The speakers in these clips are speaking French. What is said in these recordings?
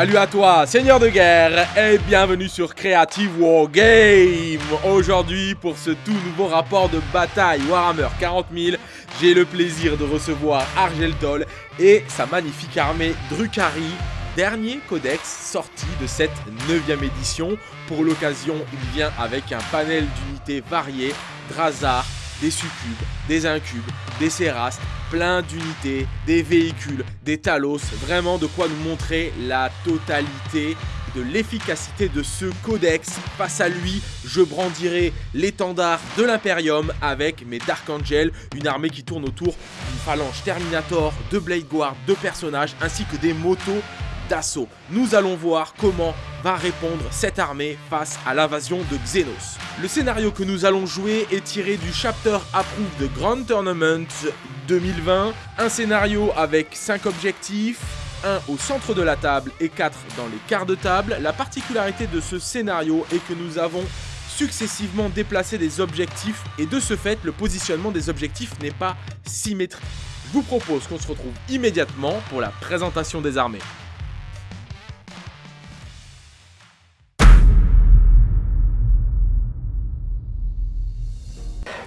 Salut à toi, seigneur de guerre, et bienvenue sur Creative War Game Aujourd'hui, pour ce tout nouveau rapport de bataille Warhammer 40 000, j'ai le plaisir de recevoir Argeltol et sa magnifique armée Drukhari, dernier codex sorti de cette 9ème édition. Pour l'occasion, il vient avec un panel d'unités variées, Drazar, des succubes, des incubes, des Séras, plein d'unités, des véhicules, des Talos, vraiment de quoi nous montrer la totalité de l'efficacité de ce codex. Face à lui, je brandirai l'étendard de l'Imperium avec mes Dark Angels, une armée qui tourne autour d'une phalange Terminator, de Blade Guard, de personnages, ainsi que des motos Nous allons voir comment va répondre cette armée face à l'invasion de Xenos. Le scénario que nous allons jouer est tiré du chapter Approved de Grand Tournament 2020, un scénario avec 5 objectifs, 1 au centre de la table et 4 dans les quarts de table. La particularité de ce scénario est que nous avons successivement déplacé des objectifs et de ce fait, le positionnement des objectifs n'est pas symétrique. Je vous propose qu'on se retrouve immédiatement pour la présentation des armées.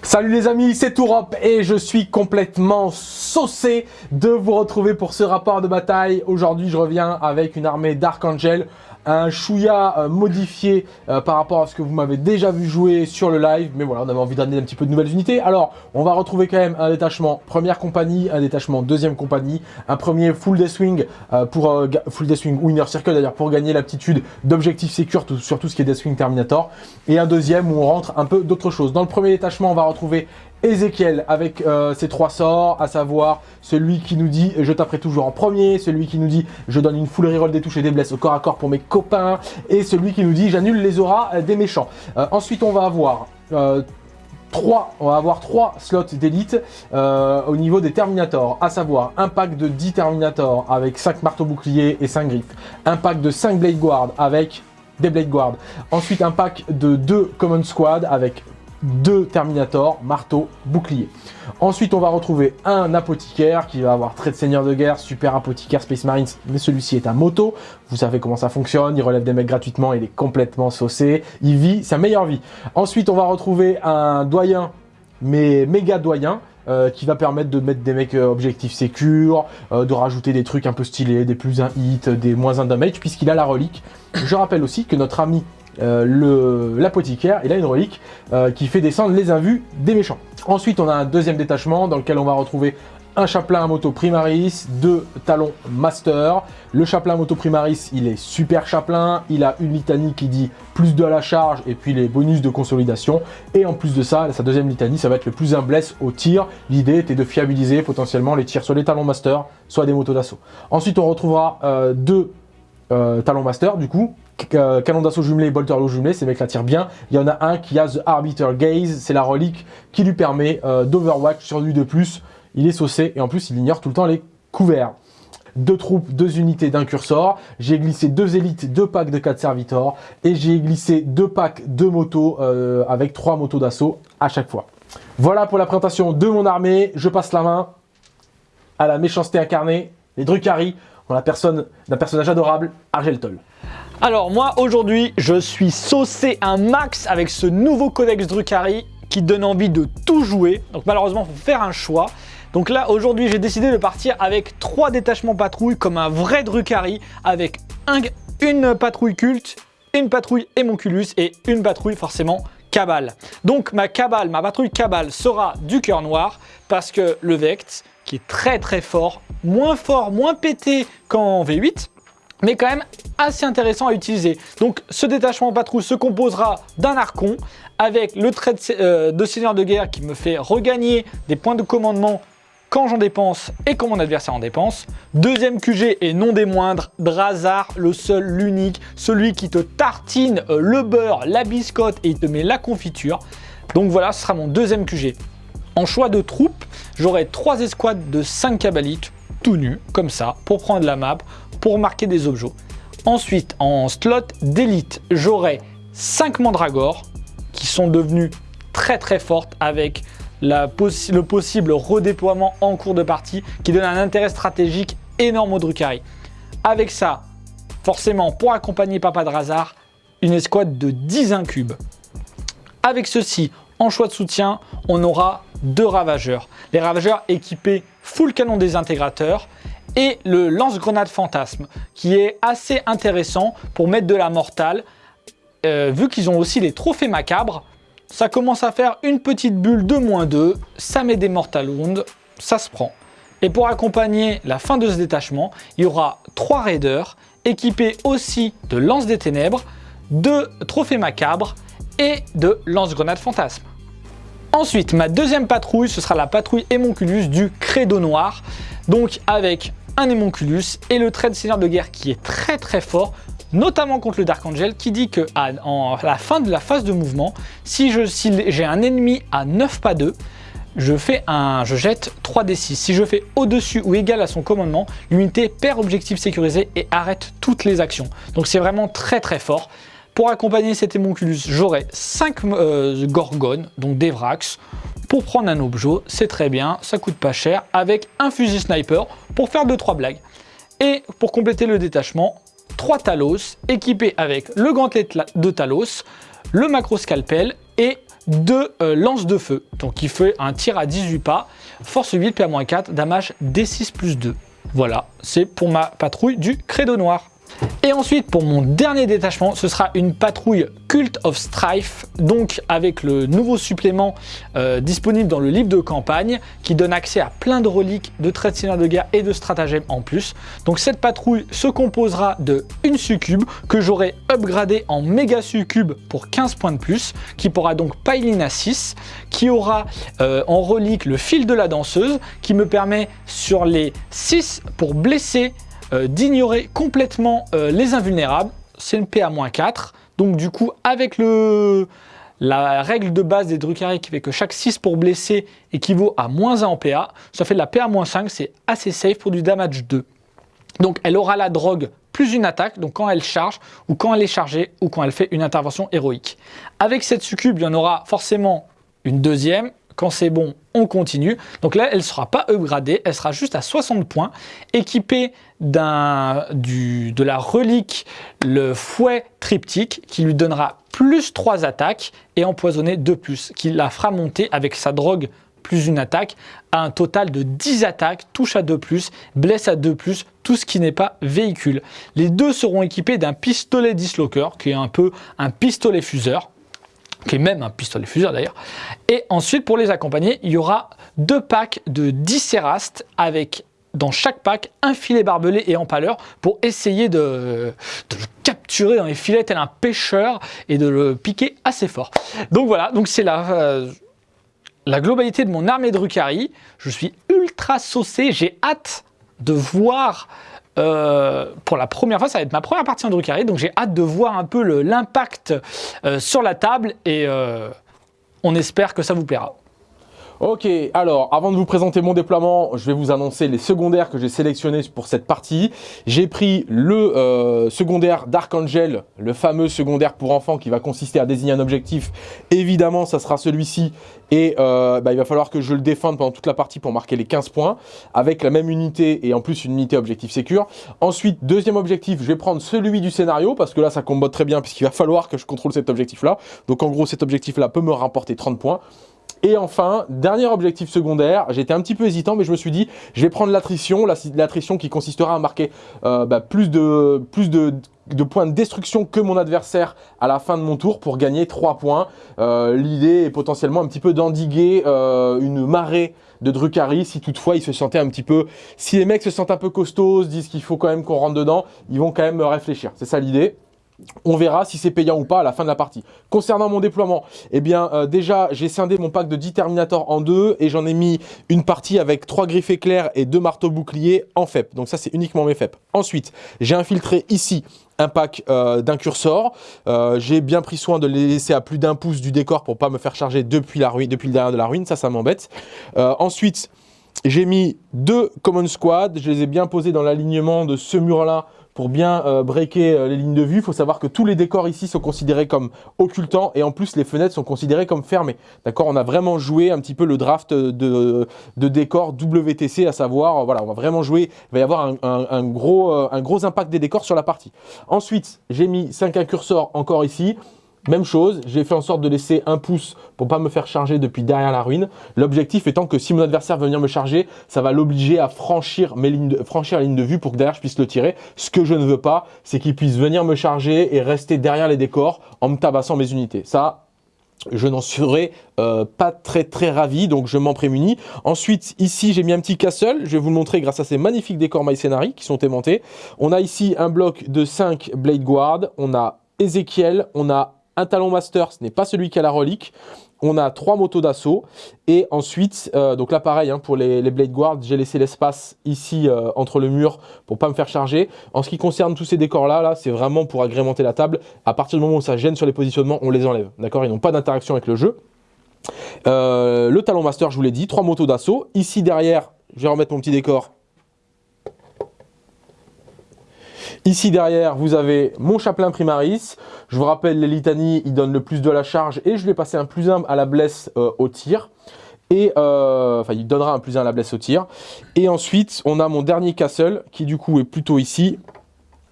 Salut les amis, c'est Tourop et je suis complètement saucé de vous retrouver pour ce rapport de bataille. Aujourd'hui, je reviens avec une armée d'Archangel un chouïa euh, modifié euh, par rapport à ce que vous m'avez déjà vu jouer sur le live. Mais voilà, on avait envie d'amener un petit peu de nouvelles unités. Alors, on va retrouver quand même un détachement première compagnie, un détachement deuxième compagnie, un premier full Deathwing euh, pour full Deathwing ou Inner Circle d'ailleurs pour gagner l'aptitude d'objectif secure sur tout ce qui est Deathwing Terminator. Et un deuxième où on rentre un peu d'autres choses. Dans le premier détachement, on va retrouver Ezekiel avec euh, ses trois sorts, à savoir celui qui nous dit je taperai toujours en premier, celui qui nous dit je donne une full reroll des touches et des blesses au corps à corps pour mes copains, et celui qui nous dit j'annule les auras euh, des méchants. Euh, ensuite on va avoir... 3, on va avoir 3 slots d'élite au niveau des Terminators, à savoir un pack de 10 Terminators avec 5 marteaux boucliers et 5 griffes, un pack de 5 Blade Guard avec des Blade Guard, ensuite un pack de 2 Common Squad avec deux Terminator, marteau, bouclier. Ensuite, on va retrouver un apothicaire qui va avoir trait de seigneur de guerre, super apothicaire Space Marines, mais celui-ci est un moto. Vous savez comment ça fonctionne, il relève des mecs gratuitement, il est complètement saucé, il vit sa meilleure vie. Ensuite, on va retrouver un doyen, mais méga doyen, euh, qui va permettre de mettre des mecs euh, objectifs sécures, euh, de rajouter des trucs un peu stylés, des plus 1 hit, des moins 1 damage, puisqu'il a la relique. Je rappelle aussi que notre ami euh, l'apothicaire, il a une relique euh, qui fait descendre les invus des méchants. Ensuite, on a un deuxième détachement dans lequel on va retrouver un chaplain à moto primaris, deux talons master. Le chaplain à moto primaris, il est super chaplain, il a une litanie qui dit plus de la charge et puis les bonus de consolidation. Et en plus de ça, sa deuxième litanie, ça va être le plus un bless au tir. L'idée était de fiabiliser potentiellement les tirs sur les talons master, soit des motos d'assaut. Ensuite, on retrouvera euh, deux talons master, du coup, canon d'assaut jumelé et bolter low jumelé, ces mecs la tirent bien. Il y en a un qui a The Arbiter Gaze, c'est la relique qui lui permet euh, d'Overwatch sur lui de plus. Il est saucé et en plus il ignore tout le temps les couverts. Deux troupes, deux unités d'un cursor. J'ai glissé deux élites, deux packs de 4 servitors. Et j'ai glissé deux packs de motos euh, avec trois motos d'assaut à chaque fois. Voilà pour la présentation de mon armée. Je passe la main à la méchanceté incarnée, les Drukhari, en la personne d'un personnage adorable, Argeltol. Alors moi aujourd'hui je suis saucé un max avec ce nouveau codex Drukhari qui donne envie de tout jouer. Donc malheureusement il faut faire un choix. Donc là aujourd'hui j'ai décidé de partir avec trois détachements patrouilles comme un vrai Drukhari avec une patrouille culte, une patrouille Hémonculus et une patrouille forcément Cabal. Donc ma cabale, ma patrouille Cabal sera du cœur noir parce que le Vect qui est très très fort, moins fort, moins pété qu'en V8 mais quand même assez intéressant à utiliser. Donc ce détachement patrouille se composera d'un archon avec le trait euh, de, seigneur de guerre qui me fait regagner des points de commandement quand j'en dépense et quand mon adversaire en dépense. Deuxième QG et non des moindres, Drazar, le seul, l'unique, celui qui te tartine euh, le beurre, la biscotte et il te met la confiture. Donc voilà, ce sera mon deuxième QG. En choix de troupes, j'aurai trois escouades de 5 cabalites, tout nus, comme ça, pour prendre la map, pour marquer des objets. Ensuite, en slot d'élite, j'aurai 5 mandragores qui sont devenus très très fortes avec le possible redéploiement en cours de partie qui donne un intérêt stratégique énorme au Drukhari. Avec ça, forcément pour accompagner Papa Drazar, une escouade de 10 incubes. Avec ceci, en choix de soutien, on aura deux ravageurs. Les ravageurs équipés full canon désintégrateurs et le lance-grenade fantasme qui est assez intéressant pour mettre de la mortale. Euh, vu qu'ils ont aussi les trophées macabres, ça commence à faire une petite bulle de moins 2, ça met des mortal wounds, ça se prend. Et pour accompagner la fin de ce détachement, il y aura trois raiders équipés aussi de lance des ténèbres, de trophées macabres et de lance-grenade fantasme. Ensuite, ma deuxième patrouille, ce sera la patrouille Hémonculus du Credo Noir. Donc avec un Hémonculus et le trait de seigneur de guerre qui est très très fort, notamment contre le Dark Angel, qui dit que à, la fin de la phase de mouvement, si j'ai un ennemi à 9 pas 2, je, fais un, je jette 3d6. Si je fais au-dessus ou égal à son commandement, l'unité perd objectif sécurisé et arrête toutes les actions. Donc c'est vraiment très très fort. Pour accompagner cet hémonculus, j'aurai 5 euh, gorgones, donc des vrax. Pour prendre un objet, c'est très bien, ça coûte pas cher, avec un fusil sniper pour faire 2-3 blagues. Et pour compléter le détachement, 3 Talos équipés avec le gantelet de Talos, le macro scalpel et deux euh, lances de feu. Donc il fait un tir à 18 pas, force 8, PA-4, damage D6 plus 2. Voilà, c'est pour ma patrouille du credo noir. Et ensuite, pour mon dernier détachement, ce sera une patrouille Cult of Strife, donc avec le nouveau supplément euh, disponible dans le livre de campagne, qui donne accès à plein de reliques, de traits de de guerre et de stratagèmes en plus. Donc cette patrouille se composera de une succube que j'aurai upgradé en méga succube pour 15 points de plus, qui pourra donc piling à 6, qui aura euh, en relique le fil de la danseuse, qui me permet sur les 6 pour blesser euh, d'ignorer complètement euh, les invulnérables. C'est une PA-4. Donc du coup, avec le, la règle de base des Drukhari qui fait que chaque 6 pour blesser équivaut à moins 1 en PA, ça fait de la PA-5, c'est assez safe pour du damage 2. Donc elle aura la drogue plus une attaque, donc quand elle charge, ou quand elle est chargée, ou quand elle fait une intervention héroïque. Avec cette succube, il y en aura forcément une deuxième, quand c'est bon, on continue. Donc là, elle ne sera pas upgradée, elle sera juste à 60 points, équipée de la relique, le fouet triptyque, qui lui donnera plus 3 attaques et empoisonné 2 plus, qui la fera monter avec sa drogue plus une attaque à un total de 10 attaques, touche à 2+, plus, blesse à 2+, plus, tout ce qui n'est pas véhicule. Les deux seront équipés d'un pistolet dislocker, qui est un peu un pistolet fuseur, qui est même un pistolet fuseur d'ailleurs. Et ensuite, pour les accompagner, il y aura deux packs de 10 Cérastes avec dans chaque pack un filet barbelé et empaleur pour essayer de, le capturer dans les filets tel un pêcheur et de le piquer assez fort. Donc voilà, donc c'est la, euh, la globalité de mon armée de Rukari. Je suis ultra saucé, j'ai hâte de voir euh, pour la première fois, ça va être ma première partie en Drukhari, donc j'ai hâte de voir un peu l'impact euh, sur la table et euh, on espère que ça vous plaira. Ok, alors avant de vous présenter mon déploiement, je vais vous annoncer les secondaires que j'ai sélectionnés pour cette partie. J'ai pris le euh, secondaire d'Archangel, le fameux secondaire pour enfants qui va consister à désigner un objectif. Évidemment, ça sera celui-ci et euh, bah, il va falloir que je le défende pendant toute la partie pour marquer les 15 points avec la même unité et en plus une unité objectif sécure. Ensuite, deuxième objectif, je vais prendre celui du scénario parce que là, ça combote très bien puisqu'il va falloir que je contrôle cet objectif-là. Donc en gros, cet objectif-là peut me rapporter 30 points. Et enfin, dernier objectif secondaire, j'étais un petit peu hésitant, mais je me suis dit, je vais prendre l'attrition, l'attrition qui consistera à marquer euh, bah, plus, de, points de destruction que mon adversaire à la fin de mon tour pour gagner 3 points. Euh, l'idée est potentiellement un petit peu d'endiguer euh, une marée de Drukhari si toutefois ils se sentaient un petit peu... Si les mecs se sentent un peu costauds, disent qu'il faut quand même qu'on rentre dedans, ils vont quand même réfléchir. C'est ça l'idée. On verra si c'est payant ou pas à la fin de la partie. Concernant mon déploiement, eh bien euh, déjà j'ai scindé mon pack de 10 Terminator en deux et j'en ai mis une partie avec 3 griffes éclairs et 2 marteaux boucliers en FEP. Donc ça c'est uniquement mes FEP. Ensuite, j'ai infiltré ici un pack euh. Euh, j'ai bien pris soin de les laisser à plus d'un pouce du décor pour pas me faire charger depuis, la ruine, depuis le derrière de la ruine. Ça, ça m'embête. ensuite, j'ai mis deux Common Squad. Je les ai bien posés dans l'alignement de ce mur-là pour bien euh, breaker euh, les lignes de vue. Il faut savoir que tous les décors ici sont considérés comme occultants et en plus les fenêtres sont considérées comme fermées. D'accord? On a vraiment joué un petit peu le draft de, de décors WTC, à savoir, voilà, on va vraiment jouer, il va y avoir un, gros, un gros impact des décors sur la partie. Ensuite, j'ai mis 5 incursors encore ici. Même chose, j'ai fait en sorte de laisser un pouce pour pas me faire charger depuis derrière la ruine. L'objectif étant que si mon adversaire veut venir me charger, ça va l'obliger à franchir, mes lignes de, franchir la ligne de vue pour que derrière je puisse le tirer. Ce que je ne veux pas, c'est qu'il puisse venir me charger et rester derrière les décors en me tabassant mes unités. Ça, je n'en serais euh, pas très très ravi, donc je m'en prémunis. Ensuite, ici, j'ai mis un petit castle. Je vais vous le montrer grâce à ces magnifiques décors My qui sont aimantés. On a ici un bloc de 5 Blade Guard. On a Ezekiel, on a un talon master, ce n'est pas celui qui a la relique. On a trois motos d'assaut. Et ensuite, euh, donc là pareil, hein, pour les, Blade Guard, j'ai laissé l'espace ici euh, entre le mur pour pas me faire charger. En ce qui concerne tous ces décors-là, là, c'est vraiment pour agrémenter la table. À partir du moment où ça gêne sur les positionnements, on les enlève. D'accord? Ils n'ont pas d'interaction avec le jeu. Euh, le talon master, je vous l'ai dit, trois motos d'assaut. Ici derrière, je vais remettre mon petit décor Ici derrière, vous avez mon chaplain primaris. Je vous rappelle, les litanies, il donne le plus de la charge et je lui ai passé un plus 1 à la blesse euh, au tir. Et euh, enfin, il donnera un plus 1 à la blesse au tir. Et ensuite, on a mon dernier castle qui du coup est plutôt ici.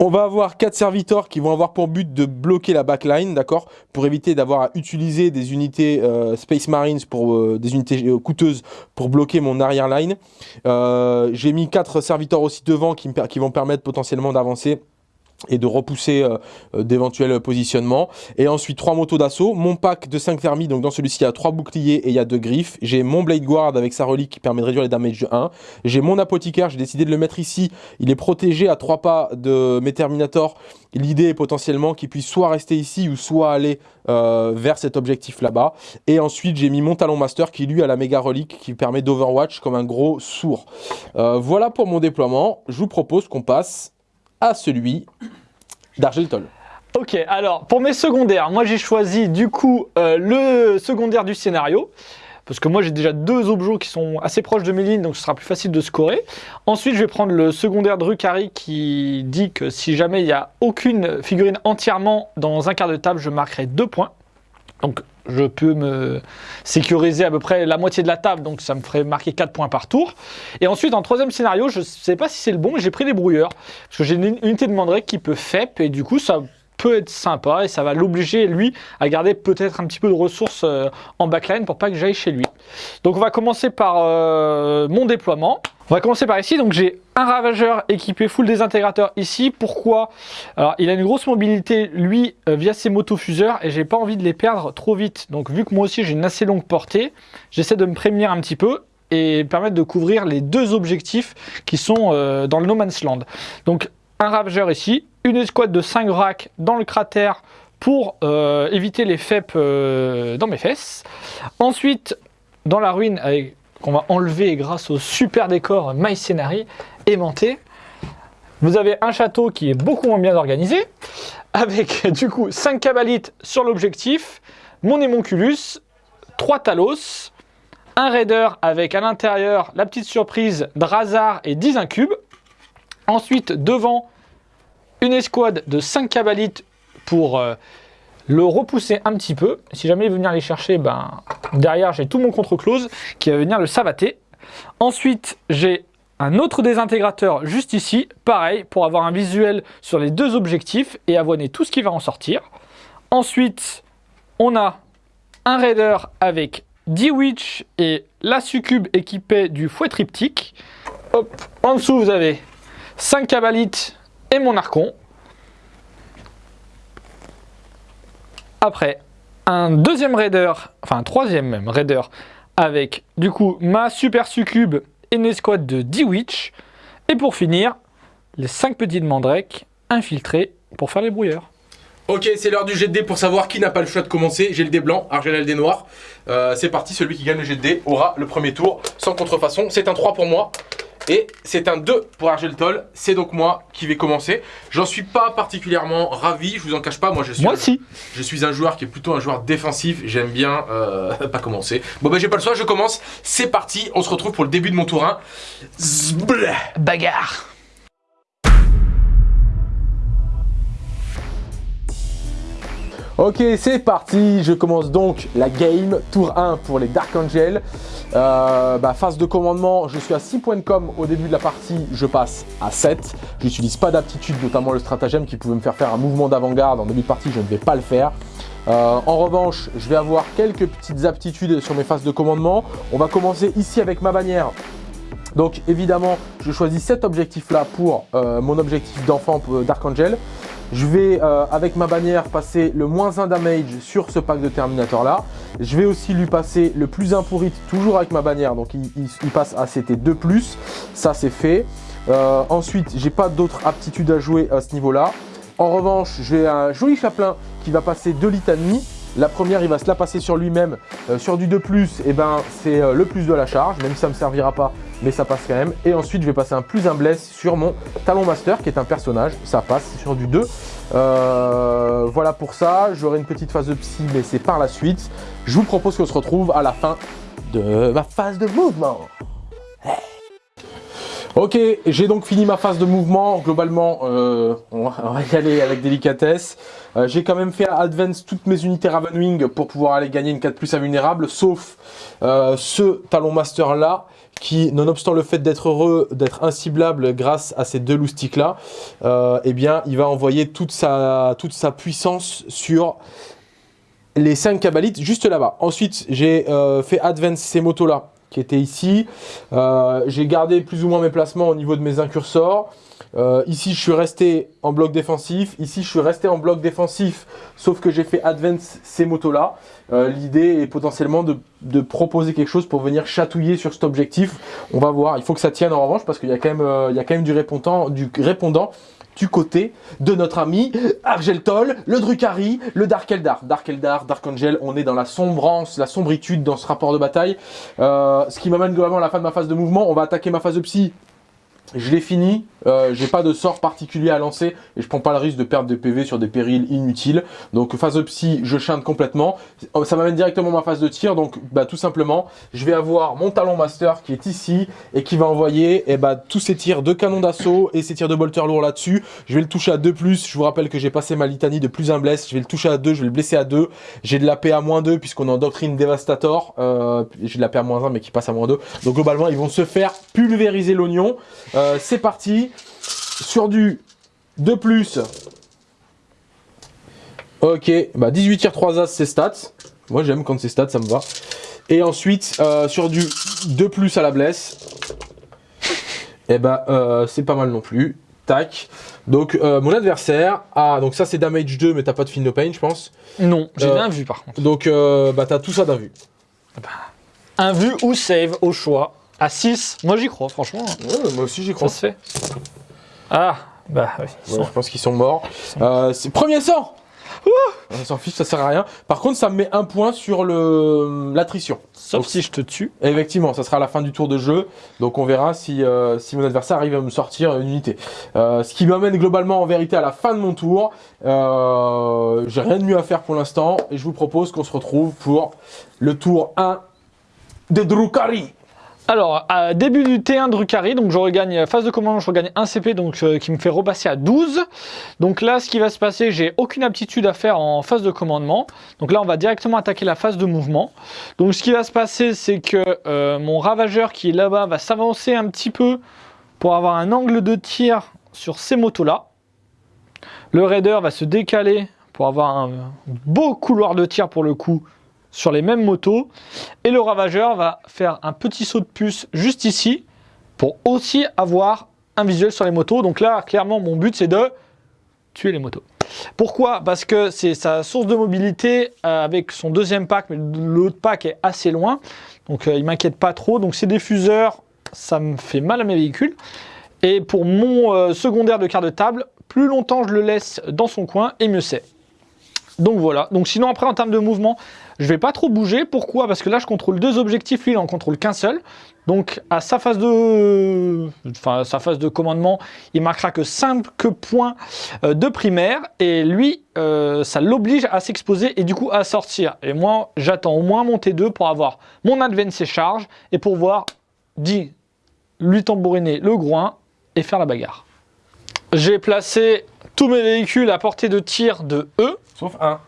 On va avoir quatre serviteurs qui vont avoir pour but de bloquer la backline, d'accord Pour éviter d'avoir à utiliser des unités euh, Space Marines, pour des unités coûteuses pour bloquer mon arrière line. J'ai mis quatre serviteurs aussi devant qui vont permettre potentiellement d'avancer et de repousser euh, euh, d'éventuels positionnements. Et ensuite, trois motos d'assaut. Mon pack de 5 thermis, donc dans celui-ci, il y a 3 boucliers et il y a 2 griffes. J'ai mon Blade Guard avec sa relique qui permet de réduire les damages de 1. J'ai mon apothicaire, j'ai décidé de le mettre ici. Il est protégé à 3 pas de mes Terminators. L'idée est potentiellement qu'il puisse soit rester ici ou soit aller euh, vers cet objectif là-bas. Et ensuite, j'ai mis mon Talon Master qui lui a la méga relique qui permet d'Overwatch comme un gros sourd. voilà pour mon déploiement. Je vous propose qu'on passe à celui d'Argeltol. Ok, alors pour mes secondaires, moi j'ai choisi du coup euh, le secondaire du scénario. Parce que moi j'ai déjà deux objets qui sont assez proches de mes lignes, donc ce sera plus facile de scorer. Ensuite je vais prendre le secondaire de Rukari qui dit que si jamais il n'y a aucune figurine entièrement dans un quart de table, je marquerai deux points. Donc je peux me sécuriser à peu près la moitié de la table, donc ça me ferait marquer 4 points par tour. Et ensuite, en troisième scénario, je ne sais pas si c'est le bon, mais j'ai pris les brouilleurs. Parce que j'ai une unité de Mandrake qui peut FEP, et du coup, ça peut être sympa, et ça va l'obliger, lui, à garder peut-être un petit peu de ressources euh, en backline pour pas que j'aille chez lui. Donc on va commencer par euh, mon déploiement. On va commencer par ici, donc j'ai un ravageur équipé full désintégrateurs ici. Pourquoi? Alors il a une grosse mobilité lui euh, via ses motofuseurs et j'ai pas envie de les perdre trop vite. Donc vu que moi aussi j'ai une assez longue portée, j'essaie de me prémunir un petit peu et permettre de couvrir les deux objectifs qui sont euh, dans le No Man's Land. Donc un ravageur ici, une escouade de 5 racks dans le cratère pour euh, éviter les FEP dans mes fesses. Ensuite, dans la ruine avec qu'on va enlever grâce au super décor My Scenery aimanté. Vous avez un château qui est beaucoup moins bien organisé, avec du coup 5 cabalites sur l'objectif, mon émonculus, 3 talos, un raider avec à l'intérieur la petite surprise Drazar et 10 incubes. Ensuite, devant, une escouade de 5 cabalites pour euh, le repousser un petit peu. Si jamais il veut venir les chercher, ben, derrière j'ai tout mon contre-close qui va venir le savater. Ensuite, j'ai un autre désintégrateur juste ici, pareil, pour avoir un visuel sur les deux objectifs et avoiner tout ce qui va en sortir. Ensuite, on a un raider avec 10 witch et la succube équipée du fouet triptyque. En dessous vous avez 5 cabalites et mon archon. Après, un deuxième raider, enfin un troisième même raider, avec du coup ma super succube et une escouade de 10 witch. Et pour finir, les 5 petites mandrakes infiltrées pour faire les brouilleurs. Ok, c'est l'heure du jet de dés pour savoir qui n'a pas le choix de commencer. J'ai le dé blanc, Argel le dé noir. Euh, c'est parti, celui qui gagne le jet de dés aura le premier tour sans contrefaçon. C'est un 3 pour moi. Et c'est un 2 pour Argeltol, c'est donc moi qui vais commencer. J'en suis pas particulièrement ravi, je vous en cache pas, moi je suis, moi un, aussi. je suis un joueur qui est plutôt un joueur défensif, j'aime bien euh, pas commencer. Bon bah j'ai pas le choix, je commence, c'est parti, on se retrouve pour le début de mon tour 1. Bagarre Ok, c'est parti, je commence donc la game, tour 1 pour les Dark Angel. Euh, bah, phase de commandement, je suis à 6 points de com au début de la partie, je passe à 7. Je n'utilise pas d'aptitude, notamment le stratagème qui pouvait me faire faire un mouvement d'avant-garde en début de partie, je ne vais pas le faire. Euh, en revanche, je vais avoir quelques petites aptitudes sur mes phases de commandement. On va commencer ici avec ma bannière. Donc évidemment, je choisis cet objectif-là pour euh, mon objectif d'enfant Dark Angel. Je vais, euh, avec ma bannière, passer le moins 1 damage sur ce pack de Terminator là. Je vais aussi lui passer le plus 1 pour hit, toujours avec ma bannière. Donc il, passe à CT2+. Ça, c'est fait. Euh, ensuite, j'ai pas d'autres aptitudes à jouer à ce niveau-là. En revanche, j'ai un joli chaplain qui va passer deux litanies. La première, il va se la passer sur lui-même. Euh, sur du 2+, et eh ben, c'est le plus de la charge, même si ça ne me servira pas mais ça passe quand même. Et ensuite, je vais passer un plus un bless sur mon Talon Master, qui est un personnage. Ça passe sur du 2. Euh, voilà pour ça. J'aurai une petite phase de psy, mais c'est par la suite. Je vous propose qu'on se retrouve à la fin de ma phase de mouvement. Ok, j'ai donc fini ma phase de mouvement. Globalement, euh, on, va, y aller avec délicatesse. Euh, j'ai quand même fait advance toutes mes unités Ravenwing pour pouvoir aller gagner une 4+, invulnérable, sauf ce talon master là, qui, nonobstant le fait d'être heureux, d'être inciblable grâce à ces deux loustiques là, euh, eh bien, il va envoyer toute sa, toute sa puissance sur les 5 cabalites juste là-bas. Ensuite, j'ai euh, fait advance ces motos-là qui étaient ici. Euh, j'ai gardé plus ou moins mes placements au niveau de mes incursors. Euh, ici, je suis resté en bloc défensif. Ici, je suis resté en bloc défensif, sauf que j'ai fait advance ces motos-là. Euh, l'idée est potentiellement de, proposer quelque chose pour venir chatouiller sur cet objectif. On va voir. Il faut que ça tienne en revanche parce qu'il y, a quand même, euh, du répondant, du répondant du côté de notre ami Argeltol, le Drukhari, le Dark Eldar. Dark Eldar, Dark Angel, on est dans la sombrance, la sombritude dans ce rapport de bataille. ce qui m'amène globalement à la fin de ma phase de mouvement. On va attaquer ma phase de psy je l'ai fini, euh, j'ai pas de sort particulier à lancer et je prends pas le risque de perdre des PV sur des périls inutiles. Donc phase de psy, je chante complètement. Ça m'amène directement à ma phase de tir, donc bah, tout simplement, je vais avoir mon talon master qui est ici et qui va envoyer eh bah, tous ces tirs de canon d'assaut et ces tirs de bolter lourd là-dessus. Je vais le toucher à 2+, je vous rappelle que j'ai passé ma litanie de plus 1 bless, je vais le toucher à 2, je vais le blesser à 2. J'ai de la à moins 2 puisqu'on est en doctrine dévastator, euh, j'ai de la à moins 1 mais qui passe à moins 2. Donc globalement, ils vont se faire pulvériser l'oignon. Euh, c'est parti. Sur du 2 plus. Ok, bah 18 tirs 3 as, c'est stats. Moi j'aime quand c'est stats, ça me va. Et ensuite, euh, sur du 2 plus à la blesse. Et eh bah euh, c'est pas mal non plus. Tac. Donc mon adversaire, ah donc ça c'est damage 2 mais t'as pas de fin no pain je pense. Non, j'ai rien vu par contre. Donc bah t'as tout ça d'un vu. Bah, un vu ou save au choix. À 6, moi j'y crois, franchement. Ouais, moi aussi j'y crois. Ça se fait. Ah, bah oui. je pense qu'ils sont morts. Euh, premier sang On s'en fiche, ça sert à rien. Par contre, ça me met un point sur le l'attrition. Sauf si je te tue. Effectivement, ça sera à la fin du tour de jeu. Donc on verra si, euh, si mon adversaire arrive à me sortir une unité. Euh, ce qui m'amène globalement en vérité à la fin de mon tour. J'ai rien de mieux à faire pour l'instant. Et je vous propose qu'on se retrouve pour le tour 1 de Drukari. Alors, à début du T1 Drukhari, donc je regagne phase de commandement, je regagne 1 CP, donc euh, qui me fait repasser à 12. Donc là, ce qui va se passer, j'ai aucune aptitude à faire en phase de commandement. Donc là, on va directement attaquer la phase de mouvement. Donc ce qui va se passer, c'est que euh, mon ravageur qui est là-bas va s'avancer un petit peu pour avoir un angle de tir sur ces motos-là. Le raider va se décaler pour avoir un beau couloir de tir pour le coup sur les mêmes motos. Et le ravageur va faire un petit saut de puce juste ici pour aussi avoir un visuel sur les motos. Donc là, clairement, mon but, c'est de tuer les motos. Pourquoi? Parce que c'est sa source de mobilité euh, avec son deuxième pack, mais l'autre pack est assez loin. Donc euh, il m'inquiète pas trop. Donc ces diffuseurs, ça me fait mal à mes véhicules. Et pour mon euh, secondaire de quart de table, plus longtemps je le laisse dans son coin, et mieux c'est. Donc voilà. Donc sinon après en termes de mouvement, je vais pas trop bouger. Pourquoi? Parce que là, je contrôle deux objectifs. Lui, il en contrôle qu'un seul. Donc, à sa phase de, enfin, sa phase de commandement, il marquera que 5 points euh, de primaire. Et lui, euh, ça l'oblige à s'exposer et du coup à sortir. Et moi, j'attends au moins mon T2 pour avoir mon advance et charge et pour voir, lui tambouriner le groin et faire la bagarre. J'ai placé tous mes véhicules à portée de tir de E. Sauf un.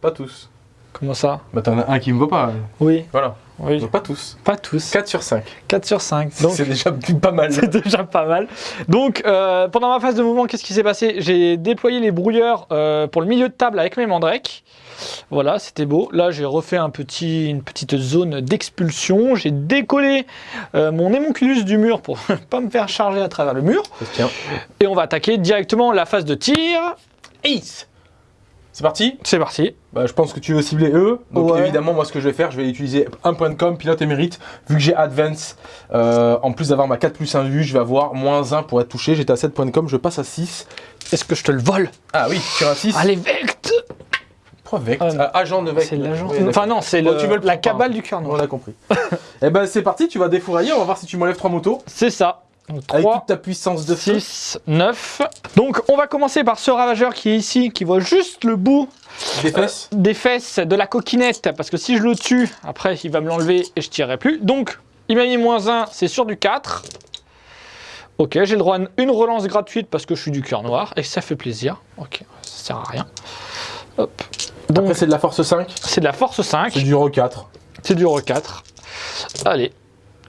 Pas tous. Comment ça? Bah t'en as un qui me vaut pas. Oui, Voilà. oui. Donc pas tous. Pas tous. 4 sur 5. 4 sur 5. Donc, C'est déjà pas mal. c'est déjà pas mal. Donc, euh, pendant ma phase de mouvement, qu'est-ce qui s'est passé? J'ai déployé les brouilleurs euh, pour le milieu de table avec mes mandrakes. Voilà, c'était beau. Là, j'ai refait un petit, une petite zone d'expulsion. J'ai décollé euh, mon émonculus du mur pour pas me faire charger à travers le mur. Tiens. Et on va attaquer directement la phase de tir. Ace. C'est parti? C'est parti. Bah, je pense que tu veux cibler eux. Donc Ouais. évidemment, moi, ce que je vais faire, je vais utiliser un point de com, pilote et mérite. Vu que j'ai advance, euh, en plus d'avoir ma 4 plus 1 vue, je vais avoir moins 1 pour être touché. J'étais à 7 points de com, je passe à 6. Est-ce que je te le vole? Ah oui, sur un 6. Allez, Vect Pourquoi Vect? Ah, Ah, Agent de Vect. C'est l'agent. Oui, enfin, non, c'est la cabale du cœur On a compris. Eh ben c'est parti, tu vas défourailler, on va voir si tu m'enlèves 3 motos. C'est ça. Donc, Avec 3, toute ta puissance de feu. 6, 9. Donc on va commencer par ce ravageur qui est ici, qui voit juste le bout Des fesses. des fesses de la coquinette, parce que si je le tue, après il va me l'enlever et je tirerai plus. Donc il m'a mis moins 1, c'est sur du 4. Ok, j'ai le droit à une relance gratuite parce que je suis du cœur noir et ça fait plaisir. Ok, ça sert à rien. Hop. Donc Après c'est de la force 5. c'est de la force 5, C'est du Euro 4. c'est du re 4. Allez.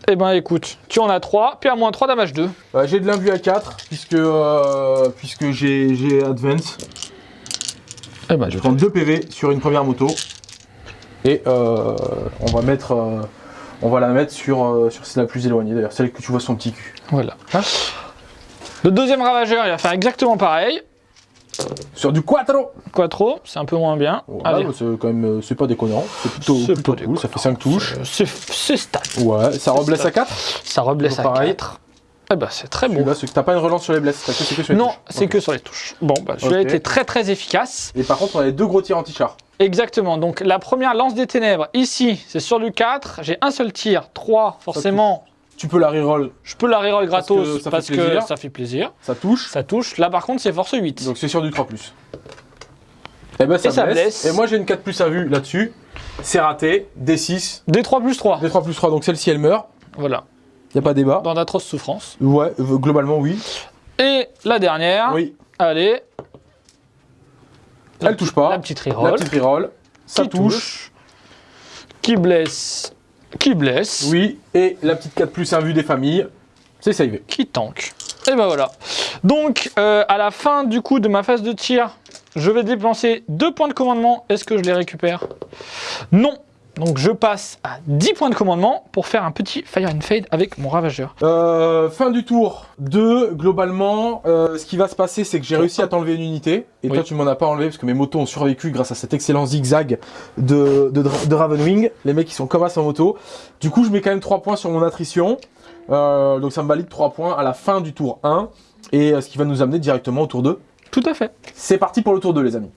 Eh ben écoute, tu en as 3, puis à moins 3 damage 2. Euh, j'ai de l'imbu à 4 puisque, euh, puisque j'ai advance. Eh ben Je prends 2 PV sur une première moto. Et euh, on va mettre. euh, on va la mettre sur, euh, sur celle la plus éloignée d'ailleurs, celle que tu vois son petit cul. Voilà. Le deuxième ravageur, il va faire exactement pareil. Sur du quattro Quattro, c'est un peu moins bien. Voilà, C'est quand même. euh, C'est pas déconnant. C'est plutôt, cool, ça fait 5 touches. C'est c'est stat. Ouais, ça reblesse à 4 Ça reblesse à Toujours pareil. 4. Eh ben c'est très bon. T'as pas une relance sur les blesses, que c'est que sur les Non, c'est que sur les touches. Bon, bah celui-là était très très efficace. Et par contre, on a les deux gros tirs anti-char. Exactement. Donc la première lance des ténèbres, ici, c'est sur du 4. J'ai un seul tir. 3, forcément, Tu peux la reroll, je peux la reroll Parce gratos que ça fait parce que, ça fait plaisir. ça touche. Ça touche. Là par contre, c'est force 8. Donc c'est sur du 3 Et ben ça, Et ça blesse. blesse. Et moi j'ai une 4 plus à vue là-dessus. C'est raté. D6. D3 plus 3. D3 plus 3. Donc celle-ci elle meurt. Voilà. Y a pas débat. Dans d'atroces souffrances. Ouais, euh, globalement oui. Et la dernière. Oui. Allez. Elle touche pas. La petite La reroll. petite reroll. Ça touche. Qui blesse. Qui blesse. Oui. Et la petite 4 plus 1 vue des familles. C'est savé. Qui tank. Et ben voilà. Donc, euh, à la fin du coup de ma phase de tir, je vais dépenser deux points de commandement. Est-ce que je les récupère? Non. Donc, je passe à 10 points de commandement pour faire un petit fire and fade avec mon ravageur. Euh, fin du tour 2, globalement, euh, ce qui va se passer, c'est que j'ai réussi à t'enlever une unité, et Oui. toi tu m'en as pas enlevé parce que mes motos ont survécu grâce à cet excellent zigzag de, de, de Ravenwing. Les mecs ils sont comme as en moto. Du coup, je mets quand même 3 points sur mon attrition, Euh, donc ça me valide 3 points à la fin du tour 1, et euh, ce qui va nous amener directement au tour 2. Tout à fait. C'est parti pour le tour 2, les amis.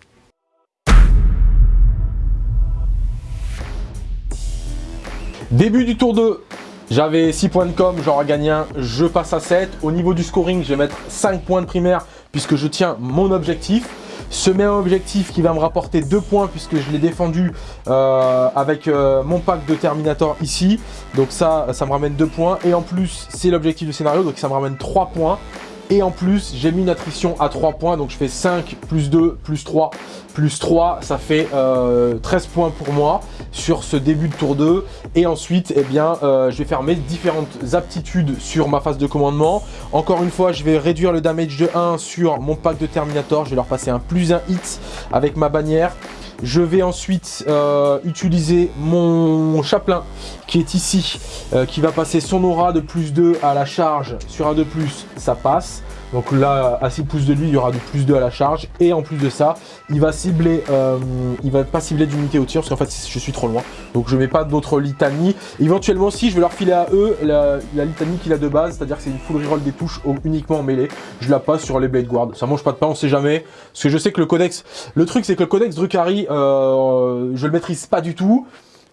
Début du tour 2, j'avais 6 points de com, j'en gagné un, je passe à 7. Au niveau du scoring, je vais mettre 5 points de primaire puisque je tiens mon objectif. Ce même objectif qui va me rapporter 2 points puisque je l'ai défendu euh, avec euh, mon pack de Terminator ici. Donc ça, ça me ramène 2 points. Et en plus, c'est l'objectif du scénario, donc ça me ramène 3 points. Et en plus, j'ai mis une attrition à 3 points, donc je fais 5 plus 2 plus 3 plus 3, ça fait euh, 13 points pour moi sur ce début de tour 2. Et ensuite, eh bien, euh, je vais faire mes différentes aptitudes sur ma phase de commandement. Encore une fois, je vais réduire le damage de 1 sur mon pack de Terminator. Je vais leur passer un plus 1 hit avec ma bannière. Je vais ensuite euh, utiliser mon chaplain qui est ici, euh, qui va passer son aura de plus 2 à la charge sur un de ça passe. Donc là, à 6 pouces de lui, il y aura du plus 2 à la charge. Et en plus de ça, il va cibler, euh, il va pas cibler d'unité au tir parce qu'en fait, je suis trop loin. Donc je mets pas d'autres litanies. Éventuellement, si je vais leur filer à eux la, litanie qu'il a de base, c'est-à-dire que c'est une full reroll des touches uniquement en mêlée. Je la passe sur les Blade Guard. Ça mange pas de pain, on sait jamais. Parce que je sais que le codex, le truc c'est que le codex Drukhari, euh, je le maîtrise pas du tout.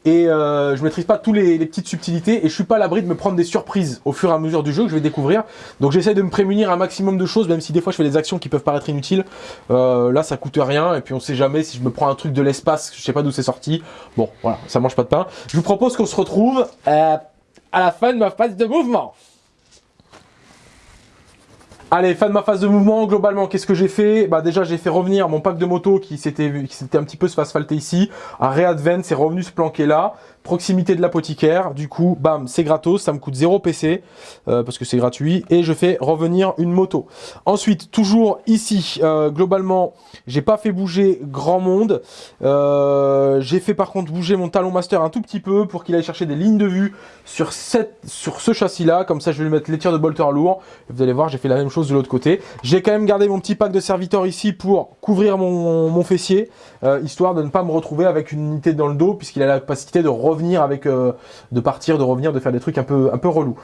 Et euh, je maîtrise pas tous les, petites subtilités et je suis pas à l'abri de me prendre des surprises au fur et à mesure du jeu que je vais découvrir. Donc j'essaie de me prémunir un maximum de choses, même si des fois je fais des actions qui peuvent paraître inutiles. Euh, là ça coûte rien et puis on sait jamais si je me prends un truc de l'espace, je sais pas d'où c'est sorti. Bon voilà, ça mange pas de pain. Je vous propose qu'on se retrouve euh, à la fin de ma phase de mouvement. Allez, fin de ma phase de mouvement. Globalement, qu'est-ce que j'ai fait? Bah déjà, j'ai fait revenir mon pack de moto qui s'était un petit peu se ici. Un Readvent, c'est revenu se planquer là. Proximité de l'apothicaire. Du coup, bam, c'est gratos. Ça me coûte 0 PC euh, parce que c'est gratuit. Et je fais revenir une moto. Ensuite, toujours ici, euh, globalement, j'ai pas fait bouger grand monde. Euh, j'ai fait par contre bouger mon talon master un tout petit peu pour qu'il aille chercher des lignes de vue sur, cette, sur ce châssis-là. Comme ça, je vais lui mettre les tirs de bolter lourd. Vous allez voir, j'ai fait la même chose de l'autre côté. J'ai quand même gardé mon petit pack de serviteur ici pour couvrir mon, mon fessier, euh, histoire de ne pas me retrouver avec une unité dans le dos, puisqu'il a la capacité de revenir avec, euh, de partir, de revenir, de faire des trucs un peu, un peu relous.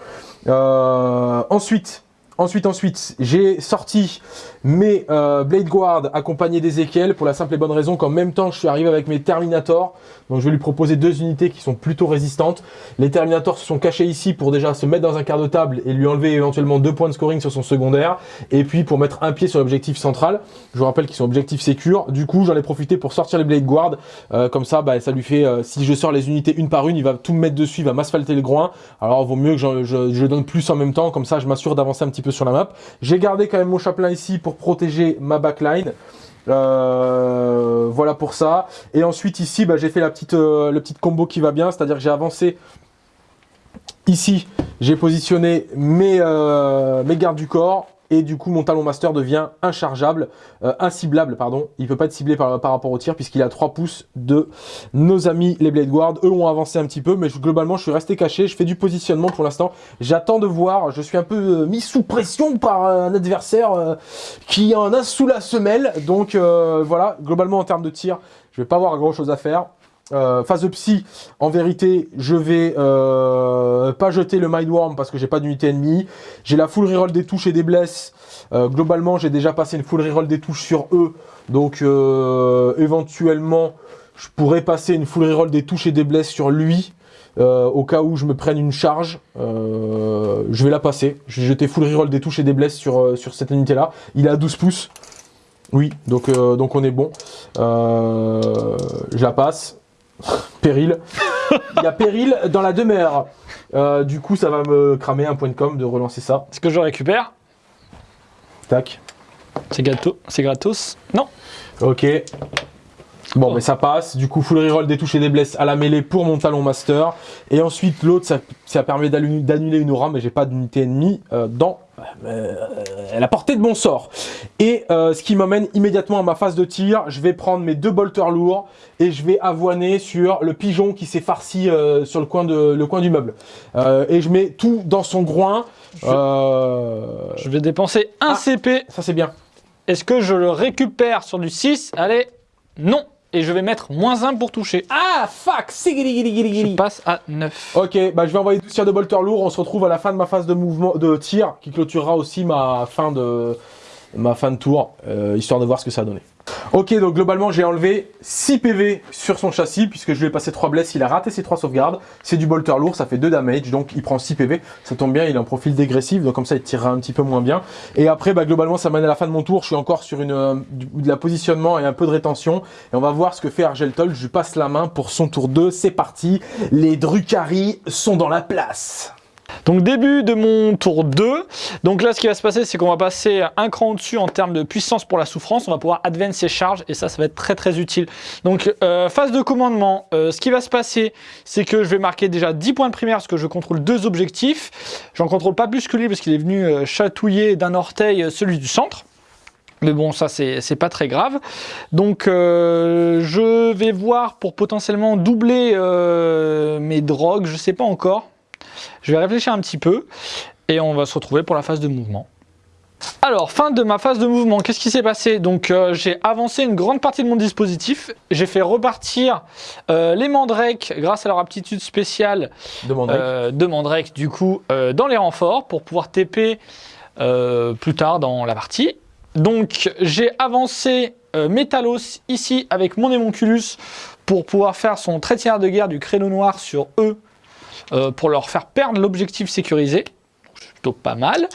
Euh, ensuite, Ensuite, ensuite, j'ai sorti mes euh, Blade Guard accompagnés d'Ezekiel pour la simple et bonne raison qu'en même temps, je suis arrivé avec mes Terminators. Donc, je vais lui proposer deux unités qui sont plutôt résistantes. Les Terminators se sont cachés ici pour déjà se mettre dans un quart de table et lui enlever éventuellement deux points de scoring sur son secondaire. Et puis, pour mettre un pied sur l'objectif central. Je vous rappelle qu'ils sont objectifs sécures. Du coup, j'en ai profité pour sortir les Blade Guard. Euh, comme ça, bah, ça lui fait, euh, si je sors les unités une par une, il va tout me mettre dessus, il va m'asphalter le groin. Alors, vaut mieux que je, je donne plus en même temps. Comme ça, je m'assure d'avancer un petit peu sur la map. J'ai gardé quand même mon chaplain ici pour protéger ma backline. Euh, voilà pour ça. Et ensuite ici, bah, j'ai fait la petite, euh, le petit combo qui va bien, c'est-à-dire que j'ai avancé ici, j'ai positionné mes, euh, mes gardes du corps et du coup mon talon master devient inchargeable, euh, inciblable pardon, il peut pas être ciblé par, par rapport au tir puisqu'il a 3 pouces de nos amis les Blade Guard, eux ont avancé un petit peu mais globalement je suis resté caché, je fais du positionnement pour l'instant, j'attends de voir, je suis un peu euh, mis sous pression par un adversaire euh, qui en a sous la semelle, donc euh, voilà, globalement en termes de tir, je vais pas avoir grand chose à faire, euh, phase psy, en vérité, je vais euh, pas jeter le Mindworm parce que j'ai pas d'unité ennemie. J'ai la full reroll des touches et des blesses. Euh, globalement, j'ai déjà passé une full reroll des touches sur eux. Donc, éventuellement, je pourrais passer une full reroll des touches et des blesses sur lui. Au cas où je me prenne une charge, je vais la passer. Je vais jeter full reroll des touches et des blesses sur, sur cette unité-là. Il est à 12 pouces. Oui, donc, donc on est bon. Je la passe. Péril. Il y a péril dans la demeure. Euh, du coup, ça va me cramer un point de com de relancer ça. Est-ce que je récupère Tac. C'est c'est gratos Non. Ok. Bon, Oh. mais ça passe. Du coup, full reroll des touches et des blesses à la mêlée pour mon talon master. Et ensuite, l'autre, ça, ça permet d'annuler une aura, mais j'ai pas d'unité ennemie euh, dans euh, la portée de mon sort. Et euh, ce qui m'amène immédiatement à ma phase de tir. Je vais prendre mes deux bolters lourds et je vais avoiner sur le pigeon qui s'est farci euh, sur le coin, de, le coin du meuble. Euh, et je mets tout dans son groin. Je vais dépenser un Ah. CP. ça, c'est bien. Est-ce que je le récupère sur du 6 Allez, non. Et je vais mettre moins 1 pour toucher. Ah, fuck Je passe à 9. Ok, bah je vais envoyer 12 tirs de bolter lourd. On se retrouve à la fin de ma phase de mouvement de tir qui clôturera aussi ma fin de ma fin de tour, histoire de voir ce que ça a donné. Ok, donc globalement j'ai enlevé 6 PV sur son châssis puisque je lui ai passé 3 blesses, il a raté ses 3 sauvegardes. C'est du bolter lourd, ça fait 2 damage, donc il prend 6 PV. Ça tombe bien, il a un profil dégressif, donc comme ça il tirera un petit peu moins bien. Et après, bah, globalement ça mène à la fin de mon tour, je suis encore sur une, euh, de la positionnement et un peu de rétention. Et on va voir ce que fait Argeltol, je lui passe la main pour son tour 2, c'est parti. Les Drucari sont dans la place. Donc début de mon tour 2. Donc là ce qui va se passer c'est qu'on va passer un cran au-dessus en termes de puissance pour la souffrance. On va pouvoir advance ses charges et ça ça va être très très utile. Donc euh, phase de commandement, euh, ce qui va se passer c'est que je vais marquer déjà 10 points de primaire parce que je contrôle deux objectifs. J'en contrôle pas plus que lui parce qu'il est venu euh, chatouiller d'un orteil celui du centre. Mais bon, ça, c'est pas très grave. Donc, je vais voir pour potentiellement doubler mes drogues. Je sais pas encore. Je vais réfléchir un petit peu. Et on va se retrouver pour la phase de mouvement. Alors, fin de ma phase de mouvement, qu'est-ce qui s'est passé? Donc, euh, j'ai avancé une grande partie de mon dispositif. J'ai fait repartir euh, les mandrakes grâce à leur aptitude spéciale euh, de Mandrake du coup euh, dans les renforts pour pouvoir TP euh, plus tard dans la partie. Donc j'ai avancé euh, Metalos ici avec mon Hémonculus pour pouvoir faire son traitière de guerre du créneau noir sur eux euh, pour leur faire perdre l'objectif sécurisé. C'est plutôt pas mal.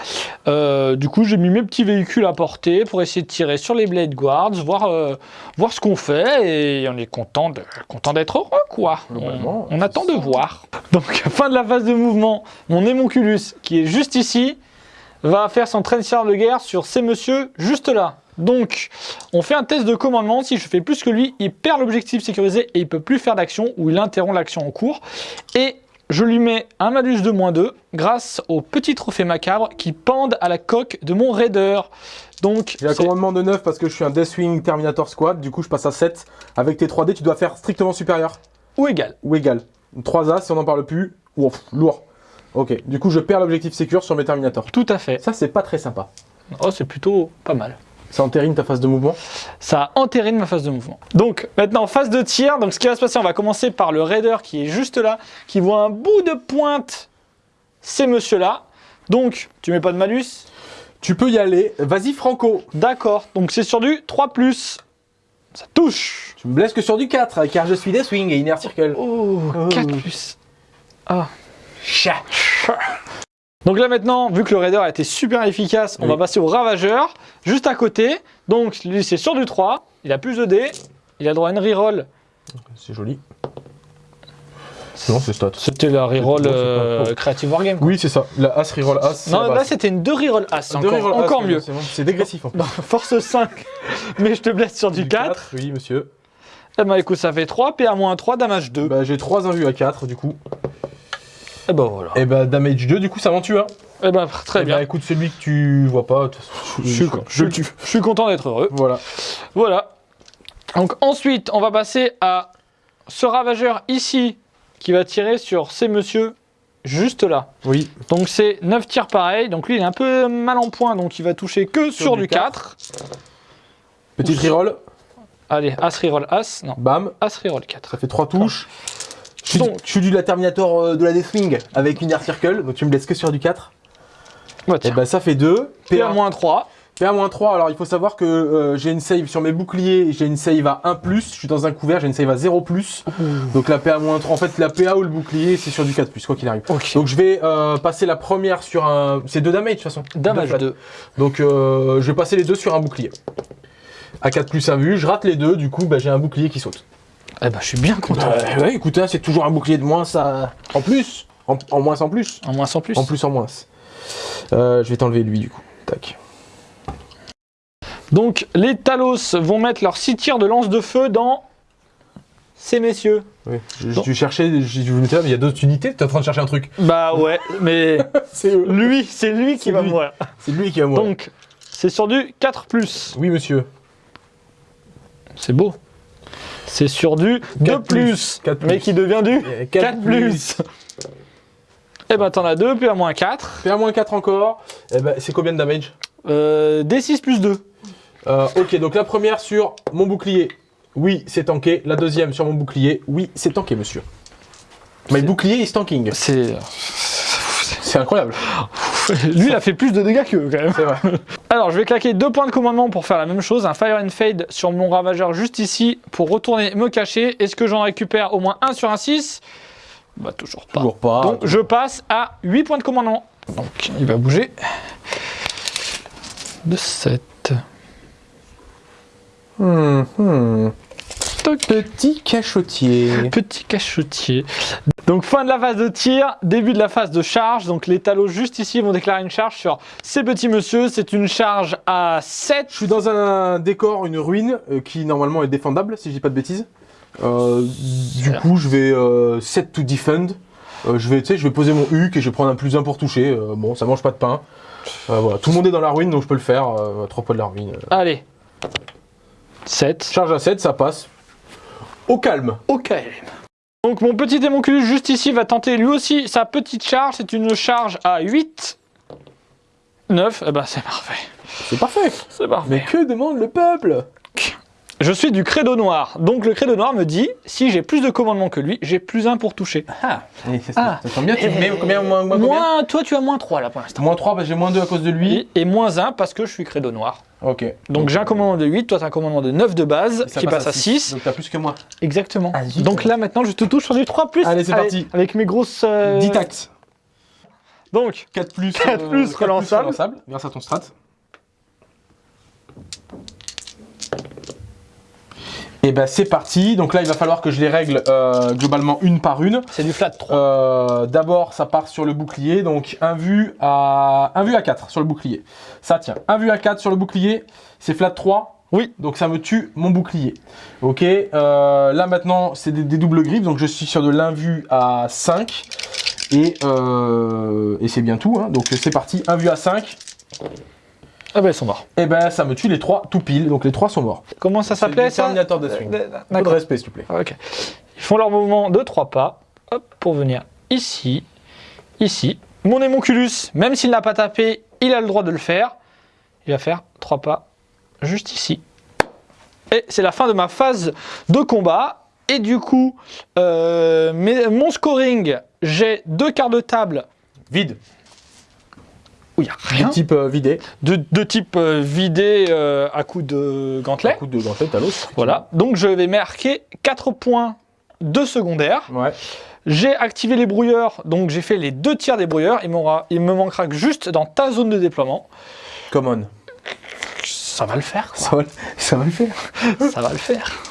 Euh, du coup, j'ai mis mes petits véhicules à portée pour essayer de tirer sur les Blade Guards, voir, euh, voir ce qu'on fait et on est content d'être heureux quoi. On, on attend de voir. Donc fin de la phase de mouvement, mon Hémonculus qui est juste ici va faire son transfert de guerre sur ces messieurs juste là. Donc, on fait un test de commandement. Si je fais plus que lui, il perd l'objectif sécurisé et il peut plus faire d'action ou il interrompt l'action en cours. Et je lui mets un malus de moins 2 grâce au petit trophée macabre qui pendent à la coque de mon raider. Donc, J'ai un commandement de 9 parce que je suis un Deathwing Terminator Squad, du coup je passe à 7. Avec tes 3D, tu dois faire strictement supérieur ou égal. ou égal. 3 As si on n'en parle plus. Ouf, lourd. Ok, du coup je perds l'objectif sécure sur mes Terminators. Tout à fait. Ça c'est pas très sympa. Oh, c'est plutôt pas mal. Ça entérine ta phase de mouvement. Ça entérine ma phase de mouvement. Donc maintenant phase de tir. Donc ce qui va se passer, on va commencer par le raider qui est juste là, qui voit un bout de pointe. Ces monsieur là. Donc tu mets pas de malus. Tu peux y aller. Vas-y Franco. D'accord. Donc c'est sur du 3 Ça touche. Tu me blesses que sur du 4 car je suis Deathwing et Inner Circle. Oh, Oh. 4 plus. Ah. Chat. Donc là maintenant, vu que le raider a été super efficace, on Oui. va passer au ravageur, juste à côté. Donc lui c'est sur du 3, il a plus de dés, il a droit à une reroll. C'est joli. Non, c'est stat. C'était la reroll euh. Creative Wargame. Oui, c'est ça. La As reroll As. Non, là c'était une 2 reroll as, Deux encore, reroll mieux. c'est dégressif en fait. Non, force 5, mais je te blesse sur du 4. Oui, monsieur. Eh ben écoute, ça fait 3, PA-3, damage 2. Bah, j'ai 3 invus à 4 du coup. Et ben voilà. Et bah, damage 2, du coup, ça m'en tue un. Eh ben très Eh bien. Bah, écoute, celui que tu vois pas, je, suis, je, le tue. je suis content d'être heureux. Voilà. Voilà. Donc ensuite, on va passer à ce ravageur ici qui va tirer sur ces messieurs juste là. Oui. Donc c'est 9 tirs pareils. Donc lui, il est un peu mal en point, donc il va toucher que sur, du du 4. Petite reroll. Allez, As reroll As. Non, Bam. As reroll 4. Ça fait 3 touches. Je suis, Donc- je suis du la Terminator euh, de la Deathwing avec une Air Circle, donc tu me laisses que sur du 4. Bah, Et bah ça fait 2. PA-3. PA-3, alors il faut savoir que euh, j'ai une save sur mes boucliers, j'ai une save à 1+, je suis dans un couvert, j'ai une save à 0+. Donc la PA-3, en fait la PA ou le bouclier c'est sur du 4+, quoi qu'il arrive. Donc je vais euh, passer la première sur un... C'est 2 damage de toute façon. Damage Deux flat. 2. Donc euh, je vais passer les deux sur un bouclier. À 4 plus 1 vue, je rate les deux, du coup bah, j'ai un bouclier qui saute. Eh ben, je suis bien content. Euh, ouais, écoute, hein, c'est toujours un bouclier de moins ça... en plus. En, en moins en plus. En moins sans plus. En plus en moins. Euh, je vais t'enlever lui du coup. Tac. Donc les Talos vont mettre leurs 6 tirs de lance de feu dans ces messieurs. Oui. Je, je cherchais, je, je me disais, mais il y a d'autres unités, t'es en train de chercher un truc. Bah ouais, mais C'est lui, c'est lui qui va lui. mourir. C'est lui qui va mourir. Donc c'est sur du 4 Oui monsieur. C'est beau. C'est sur du 2 Quatre plus. plus, Quatre mais plus. qui devient du Et 4 plus. Eh ben t'en as 2, puis à moins 4. PA-4 encore. Eh ben, c'est combien de damage Euh, D6 plus 2. Euh, Ok, donc la première sur mon bouclier. Oui, c'est tanké. La deuxième sur mon bouclier. Oui, c'est tanké, monsieur. My bouclier is tanking. C'est... C'est incroyable. Lui, il a fait plus de dégâts qu'eux quand même. Vrai. Alors, je vais claquer deux points de commandement pour faire la même chose. Un Fire and Fade sur mon ravageur juste ici pour retourner me cacher. Est-ce que j'en récupère au moins un sur un 6 Bah, toujours pas. Toujours pas. Donc, je passe à 8 points de commandement. Donc, il va bouger. De 7. Hmm, hmm. Petit cachotier. Petit cachotier. Donc fin de la phase de tir, début de la phase de charge. Donc les talos juste ici vont déclarer une charge sur ces petits monsieur. C'est une charge à 7. Je suis dans un décor, une ruine, euh, qui normalement est défendable, si je dis pas de bêtises. Euh, du coup, je vais euh, set to defend. Euh, je vais, je poser mon huc et je vais prendre un plus 1 pour toucher. Bon, ça mange pas de pain. Voilà. Tout le monde est dans la ruine, donc je peux le faire. À trois points de la ruine. Allez. 7. Charge à 7, ça passe. Au calme. Ok. Donc mon petit démonculus juste ici va tenter lui aussi sa petite charge. C'est une charge à 8. 9. Eh ben c'est parfait. C'est parfait. C'est parfait. Mais que demande le peuple? Je suis du credo noir. Donc le credo noir me dit, si j'ai plus de commandement que lui, j'ai plus 1 pour toucher. Ah, ça, Ah. ça tombe bien. Tu mets combien moins, moins, combien? Moins, toi tu as moins 3 là pour l'instant. Moins 3, parce que j'ai moins 2 à cause de lui. Et, et moins 1 parce que je suis credo noir. Ok. Donc j'ai un commandement de 8, toi tu as un commandement de 9 de base Ça qui passe à six. 6. Donc t'as plus que moi. Exactement. Ah, zut. Donc là maintenant je te touche sur du 3 plus. Allez, c'est parti. Avec mes grosses. euh, 10 taxes. Donc 4 plus, 4 plus quatre relançable. grâce à ton strat. Et ben c'est parti. Donc là, il va falloir que je les règle euh, globalement une par une. C'est du flat 3. Euh, D'abord, ça part sur le bouclier. Donc un vu à un vu à 4 sur le bouclier. Ça tient. Un vu à 4 sur le bouclier. C'est flat 3. Oui. Donc ça me tue mon bouclier. Ok. euh, là maintenant, c'est des, des doubles griffes. Donc je suis sur de l'invu à 5. Et, euh, et c'est bien tout. hein. Donc c'est parti. Un vu à 5. Ah ben ils sont morts. Et ben ça me tue les trois tout pile. Donc les trois sont morts. Comment ça s'appelait ça Terminator de swing. Euh, Peu de D'accord. respect s'il te plaît. Ok. Ils font leur mouvement de 3 pas. Hop, pour venir ici, ici. Mon émonculus, même s'il n'a pas tapé, il a le droit de le faire. Il va faire 3 pas juste ici. Et c'est la fin de ma phase de combat. Et du coup, euh, mes- mon scoring, j'ai deux quarts de table Vide. Où il n'y a rien. type euh, vidé. De, de type euh, vidé euh, à coup de gantelet. coup de gantelet à l'os. Voilà. Donc je vais marquer 4 points de secondaire. Ouais. J'ai activé les brouilleurs, donc j'ai fait les deux tiers des brouilleurs. Il, il me manquera que juste dans ta zone de déploiement. Come on. Ça va le faire, quoi. Ça va, ça va le faire. ça va le faire.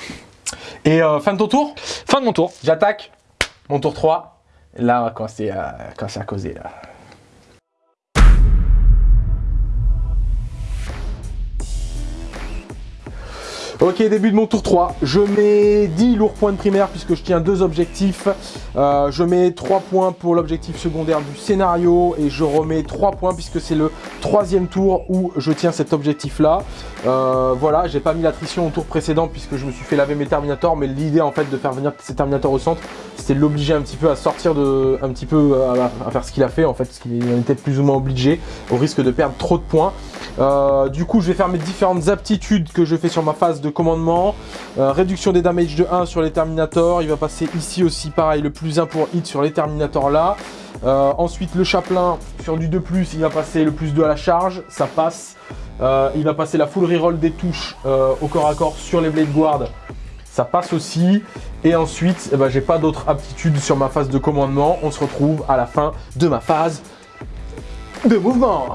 Et euh, fin de ton tour, Fin de mon tour. j'attaque. Mon tour 3. Là, quand c'est quand c'est à causer, là. Ok, début de mon tour 3. Je mets 10 lourds points de primaire puisque je tiens deux objectifs. Euh, je mets 3 points pour l'objectif secondaire du scénario et je remets 3 points puisque c'est le troisième tour où je tiens cet objectif là. Euh, voilà, j'ai pas mis l'attrition au tour précédent puisque je me suis fait laver mes Terminators, mais l'idée en fait de faire venir ces Terminators au centre, c'était de l'obliger un petit peu à sortir de, un petit peu à, faire ce qu'il a fait en fait, parce qu'il en était plus ou moins obligé, au risque de perdre trop de points. Euh, du coup, je vais faire mes différentes aptitudes que je fais sur ma phase de commandement. Euh, réduction des damage de 1 sur les Terminators. Il va passer ici aussi, pareil, le plus 1 pour hit sur les Terminators là. Euh, ensuite, le chaplain sur du 2+, il va passer le plus 2 à la charge. Ça passe. Il va passer la full reroll des touches au corps à corps sur les Blade Guard. Ça passe aussi. Et ensuite, eh ben, j'ai pas d'autres aptitudes sur ma phase de commandement. On se retrouve à la fin de ma phase de mouvement.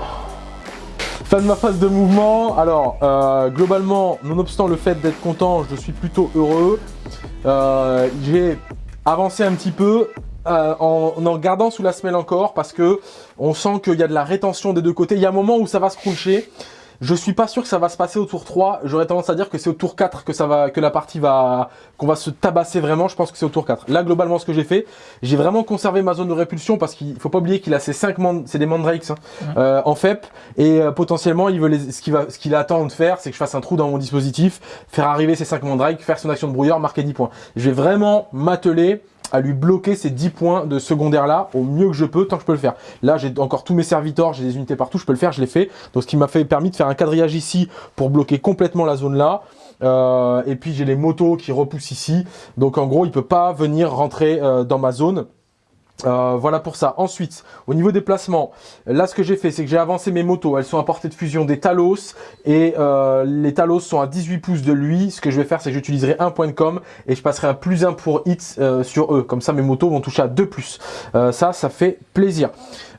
Fin de ma phase de mouvement. Alors, euh, globalement, nonobstant le fait d'être content, je suis plutôt heureux. Euh, J'ai avancé un petit peu euh, en, en gardant sous la semelle encore parce que on sent qu'il y a de la rétention des deux côtés. Il y a un moment où ça va se cruncher. Je suis pas sûr que ça va se passer au tour 3. J'aurais tendance à dire que c'est au tour 4 que ça va, que la partie va, qu'on va se tabasser vraiment. Je pense que c'est au tour 4. Là, globalement, ce que j'ai fait, j'ai vraiment conservé ma zone de répulsion parce qu'il faut pas oublier qu'il a ses 5 mand- c'est des mandrakes hein, euh, en FEP et euh, potentiellement, il veut les, ce qu'il va, ce qu'il attend de faire, c'est que je fasse un trou dans mon dispositif, faire arriver ses 5 mandrakes, faire son action de brouilleur, marquer 10 points. Je vais vraiment m'atteler à lui bloquer ces 10 points de secondaire là au mieux que je peux tant que je peux le faire. Là j'ai encore tous mes servitors, j'ai des unités partout, je peux le faire, je l'ai fait. Donc ce qui m'a fait permis de faire un quadrillage ici pour bloquer complètement la zone là. Euh, et puis j'ai les motos qui repoussent ici. Donc en gros il peut pas venir rentrer euh, dans ma zone. Euh, voilà pour ça. Ensuite, au niveau des placements, là ce que j'ai fait, c'est que j'ai avancé mes motos. Elles sont à portée de fusion des Talos et euh, les Talos sont à 18 pouces de lui. Ce que je vais faire, c'est que j'utiliserai un point de com et je passerai un plus 1 pour hit euh, sur eux. Comme ça, mes motos vont toucher à 2 plus. Ça, ça fait plaisir.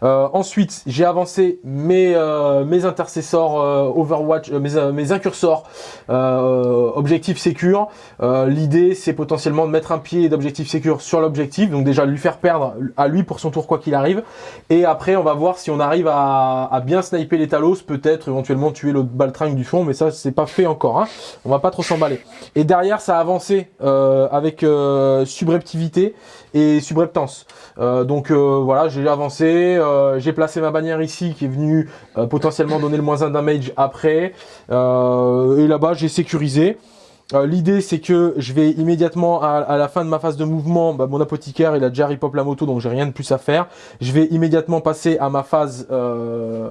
Euh, ensuite, j'ai avancé mes, euh, mes intercessors euh, Overwatch, euh, mes, euh, mes incursors euh, objectif sécure. L'idée, c'est potentiellement de mettre un pied d'objectif sécure sur l'objectif, donc déjà lui faire perdre à lui pour son tour quoi qu'il arrive. Et après, on va voir si on arrive à, à bien sniper les talos, peut-être éventuellement tuer l'autre baltringue du fond, mais ça, c'est pas fait encore. Hein. On va pas trop s'emballer. Et derrière, ça a avancé avec subreptivité et subreptance. Euh, donc euh, voilà, j'ai avancé, euh, j'ai placé ma bannière ici qui est venue potentiellement donner le moins 1 damage après. Et là-bas, j'ai sécurisé. Euh, L'idée c'est que je vais immédiatement à, la fin de ma phase de mouvement, bah, mon apothicaire il a déjà repop la moto donc j'ai rien de plus à faire. Je vais immédiatement passer à ma phase euh,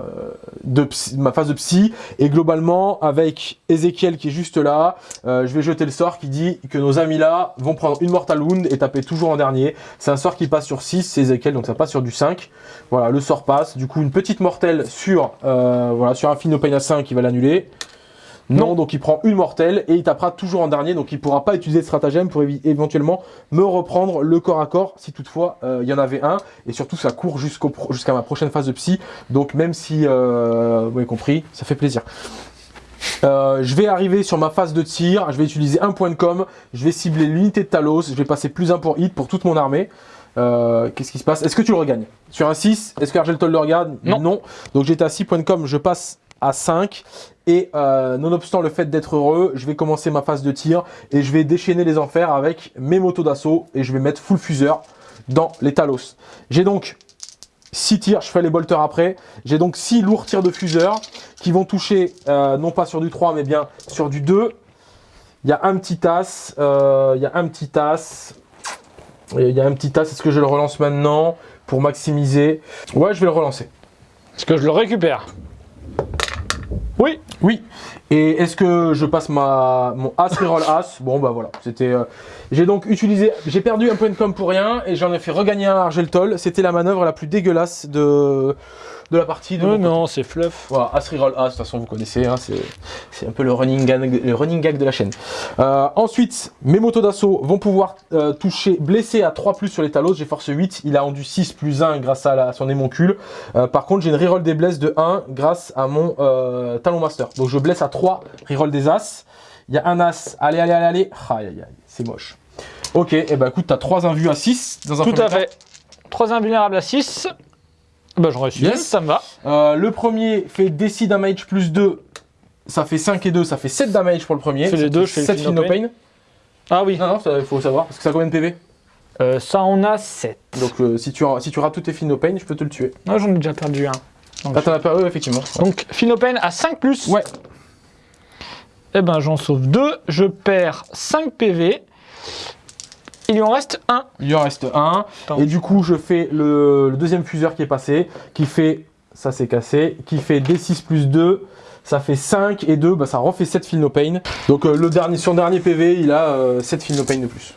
de psy, ma phase psy et globalement avec Ezekiel qui est juste là, euh, je vais jeter le sort qui dit que nos amis là vont prendre une mortal wound et taper toujours en dernier. C'est un sort qui passe sur 6, c'est Ezekiel donc ça passe sur du 5. Voilà, le sort passe. Du coup une petite mortelle sur voilà sur un Fino Pain à 5 qui va l'annuler. Non, donc il prend une mortelle et il tapera toujours en dernier, donc il pourra pas utiliser de stratagème pour éventuellement me reprendre le corps à corps si toutefois euh, il y en avait un. Et surtout ça court jusqu'à ma prochaine phase de psy, donc même si euh, vous avez compris, ça fait plaisir. Euh, je vais arriver sur ma phase de tir, je vais utiliser un point de com, je vais cibler l'unité de Talos, je vais passer plus un pour hit pour toute mon armée. Euh, Qu'est-ce qui se passe? Est-ce que tu le regagnes? Sur un 6, est-ce que Argeltol le regarde Non. Donc j'étais à 6 points de com, je passe à 5. Et euh, nonobstant le fait d'être heureux, je vais commencer ma phase de tir et je vais déchaîner les enfers avec mes motos d'assaut et je vais mettre full fuseur dans les Talos. J'ai donc 6 tirs, je fais les bolters après. J'ai donc 6 lourds tirs de fuseur qui vont toucher euh, non pas sur du 3 mais bien sur du 2. Il y a un petit as, euh, il y a un petit as, il y a un petit as, est-ce que je le relance maintenant pour maximiser? Ouais, je vais le relancer. Est-ce que je le récupère? Oui. Oui. Et est-ce que je passe ma mon as reroll as? Bon bah voilà, c'était. euh, J'ai donc utilisé, j'ai perdu un point de com pour rien et j'en ai fait regagner un à Argeltol. C'était la manœuvre la plus dégueulasse de de la partie. De mon côté. non, c'est fluff. Voilà, as reroll as, de toute façon vous connaissez, hein, c'est un peu le running gag, le running gag de la chaîne. Euh, ensuite, mes motos d'assaut vont pouvoir euh, toucher, blesser à 3 plus sur les talos, j'ai force 8, il a rendu 6 plus 1 grâce à, la- à son émoncule. Euh, par contre, j'ai une reroll des blesses de 1 grâce à mon euh, talon master. Donc je blesse à 3, reroll des as. Il y a un as, allez, allez, allez, allez. Aïe, aïe, aïe, c'est moche. Ok, et bah écoute, t'as 3 invus à 6 dans un Tout à fait. 3 invulnérables à 6. Bah, j'en réussis. Yes. Ça me va. Euh, le premier fait DC damage plus 2. Ça fait 5 et 2, ça fait 7 damage pour le premier. Fais les deux, je fais le 7 Feel No Feel No Pain. Ah oui. Non, non, il faut savoir, parce que ça a combien de PV Euh, ça en a 7. Donc euh, si, tu, si tu rates tous tes Feel No Pain, je peux te le tuer. Moi, j'en ai déjà perdu un. Ah, t'en as oui, effectivement. Donc, Phinopen à 5 plus. Ouais. Eh ben, j'en sauve 2. Je perds 5 PV. Il lui en reste 1. Il en reste un. Attends. Et du coup, je fais le, le deuxième fuseur qui est passé, qui fait, ça c'est cassé, qui fait D6 plus 2. Ça fait 5 et 2, bah, ça refait 7 Feel No Pain. Donc euh, le dernier, son dernier PV, il a euh, 7 Feel No Pain de plus.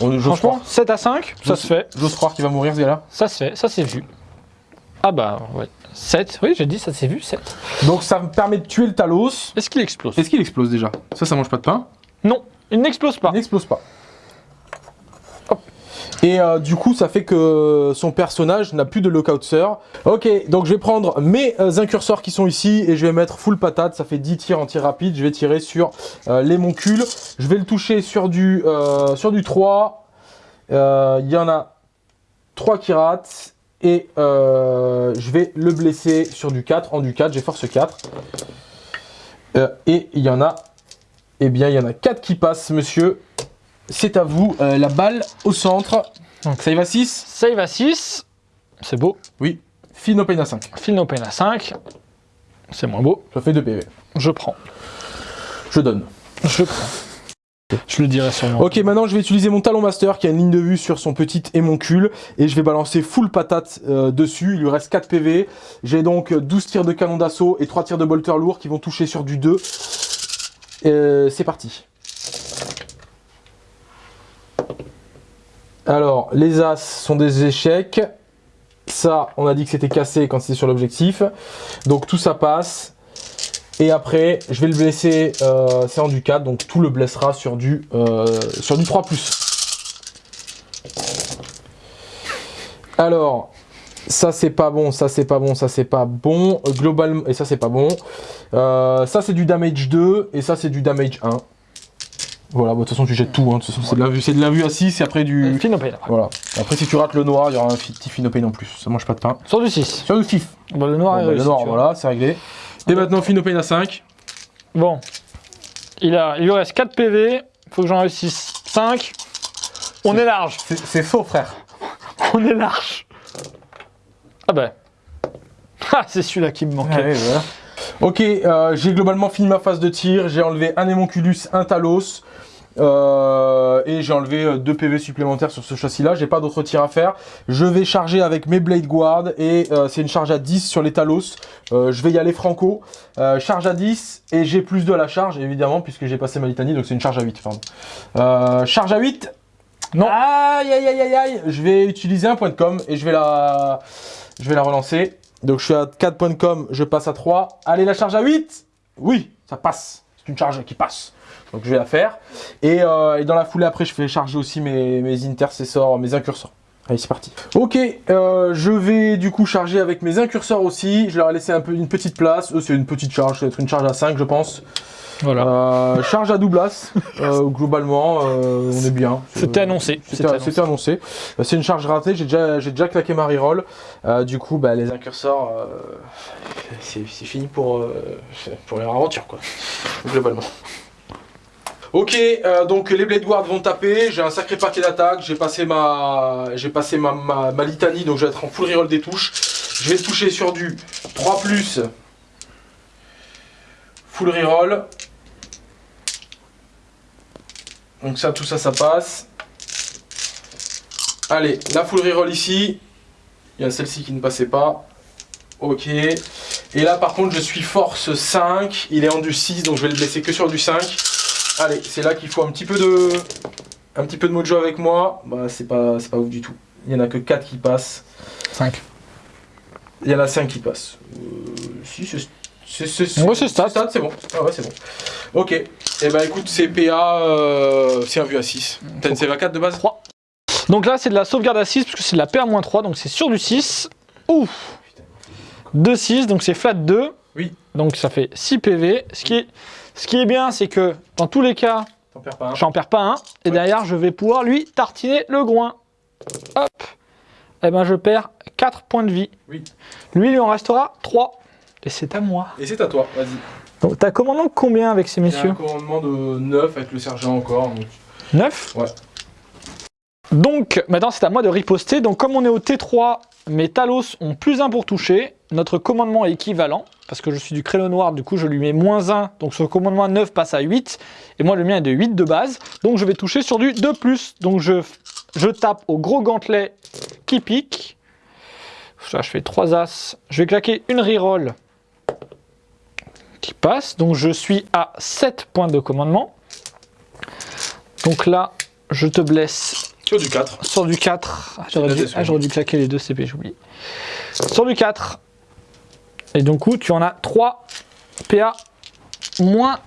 On- Franchement, croire, 7 à 5, ça se fait. j'ose croire qu'il va mourir ce gars-là. Ça se fait, ça c'est vu. Ah bah, ouais. 7, oui, j'ai dit, ça s'est vu, 7. Donc ça me permet de tuer le Talos. Est-ce qu'il explose? Est-ce qu'il explose déjà? Ça, ça mange pas de pain? Non, il n'explose pas. Il n'explose pas. Et euh, du coup, ça fait que son personnage n'a plus de lockout sir. Ok, donc je vais prendre mes euh, incurseurs qui sont ici et je vais mettre full patate. Ça fait 10 tirs en tir rapide. Je vais tirer sur euh, les moncules. Je vais le toucher sur du, sur du 3. Euh, Il y en a 3 qui ratent. Et je vais le blesser sur du 4. En du 4, j'ai force 4. Euh, et il y en a eh bien, il y en a 4 qui passent, monsieur. C'est à vous. Euh, la balle au centre. Donc. y va 6 Save à 6. C'est beau. Oui. Fin open à 5. Fill no pain à 5. C'est moins beau. Ça fait 2 PV. Je prends. Je donne. Je prends. Je le dirai sûrement. Ok, maintenant je vais utiliser mon talon master qui a une ligne de vue sur son petit émoncule. Et je vais balancer full patate euh, dessus. Il lui reste 4 PV. J'ai donc 12 tirs de canon d'assaut et 3 tirs de bolter lourd qui vont toucher sur du 2. Euh, C'est parti. Alors, les As sont des échecs. Ça, on a dit que c'était cassé quand c'était sur l'objectif. Donc tout ça passe. Et après, je vais le blesser, euh, c'est en du 4, donc tout le blessera sur du, euh, sur du 3+. Alors, ça c'est pas bon, ça c'est pas bon, ça c'est pas bon. Euh, Globalement, et ça c'est pas bon. Ça c'est du damage 2, et ça c'est du damage 1. Voilà, bah, de toute façon tu jettes tout, hein. de toute façon c'est de la vue, c'est de la vue à 6 et après du... Pain après. Voilà. Après si tu rates le noir, il y aura un petit finopane en plus, ça mange pas de pain. Sur du 6. Sur fif. Bon, le noir Bon, est bah, le noir, voilà, c'est réglé. Et maintenant finopane à 5. Bon. Il, a, il lui reste 4 PV. Faut que j'en réussisse 5. On est large. C'est- C'est faux frère. On est large. Ah bah. Ah, c'est celui-là qui me manquait. Ouais, voilà. Ok, euh, j'ai globalement fini ma phase de tir. J'ai enlevé un Hémonculus, un Talos. Euh, et j'ai enlevé 2 PV supplémentaires sur ce châssis-là. J'ai pas d'autres tirs à faire. Je vais charger avec mes Blade Guard. Et euh, c'est une charge à 10 sur les Talos. Euh, je vais y aller franco. Euh, charge à 10. Et j'ai plus de la charge, évidemment, puisque j'ai passé ma litanie. Donc c'est une charge à 8. Pardon. Euh, charge à 8. Non. Aïe, aïe, aïe, aïe, aïe. Je vais utiliser un point de com. Et je vais la, je vais la relancer. Donc je suis à 4 points de com, je passe à 3. Allez, la charge à 8 Oui, ça passe. C'est une charge qui passe. Donc je vais la faire. Et, euh, et dans la foulée après, je fais charger aussi mes, mes intercessors, mes incurseurs. Allez, c'est parti. Ok, euh, je vais du coup charger avec mes incurseurs aussi. Je leur ai laissé un peu une petite place. Eux, c'est une petite charge, ça va être une charge à 5, je pense. Voilà. Euh, charge à double as. Euh, globalement, euh, on est bien. C'était annoncé. C'était annoncé. C'est une charge ratée. J'ai déjà, claqué ma reroll. Du coup, bah, les incurseurs, c'est fini pour, pour leur aventure, quoi. Globalement. Ok, euh, donc les Blade Guards vont taper. J'ai un sacré paquet d'attaques. J'ai passé ma, j'ai passé ma, ma, ma litanie, donc je vais être en full reroll des touches. Je vais toucher sur du 3 full reroll. Donc ça, tout ça, ça passe. Allez, la full reroll ici. Il y a celle-ci qui ne passait pas. Ok. Et là, par contre, je suis force 5. Il est en du 6, donc je vais le blesser que sur du 5. Allez, c'est là qu'il faut un petit peu de... Un petit peu de mojo avec moi. Bah, c'est pas, ouf du tout. Il y en a que 4 qui passent. 5. Il y en a 5 qui passent. Euh, si, c'est... C'est c'est- Ouais, c'est bon. Ah ouais, c'est bon. Ok. Et eh ben écoute, c'est PA, euh, c'est un vu à 6. T'as une CV à 4 de base 3. Donc là, c'est de la sauvegarde à 6, parce que c'est de la PA-3, donc c'est sur du 6. Ouf 2, 6, donc c'est flat 2. Oui. Donc ça fait 6 PV. Ce qui est, ce qui est bien, c'est que dans tous les cas, j'en perds pas un. Et Ouais. derrière, je vais pouvoir lui tartiner le groin. Hop Et ben je perds 4 points de vie. Oui. Lui, il lui en restera 3. Et c'est à moi. Et c'est à toi, vas-y. Donc t'as commandant combien avec ces Il y a messieurs un commandement de 9 avec le sergent encore. donc- 9 Ouais. Donc maintenant c'est à moi de riposter. Donc comme on est au T3, mes Talos ont plus 1 pour toucher. Notre commandement est équivalent. Parce que je suis du créneau noir, du coup je lui mets moins 1. Donc ce commandement à 9 passe à 8. Et moi le mien est de 8 de base. Donc je vais toucher sur du 2+. Donc je, je tape au gros gantelet qui pique. Ça je fais 3 As. Je vais claquer une reroll qui passe. Donc je suis à 7 points de commandement. Donc là, je te blesse Sur du 4. sur du 4. Ah, J'aurais dû, ah, dû claquer les deux CP, j'oublie. Sur du 4. Et donc, coup, tu en as 3 PA moins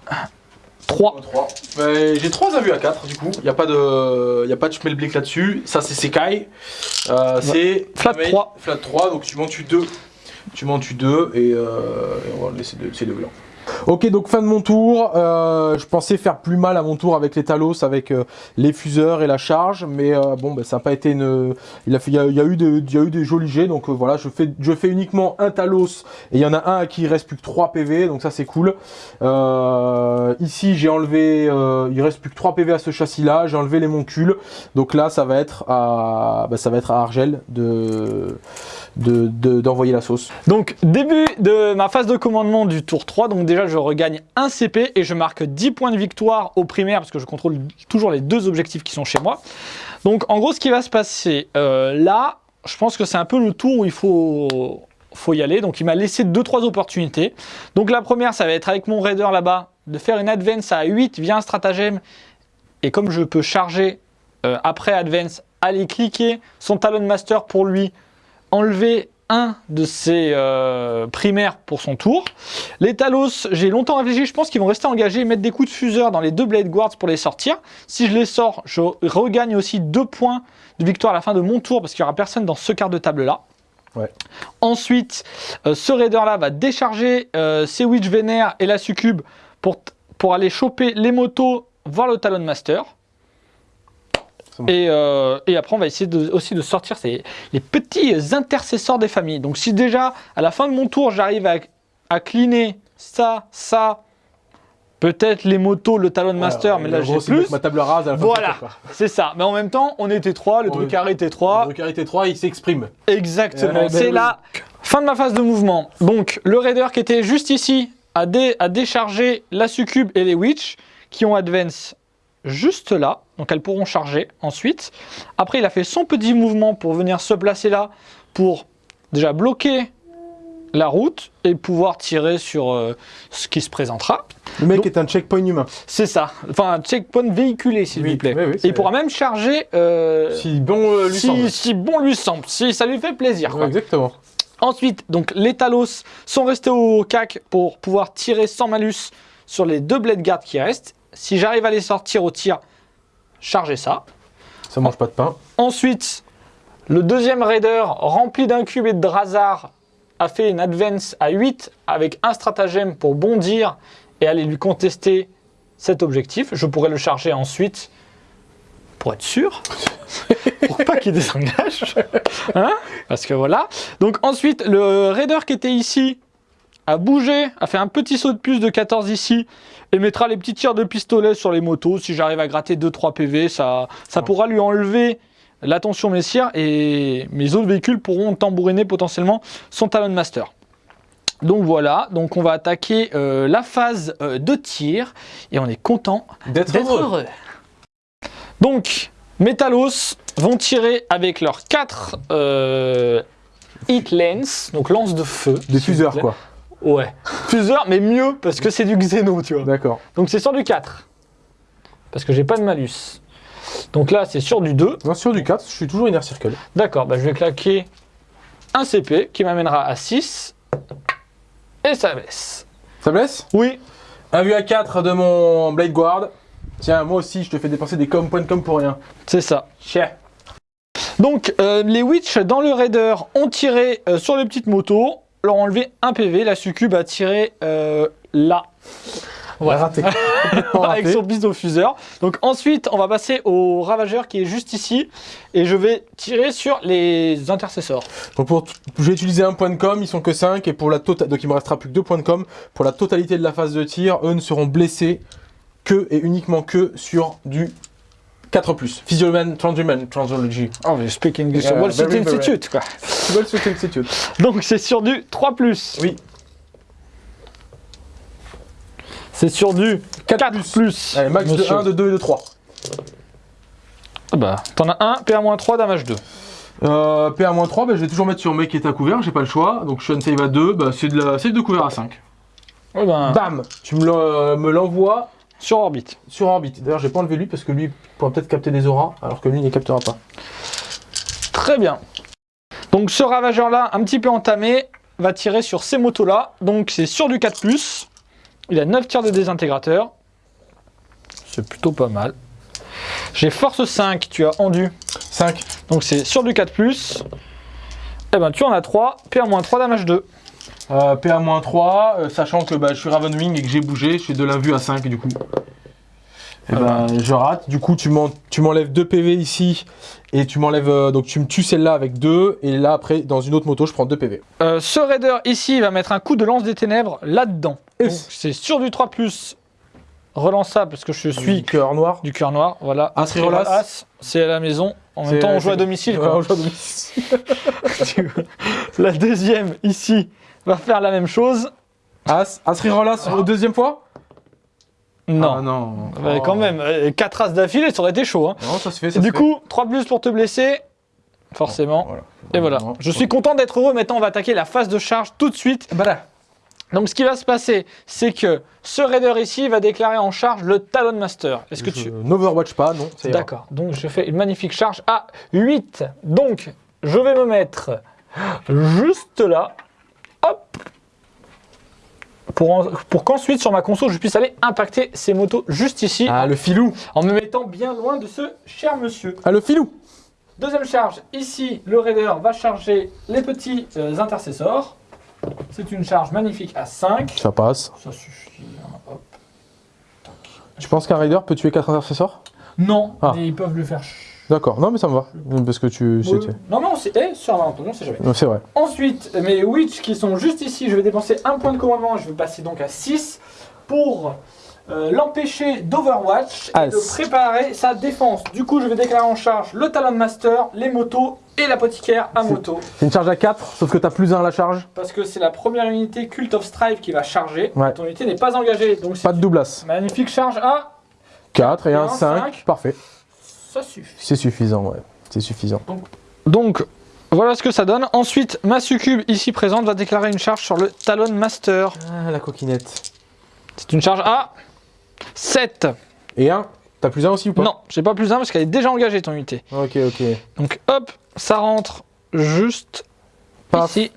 3. 3. Ben, J'ai 3 vus à 4 du coup. Il n'y a pas de, y a pas de schmelblick là-dessus. Ça c'est Sekai. Euh, c'est Flat Mail, 3. Flat 3, donc tu m'en tues 2. Tu m'en tues 2 et, euh, et on va laisser de- ces deux blancs. Ok, donc fin de mon tour. Euh, je pensais faire plus mal à mon tour avec les Talos, avec euh, les fuseurs et la charge, mais euh, bon, ben, ça n'a pas été une. Il, a fait, il, y a, eu des, il y a eu des jolis jets, donc voilà, je fais, je fais uniquement un Talos et il y en a un à qui il reste plus que 3 PV, donc ça c'est cool. Ici, j'ai enlevé, il reste plus que 3 PV à ce châssis-là. J'ai enlevé les moncules, donc là, ça va être à, ben, ça va être à Argel de de- de- d'envoyer la sauce. Donc, début de ma phase de commandement du tour 3. Donc, déjà, je regagne un CP et je marque 10 points de victoire au primaire parce que je contrôle toujours les deux objectifs qui sont chez moi. Donc, en gros, ce qui va se passer euh, là, je pense que c'est un peu le tour où il faut, faut y aller. Donc, il m'a laissé 2-3 opportunités. Donc, la première, ça va être avec mon raider là-bas de faire une advance à 8 via un stratagème. Et comme je peux charger euh, après advance, aller cliquer son Talon Master pour lui enlever un de ses euh, primaires pour son tour. Les Talos, j'ai longtemps réfléchi, je pense qu'ils vont rester engagés et mettre des coups de fuseur dans les deux Blade Guards pour les sortir. Si je les sors, je regagne aussi deux points de victoire à la fin de mon tour parce qu'il n'y aura personne dans ce quart de table là. Ouais. Ensuite, euh, ce raider là va décharger euh, ses Witch Vénère et la Succube pour, pour aller choper les motos voir le Talon Master. C'est bon. Et, euh, et après, on va essayer de- aussi de sortir ces, les petits intercesseurs des familles. Donc, si déjà, à la fin de mon tour, j'arrive à, à cleaner ça, ça, peut-être les motos, le Talon Master, mais là, j'ai plus. ma table rase à la fin Voilà. C'est ça. Mais en même temps, on était 3, le Ouais. Drukhari était 3. Le carité 3, il s'exprime. Exactement. Eh ben C'est oui. la fin de ma phase de mouvement. Donc, le raider qui était juste ici a, dé- a déchargé la succube et les witch qui ont advance juste là. Donc, elles pourront charger ensuite. Après, il a fait son petit mouvement pour venir se placer là pour déjà bloquer la route et pouvoir tirer sur euh, ce qui se présentera. Le mec Donc- est un checkpoint humain. C'est ça. Enfin, un checkpoint véhiculé, s'il Oui, vous plaît. oui, oui, et c'est- il pourra même charger euh, Si bon euh, lui si, semble. si bon lui semble, si ça lui fait plaisir. Quoi. exactement. Ensuite, donc les Talos sont restés au cac pour pouvoir tirer sans malus sur les deux blade guards qui restent. Si j'arrive à les sortir au tir, chargez ça. Ça mange pas de pain. Ensuite, Le deuxième raider, rempli d'un cube et de Drazar, a fait une advance à 8 avec un stratagème pour bondir et aller lui contester cet objectif. Je pourrais le charger ensuite pour être sûr, pour pas qu'il désengage. Hein Parce que voilà. Donc ensuite, le raider qui était ici a bougé, a fait un petit saut de puce de 14 ici et mettra les petits tirs de pistolet sur les motos. Si j'arrive à gratter 2-3 PV, ça, ça pourra lui enlever l'attention messieurs et mes autres véhicules pourront tambouriner potentiellement son Talon Master. Donc voilà, donc on va attaquer euh, la phase euh, de tir et on est content D'être heureux. heureux. Donc, Metalos vont tirer avec leurs 4 hit lens, donc lance de feu. Des fuseurs, quoi. Ouais, fuseurs, mais mieux parce que c'est du Xeno, tu vois. D'accord. Donc c'est sur du 4. Parce que j'ai pas de malus. Donc là, c'est sur du 2. Non, sur du 4, je suis toujours Inner Circle. D'accord, bah je vais claquer un CP qui m'amènera à 6. Et ça baisse. Ça blesse Oui, Un vue à 4 de mon Blade Guard. Tiens, moi aussi, je te fais dépenser des com, points de com pour rien. c'est ça. Cher. Donc, euh, les Witch dans le Raider ont tiré euh, sur les petites motos, leur enlevé un PV. La Succube a tiré euh, là. Ouais. Raté. Avec son pistolet-fuseur. Donc ensuite, on va passer au ravageur qui est juste ici. Et je vais tirer sur les intercesseurs. Donc pour je vais utiliser un point de com, ils sont que 5 et pour la tota- donc il me restera plus que 2 points de com. Pour la totalité de la phase de tir, eux ne seront blessés que et uniquement que sur du 4+. Physioman, Transhuman, Transology. Oh, mais speak English. Yeah, Wall Street. Institute, quoi. Le Sweet Institute Donc c'est sur du 3+. Oui. C'est sur du 4 4+. plus. plus. Allez, max de monsieur. 1, de 2 et de 3. Ah bah, t'en as un, PA-3, damage 2. Euh, PA-3, bah, je vais toujours mettre sur mec qui est à couvert, j'ai pas le choix. Donc je suis un save à 2, bah, c'est de la save de couvert à 5. Ouais, ben, Bam Tu me l'envoies sur orbite. sur orbite. D'ailleurs, j'ai pas enlevé lui parce que lui pourra peut-être capter des auras, alors que lui ne les captera pas. Très bien. Donc ce ravageur-là, un petit peu entamé, va tirer sur ces motos-là. Donc c'est sur du 4+. Il a 9 tirs de désintégrateur. C'est plutôt pas mal. J'ai force 5, tu as endu. 5. Donc c'est sur du 4+. Eh ben tu en as 3, PA-3, damage 2. Euh, PA-3, euh, sachant que bah, je suis Ravenwing et que j'ai bougé, je suis de l'invue à 5 du coup. Et ben, je rate. Du coup, tu m'en- tu m'enlèves 2 PV ici et tu m'enlèves. euh, donc, tu me tues celle-là avec 2. Et là, après, dans une autre moto, je prends 2 PV. Ce raider ici va mettre un coup de lance des ténèbres là-dedans. C'est sur du 3+, relançable parce que je suis cœur noir. du cœur noir. Voilà. As as. As, c'est à la maison. En même temps, on joue c'est- à domicile. Ouais, quoi. on joue à domicile. la deuxième ici va faire la même chose. As, As reroll as au deuxième fois? Non. Ah, non. Oh. Quand même, 4 as d'affilée, ça aurait été chaud. hein. Non, ça se fait. Ça Et se du fait. coup, 3 plus pour te blesser. Forcément. Voilà. Et voilà. Non. Je suis content d'être heureux. Maintenant, on va attaquer la phase de charge tout de suite. Bah là. Donc, ce qui va se passer, c'est que ce raider ici va déclarer en charge le Talon Master. Est-ce que tu. N'overwatch pas, non. D'accord. Donc, je fais une magnifique charge à 8. Donc, je vais me mettre juste là. Hop. Pour, en- pour qu'ensuite, sur ma console, je puisse aller impacter ces motos juste ici. Ah, le filou. En me mettant bien loin de ce cher monsieur. Ah, le filou. Deuxième charge, ici, le raider va charger les petits euh, intercesseurs. C'est une charge magnifique à 5. Ça passe. Ça suffit. hein, hop. Tu penses qu'un raider peut tuer 4 intercesseurs? Non, Ah. mais ils peuvent le faire. D'accord. Non, mais ça me va. Parce que tu. C'était- Non, non, c'est eh, sur un malentendu, on sait jamais. C'est vrai. Ensuite, mes witch qui sont juste ici, je vais dépenser un point de commandement, je vais passer donc à 6 pour euh, l'empêcher d'Overwatch et As. de préparer sa défense. Du coup, je vais déclarer en charge le Talon Master, les motos et l'apothicaire à moto. C'est une charge à 4, sauf que t'as plus 1 à la charge. Parce que c'est la première unité Cult of Strife qui va charger. Ouais. Ton unité n'est pas engagée. Donc Pas de doublasse. magnifique charge à 4 et Et un un 5. cinq. Parfait. Ça suffit. C'est suffisant, ouais. C'est suffisant. Donc voilà ce que ça donne. Ensuite, ma succube ici présente va déclarer une charge sur le Talon Master. Ah, la coquinette. C'est une charge à 7. Et 1 T'as plus 1 aussi ou pas? Non, j'ai pas plus 1 parce qu'elle est déjà engagée ton unité. Ok, ok. Donc hop, ça rentre juste Paf. ici.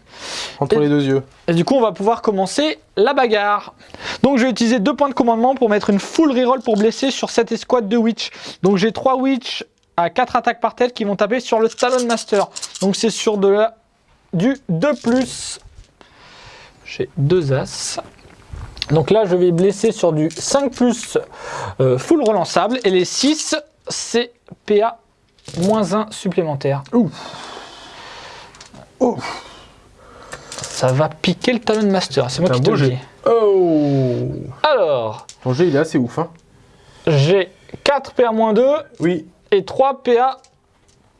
Entre Et- les deux yeux. Et du coup, on va pouvoir commencer la bagarre. Donc, je vais utiliser deux points de commandement pour mettre une full reroll pour blesser sur cette escouade de Witch. Donc, j'ai trois Witch à 4 attaques par tête qui vont taper sur le Talon Master. Donc c'est sur de la, du 2+. J'ai deux As. Donc là, je vais blesser sur du 5 plus euh, full relançable. Et les 6, c'est PA moins 1 supplémentaire. Ouf. Ouf. Ça va piquer le Talon Master, c'est moi qui te le dis. Oh Alors, Ton jet, il est assez ouf, hein. j'ai 4 PA moins 2 Oui. et 3 PA.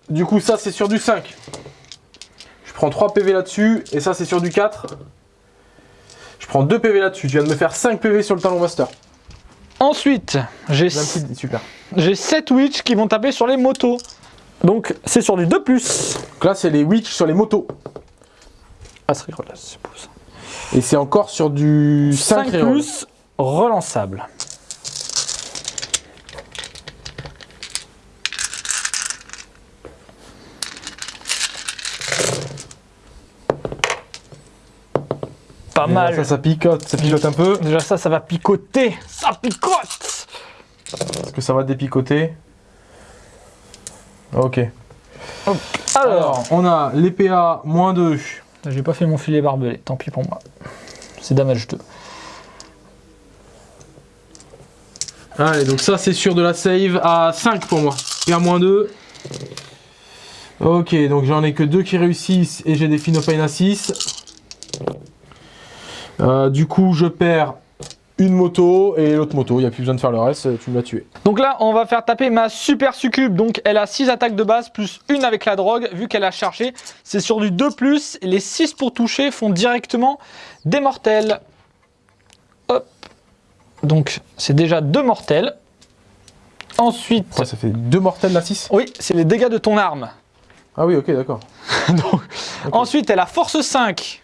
Du coup, ça, c'est sur du 5. Je prends 3 PV là-dessus, et ça, c'est sur du 4. Je prends 2 PV là-dessus. Tu viens de me faire 5 PV sur le talon master. Ensuite, j'ai Même si- Super. j'ai 7 Witch qui vont taper sur les motos. Donc, c'est sur du 2 plus. Donc là, c'est les witch sur les motos. Ah, c'est rigolo, là, c'est beau, ça. Et c'est encore sur du 5, 5 reroll. plus relançable. Pas mal. Ça, ça picote, ça picote un peu. Déjà ça, ça va picoter. Ça picote Est-ce que ça va dépicoter? Ok. Alors, Alors, on a les PA moins 2. j'ai pas fait mon filet barbelé. Tant pis pour moi. C'est damage 2. Allez, donc ça, c'est sur de la save à 5 pour moi. PA moins 2. Ok, donc j'en ai que 2 qui réussissent et j'ai des Finopane à 6. Euh, du coup, je perds une moto et l'autre moto. Il n'y a plus besoin de faire le reste, tu m'as tué. Donc là, on va faire taper ma super succube. Donc elle a 6 attaques de base plus une avec la drogue. Vu qu'elle a chargé, c'est sur du 2+. Et les 6 pour toucher font directement des mortels. Hop. Donc c'est déjà deux mortels. Ensuite, Ouais, ça fait 2 mortels la 6 oui, c'est les dégâts de ton arme. Ah oui, ok, d'accord. Ensuite, elle a force 5.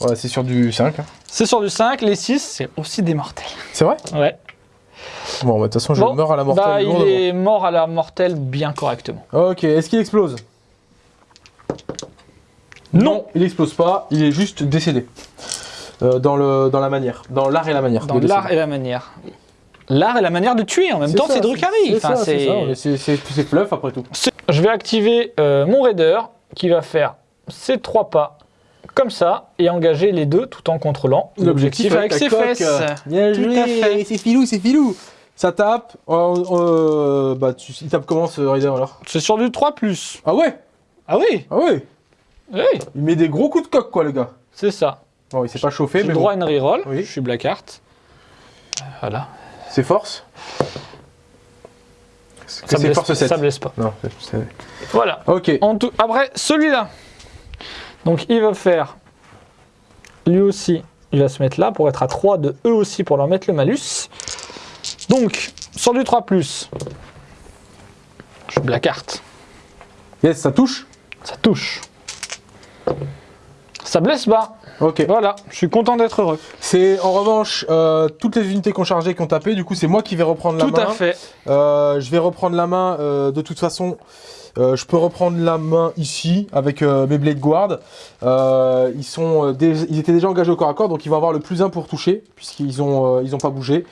Ouais, c'est sur du 5. hein. C'est sur du 5. Les 6, c'est aussi des mortels. C'est vrai? Ouais. Bon, bah, de toute façon, je Bon, meurs à la mortelle. Bah, il est mort à la mortelle bien correctement. Ok, est-ce qu'il explose? Non. il explose pas, il est juste décédé. Euh, dans, le, dans la manière, dans l'art et la manière. Dans l'art et la manière. L'art et la manière de tuer en même temps, c'est Drukhari. C'est Enfin, c'est fluff après tout. Je vais activer euh, mon raider qui va faire ces trois pas comme ça et engager les deux tout en contrôlant l'objectif avec ses coque. fesses. Bien Tout joué, à fait. c'est filou, c'est filou. Ça tape. euh, euh, bah, tu, il tape comment ce Raider alors? C'est sur du 3 Ah ouais? Ah oui, Ah ouais? Oui, Il met des gros coups de coque quoi, le gars. c'est ça. Bon, il s'est pas chauffé, J'ai mais droit à une reroll. Oui. Je suis black art. Euh, Voilà. c'est force? Ça C'est blesse, force 7. ça blesse pas. Non, Voilà. Ok. En tout, après, celui-là. Donc, il va faire. Lui aussi, il va se mettre là pour être à 3 de eux aussi pour leur mettre le malus. Donc, sur du 3, je black art. Yes, ça touche? Ça touche. Ça blesse bas. Ok. Voilà, je suis content d'être heureux. C'est en revanche euh, toutes les unités qu'on chargé qui ont tapé. Du coup, c'est moi qui vais reprendre la Tout main. à fait. Euh, je vais reprendre la main. euh, de toute façon, euh, je peux reprendre la main ici avec euh, mes Blade Guard. Euh, ils, sont, ils étaient déjà engagés au corps à corps, donc ils vont avoir le plus 1 pour toucher, puisqu'ils ont, euh, ils ont pas bougé.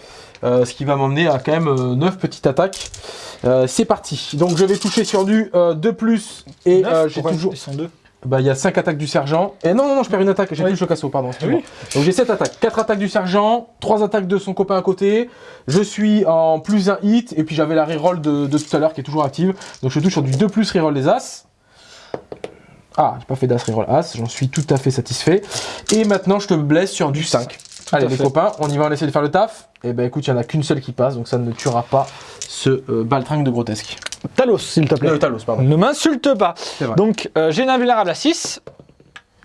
Ce qui va m'emmener à quand même 9 petites attaques. C'est parti. Donc je vais toucher sur du 2 plus et j'ai toujours. Ils sont deux. Bah, il y a 5 attaques du sergent. Et non, non, non, je perds une attaque. J'ai Oui. plus le casso, pardon. excuse-moi. Donc j'ai 7 attaques. 4 attaques du sergent, 3 attaques de son copain à côté. Je suis en plus un hit. Et puis j'avais la reroll de, de tout à l'heure qui est toujours active. Donc je touche sur du 2 plus reroll des As. Ah, j'ai pas fait d'As reroll As. J'en suis tout à fait satisfait. Et maintenant je te blesse sur du 5. Allez les fait. copains, on y va, on essaie de faire le taf. Et ben écoute, il n'y en a qu'une seule qui passe. Donc ça ne tuera pas ce euh, baltringue de grotesque. Talos, s'il te plaît. Euh, Talos, pardon. Ne m'insulte pas. Donc, euh, j'ai une invulnérable à 6.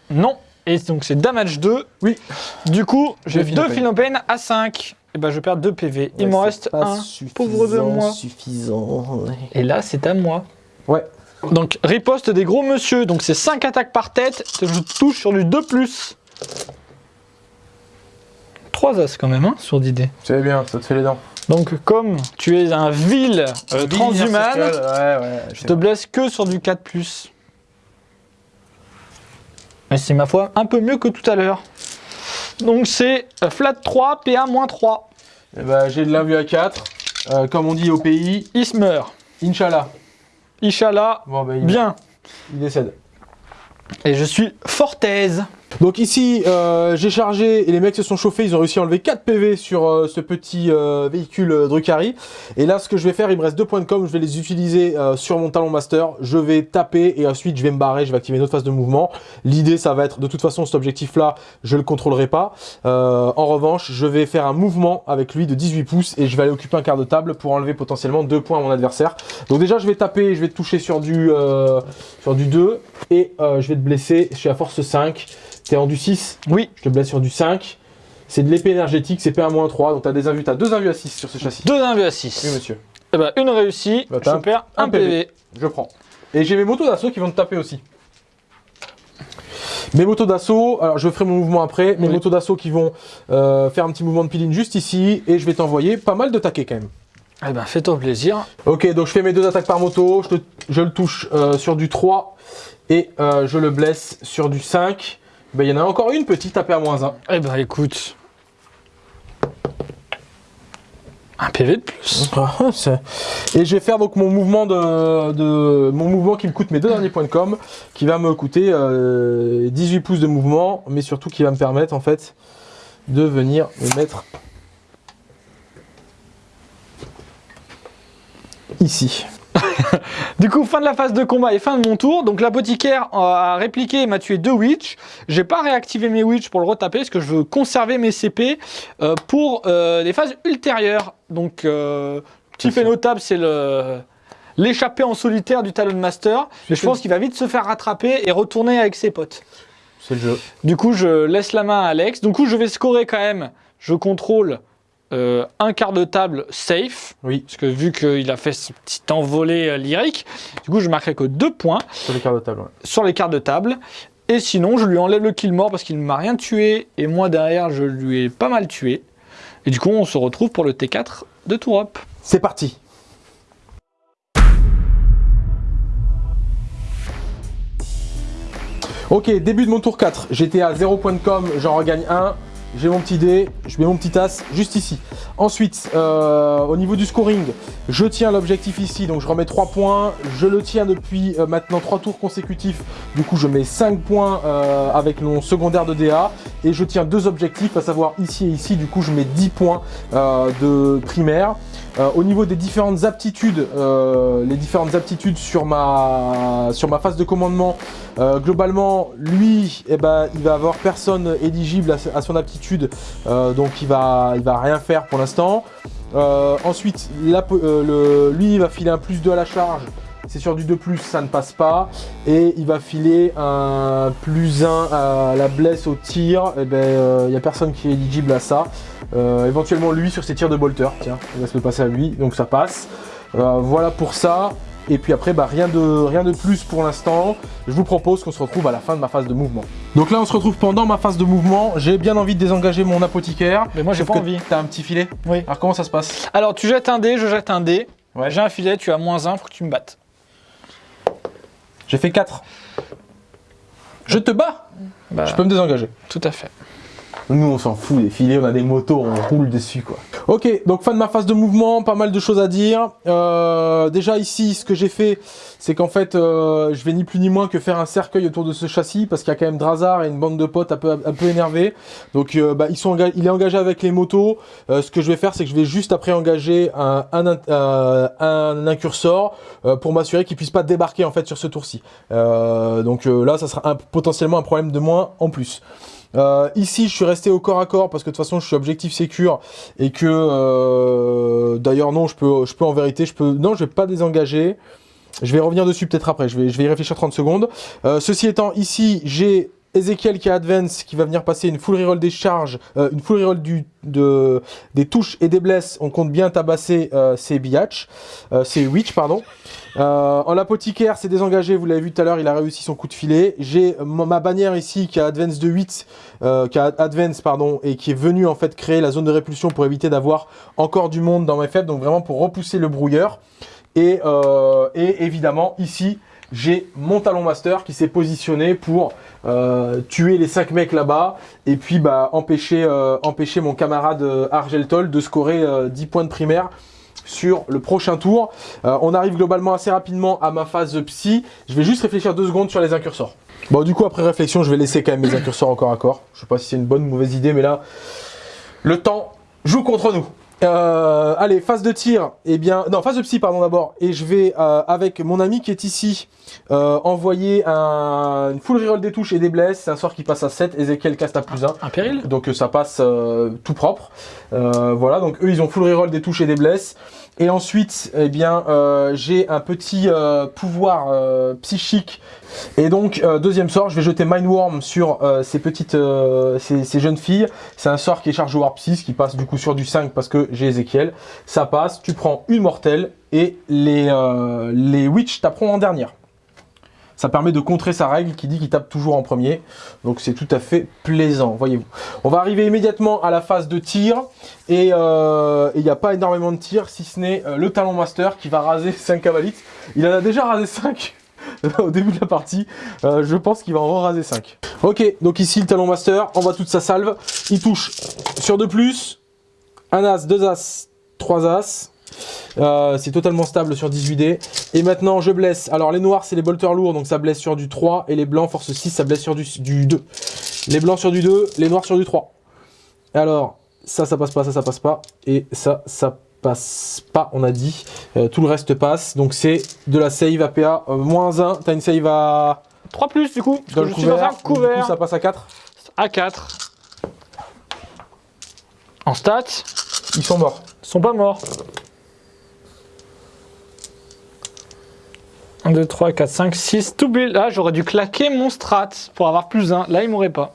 Non. Et donc, c'est damage 2. Oui. Du coup, j'ai Deux Philopènes. À 5. Et ben, je perds 2 PV. Il m'en reste un. Pauvre de moi. Suffisant. ouais. Et là, c'est à moi. Ouais. Donc, riposte des gros monsieur. Donc, c'est 5 attaques par tête. Je touche sur du 2+. 3 as quand même, hein, sur d'idée. C'est bien, ça te fait les dents. Donc, comme tu es un vil euh, transhumane, Ouais, ouais. je te blesse que sur du 4+. Mais c'est ma foi un peu mieux que tout à l'heure. Donc c'est euh, flat 3, PA moins 3. Eh ben, j'ai de l'invue à 4. Euh, comme on dit au pays, Il se meurt. Inch'Allah. Inch'Allah, Bon, bah, il, bien. il décède. Et je suis Fortaise. Donc ici, euh, j'ai chargé et les mecs se sont chauffés, ils ont réussi à enlever 4 PV sur euh, ce petit euh, véhicule euh, Drucari. Et là, ce que je vais faire, il me reste 2 points de com, je vais les utiliser euh, sur mon talon master. Je vais taper et ensuite je vais me barrer, je vais activer une autre phase de mouvement. L'idée, ça va être, de toute façon, cet objectif-là, je le contrôlerai pas. Euh, en revanche, je vais faire un mouvement avec lui de 18 pouces et je vais aller occuper un quart de table pour enlever potentiellement 2 points à mon adversaire. Donc déjà, je vais taper, je vais te toucher sur du, sur du 2 et je vais te blesser, je suis à force 5. T'es en du 6 Oui. je te blesse sur du 5. C'est de l'épée énergétique, c'est P1-3, donc t'as des invus, t'as deux invus à 6 sur ce châssis. 2 invus à 6. Oui monsieur, Eh ben, une réussie, Bah, je un- perds un un PV. je prends. Et j'ai mes motos d'assaut qui vont te taper aussi. Mes motos d'assaut, alors je ferai mon mouvement après, mes Oui. motos d'assaut qui vont euh, faire un petit mouvement de piline juste ici, et je vais t'envoyer pas mal de taquets quand même. Eh ben, fais-toi plaisir. Ok, donc je fais mes deux attaques par moto, je, te- je le touche euh, sur du 3, et euh, je le blesse sur du 5. Ben, il y en a encore une petite à moins 1. Eh ben, écoute. Un PV de plus. Ah, Et je vais faire donc mon mouvement de, de- mon mouvement qui me coûte mes deux derniers points de com, qui va me coûter euh, 18 pouces de mouvement, mais surtout qui va me permettre en fait de venir me mettre ici. Du coup, fin de la phase de combat et fin de mon tour. Donc l'apothicaire euh, a répliqué et m'a tué deux witch. J'ai pas réactivé mes witch pour le retaper parce que je veux conserver mes CP euh, pour euh, les phases ultérieures. Donc, euh, petit fait notable, c'est le l'échappée en solitaire du Talon Master. Et je pense qu'il va vite se faire rattraper et retourner avec ses potes. C'est le jeu. Du coup, je laisse la main à Alex. Du coup, je vais scorer quand même. Je contrôle euh, un quart de table safe. Oui, Parce que vu qu'il a fait ce petit envolé euh, lyrique, du coup, je marquerai que deux points sur les cartes de table. ouais. sur les cartes de table. Et sinon, je lui enlève le kill mort parce qu'il ne m'a rien tué. Et moi, derrière, je lui ai pas mal tué. Et du coup, on se retrouve pour le T4 de Tourop. C'est parti. Ok, début de mon tour 4. J'étais à 0 point de com, j'en regagne 1. J'ai mon petit dé, je mets mon petit as juste ici. Ensuite, euh, au niveau du scoring, je tiens l'objectif ici, donc je remets 3 points. Je le tiens depuis euh, maintenant 3 tours consécutifs. Du coup, je mets 5 points euh, avec mon secondaire de DA. Et je tiens deux objectifs, à savoir ici et ici. Du coup, je mets 10 points euh, de primaire. Euh, au niveau des différentes aptitudes, les différentes aptitudes sur ma, sur ma phase de commandement, euh, globalement, lui, eh ben, il va avoir personne éligible à, son aptitude, euh, donc il va, il va rien faire pour l'instant. Euh, ensuite, lui, il va filer un plus 2 à la charge. C'est sur du 2 plus, ça ne passe pas. Et il va filer un plus 1 à la blesse au tir. Il ben, n'y a personne qui est éligible à ça. Éventuellement lui sur ses tirs de bolter, tiens, on va se le passer à lui, donc ça passe. Voilà pour ça. Et puis après, bah, rien, de, rien de plus pour l'instant. Je vous propose qu'on se retrouve à la fin de ma phase de mouvement. Donc là, on se retrouve pendant ma phase de mouvement. J'ai bien envie de désengager mon apothicaire. Mais moi, j'ai pas envie. T'as un petit filet Oui. Alors comment ça se passe? Alors, tu jettes un dé, je jette un dé. Ouais. J'ai un filet, tu as moins un, faut que tu me battes. J'ai fait 4. Je te bats Bah, Je peux me désengager. Tout à fait. Nous, on s'en fout des filets, on a des motos, on roule dessus, quoi. Ok, donc fin de ma phase de mouvement, pas mal de choses à dire. Euh, déjà ici, ce que j'ai fait, c'est qu'en fait, euh, je vais ni plus ni moins que faire un cercueil autour de ce châssis, parce qu'il y a quand même Drazar et une bande de potes un peu, un peu énervés. Donc, euh, bah, ils sont il est engagé avec les motos. Euh, ce que je vais faire, c'est que je vais juste après engager un, un, euh, un incursor pour m'assurer qu'il puisse pas débarquer en fait sur ce tour-ci. Donc là, ça sera un- potentiellement un problème de moins en plus. Euh, ici, je suis resté au corps à corps parce que de toute façon, je suis objectif sécure et que euh, d'ailleurs non, je peux, je peux en vérité, je peux, non, je vais pas désengager. Je vais revenir dessus peut-être après. Je vais, je vais y réfléchir 30 secondes. Euh, ceci étant, ici, j'ai Ezekiel qui a advance, qui va venir passer une full reroll des charges, euh, une full reroll du, de, des touches et des blesses. On compte bien tabasser euh, ces biatch, euh, ces witch, pardon. Euh, en l'apothicaire, c'est désengagé, vous l'avez vu tout à l'heure, il a réussi son coup de filet. J'ai ma bannière ici qui a advance de 8, euh, qui a advance pardon, et qui est venu en fait créer la zone de répulsion pour éviter d'avoir encore du monde dans mes faibles, donc vraiment pour repousser le brouilleur. Et, et évidemment ici, j'ai mon talon master qui s'est positionné pour euh, tuer les 5 mecs là-bas et puis bah, empêcher, euh, empêcher mon camarade euh, Argeltol de scorer euh, 10 points de primaire sur le prochain tour. On arrive globalement assez rapidement à ma phase psy. Je vais juste réfléchir deux secondes sur les incursors. Bon, du coup, après réflexion, je vais laisser quand même mes incursors encore à corps. Je sais pas si c'est une bonne ou mauvaise idée, mais là, le temps joue contre nous. Euh, allez, phase de tir, eh bien, non, phase de psy, pardon, d'abord. Et je vais, euh, avec mon ami qui est ici, euh, envoyer un, une full reroll des touches et des blesses. C'est un sort qui passe à 7, Ezekiel cast à plus 1. Un péril Donc ça passe tout propre. voilà, donc eux, ils ont full reroll des touches et des blesses. Et ensuite, eh bien, j'ai un petit pouvoir psychique et donc, euh, deuxième sort, je vais jeter Mindworm sur euh, ces petites, euh, ces, jeunes filles. C'est un sort qui est chargé au Warp 6, qui passe du coup sur du 5 parce que j'ai Ezekiel. Ça passe, tu prends une mortelle et les, les Witch taperont en dernière. Ça permet de contrer sa règle qui dit qu'il tape toujours en premier. Donc c'est tout à fait plaisant, voyez-vous. On va arriver immédiatement à la phase de tir. Et il n'y a pas énormément de tir, si ce n'est le Talon Master qui va raser 5 cavalites. Il en a déjà rasé 5 au début de la partie. Euh, je pense qu'il va en raser 5. Ok, donc ici le talon master, on voit toute sa salve. Il touche sur 2+, plus, un as, deux as, trois as. Euh, c'est totalement stable sur 18D. Et maintenant, je blesse. Alors, les noirs, c'est les bolters lourds, donc ça blesse sur du 3. Et les blancs, force 6, ça blesse sur du, du 2. Les blancs sur du 2, les noirs sur du 3. Alors, ça, ça passe pas, ça, ça passe pas. Et ça, ça passe pas, on a dit. Euh, tout le reste passe. Donc c'est de la save APA euh, moins 1. T'as une save à 3 plus du coup. Dans le couvert. couvert. Du coup, ça passe à 4. À 4. En stats. Ils sont morts. Ils sont pas morts. 1, 2, 3, 4, 5, 6. Tout Là, j'aurais dû claquer mon strat pour avoir plus 1. Là, il m'aurait pas.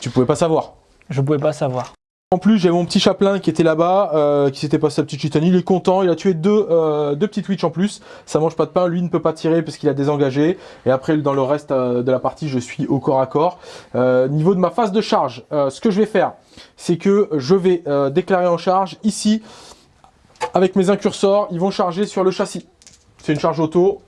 Tu pouvais pas savoir. Je pouvais pas savoir. En plus, j'ai mon petit chaplain qui était là-bas, euh, qui s'était passé sa petite chitanie. Il est content, il a tué deux, euh, deux petites witch en plus. Ça mange pas de pain, lui ne peut pas tirer parce qu'il a désengagé. Et après, dans le reste euh, de la partie, je suis au corps à corps. niveau de ma phase de charge, ce que je vais faire, c'est que je vais déclarer en charge ici, avec mes incursors, ils vont charger sur le châssis. C'est une charge auto,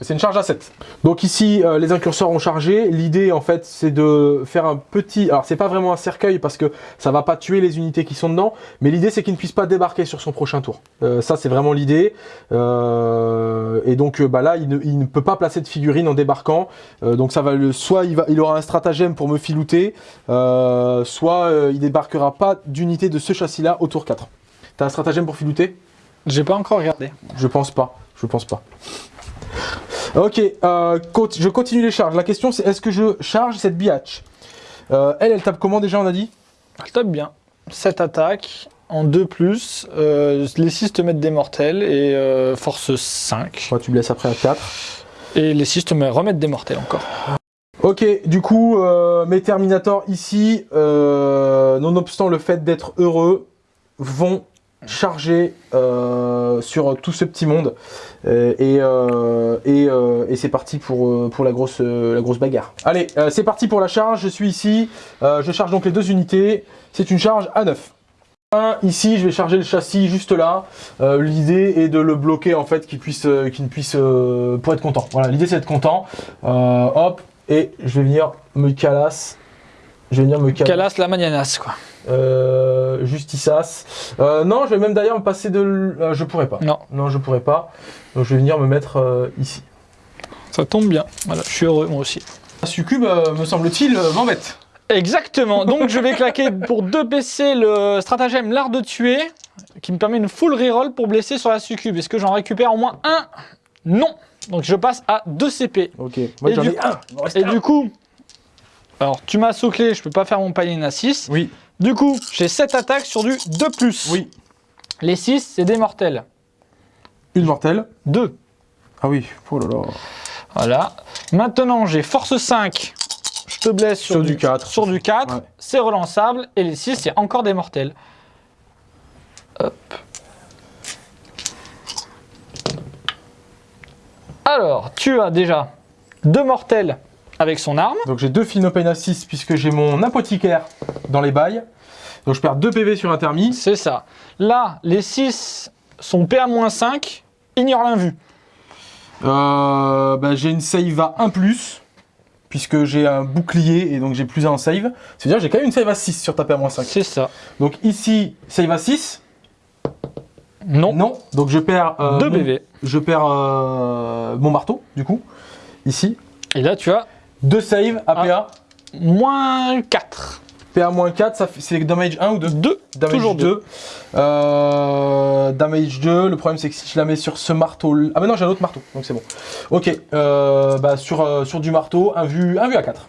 c'est une charge à 7. Donc ici, euh, les incurseurs ont chargé. L'idée, en fait, c'est de faire un petit... Alors, c'est pas vraiment un cercueil parce que ça va pas tuer les unités qui sont dedans. Mais l'idée, c'est qu'il ne puisse pas débarquer sur son prochain tour. Euh, ça, c'est vraiment l'idée. Euh, et donc, bah là, il ne, peut pas placer de figurine en débarquant. donc, ça va le... soit il, va, il aura un stratagème pour me filouter, soit il débarquera pas d'unité de ce châssis-là au tour 4. T'as un stratagème pour filouter? J'ai pas encore regardé. Je pense pas. Je pense pas. Ok, euh, je continue les charges. La question c'est est-ce que je charge cette biatch euh, Elle, elle tape comment déjà on a dit Elle tape bien. 7 attaques en 2+, plus, euh, les 6 te mettent des mortels et force 5. tu me laisses après à 4. Et les 6 te remettent des mortels encore. Ok, du coup, mes Terminators ici, nonobstant le fait d'être heureux, vont chargé euh, sur tout ce petit monde euh, et, euh, et, c'est parti pour, pour la, grosse, la grosse bagarre. Allez, c'est parti pour la charge, je suis ici, je charge donc les deux unités, c'est une charge à 9. Ici, je vais charger le châssis juste là. l'idée est de le bloquer en fait, qu'il puisse, qu'il ne puisse, pour être content. Voilà, l'idée c'est d'être content. hop, et je vais venir me calasse. Je vais venir me calasse. Calasse la manianas quoi. Euh, Justisas. Euh, non, je vais même d'ailleurs me passer de... Euh, je pourrais pas. Non. Non, je pourrais pas. Donc je vais venir me mettre euh, ici. Ça tombe bien. Voilà, je suis heureux moi aussi. La succube, me semble-t-il, m'embête. Exactement. Donc je vais claquer pour 2 PC le stratagème l'art de tuer, qui me permet une full reroll pour blesser sur la succube. Est-ce que j'en récupère au moins un? Non. Donc je passe à 2 CP. Ok. Moi j'en ai un. Et du coup, alors tu m'as soclé, je peux pas faire mon panier à 6. Oui. Du coup, j'ai 7 attaques sur du 2+. Oui. Les 6, c'est des mortels. Une mortelle 2. Ah oui, oh là là. Voilà. Maintenant, j'ai force 5. Je te blesse sur, du, 4. Sur du 4. C'est relançable. Et les 6, c'est encore des mortels. Hop. Alors, tu as déjà deux mortels avec son arme. Donc j'ai deux Philopena 6 puisque j'ai mon apothicaire dans les bails. Donc je perds 2 PV sur un thermi. C'est ça. Là, les 6 sont PA-5, ignore l'invue. Euh, bah, j'ai une save à 1+, puisque j'ai un bouclier et donc j'ai plus 1 en save. C'est-à-dire que j'ai quand même une save à 6 sur ta PA-5. C'est ça. Donc ici, save à 6. Non. Non. Donc je perds. euh, 2 mon- BV. Je perds euh, mon marteau, du coup. Ici. Et là, tu as 2 save, APA. moins 4. PA moins 4, ça fait- c'est damage 1 ou 2 2. Damage Toujours 2. Euh, damage 2. Le problème, c'est que si je la mets sur ce marteau. Ah, mais non, j'ai un autre marteau, donc c'est bon. Ok. Euh, bah, sur, euh, sur du marteau, un vu, un vu à 4.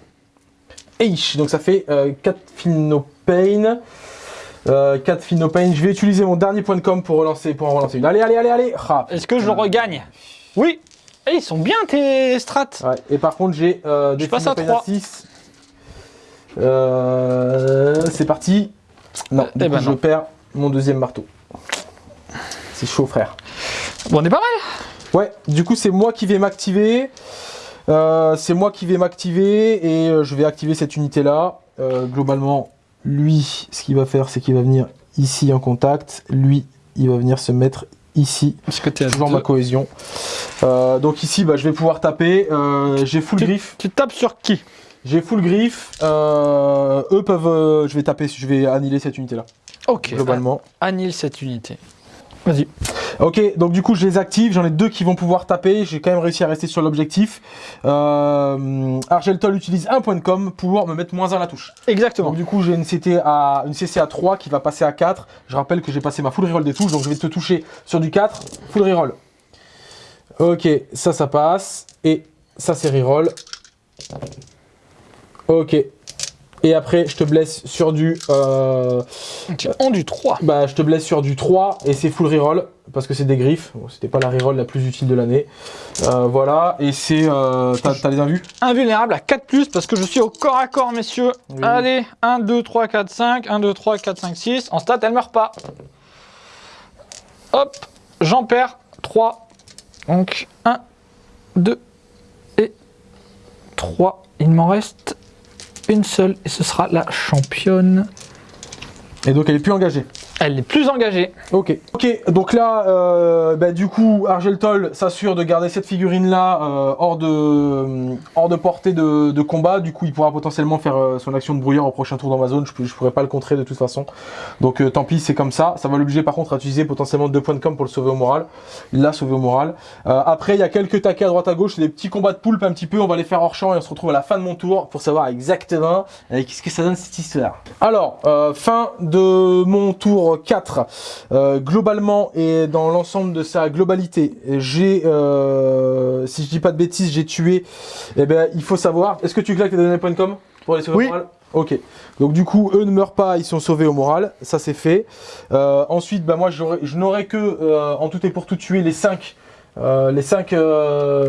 Eish, donc ça fait euh, 4 Finopane. Euh, 4 Finopane. Je vais utiliser mon dernier point de com pour, relancer, pour en relancer une. Allez, allez, allez, allez. Ah, Est-ce que je le regagne? Oui. Eh, ils sont bien tes strats. Ouais, et par contre, j'ai euh, des Je passe à Finopane trois. 6. Euh, c'est parti. Non, Eh du coup, ben je non. perds mon deuxième marteau. C'est chaud, frère. Bon, on est pas mal. Ouais, du coup, c'est moi qui vais m'activer. Euh, c'est moi qui vais m'activer et euh, je vais activer cette unité-là. Globalement, lui, ce qu'il va faire, c'est qu'il va venir ici en contact. Lui, il va venir se mettre ici. Parce que tu es Toujours ma cohésion. Euh, donc ici, bah, je vais pouvoir taper. Euh, j'ai full Tu- griffe. Tu tapes sur qui? J'ai full griffe. Euh, eux peuvent. euh, je vais taper. Je vais annihiler cette unité-là. Ok. Globalement. Annule cette unité. Vas-y. Ok, donc du coup je les active, j'en ai deux qui vont pouvoir taper, j'ai quand même réussi à rester sur l'objectif. Euh, Argeltol utilise un point de com pour me mettre moins 1 à la touche. Exactement. Donc du coup j'ai une, CT à, une CC à 3 qui va passer à 4. Je rappelle que j'ai passé ma full reroll des touches, donc je vais te toucher sur du 4, full reroll. Ok, ça ça passe, et ça c'est reroll. Ok. Et après je te blesse sur du... euh, Tu en du 3. bah, je te blesse sur du 3 et c'est full reroll parce que c'est des griffes. Bon, C'était pas la reroll la plus utile de l'année. Euh, voilà, et c'est. Euh, T'as les invus Invulnérable à 4 parce que je suis au corps à corps, messieurs. Oui. Allez, 1, 2, 3, 4, 5. 1, 2, 3, 4, 5, 6. En stat, elle meurt pas. Hop, j'en perds 3. Donc 1, 2 et 3. Il m'en reste une seule et ce sera la championne. Et donc elle est plus engagée. Elle est plus engagée. Ok. Ok, donc là, euh, bah, du coup, Argeltol s'assure de garder cette figurine-là euh, hors, de, hors de portée de, de combat. Du coup, il pourra potentiellement faire euh, son action de brouilleur au prochain tour dans ma zone. Je, je pourrais pas le contrer de toute façon. Donc euh, tant pis, c'est comme ça. Ça va l'obliger par contre à utiliser potentiellement deux points de com pour le sauver au moral. Il l'a sauvé au moral. Euh, après, il y a quelques taquets à droite à gauche. Des petits combats de poulpe un petit peu. On va les faire hors champ et on se retrouve à la fin de mon tour pour savoir exactement euh, qu'est-ce que ça donne cette histoire. Alors, euh, fin de mon tour 4. Euh, globalement et dans l'ensemble de sa globalité, j'ai, euh, si je dis pas de bêtises, j'ai tué. Eh ben, il faut savoir. Est-ce que tu claques les données point com pour les sauver Oui. au moral? Ok. Donc du coup, eux ne meurent pas, ils sont sauvés au moral. Ça c'est fait. Euh, ensuite, bah moi, je n'aurais que en tout et pour tout tuer les 5 les 5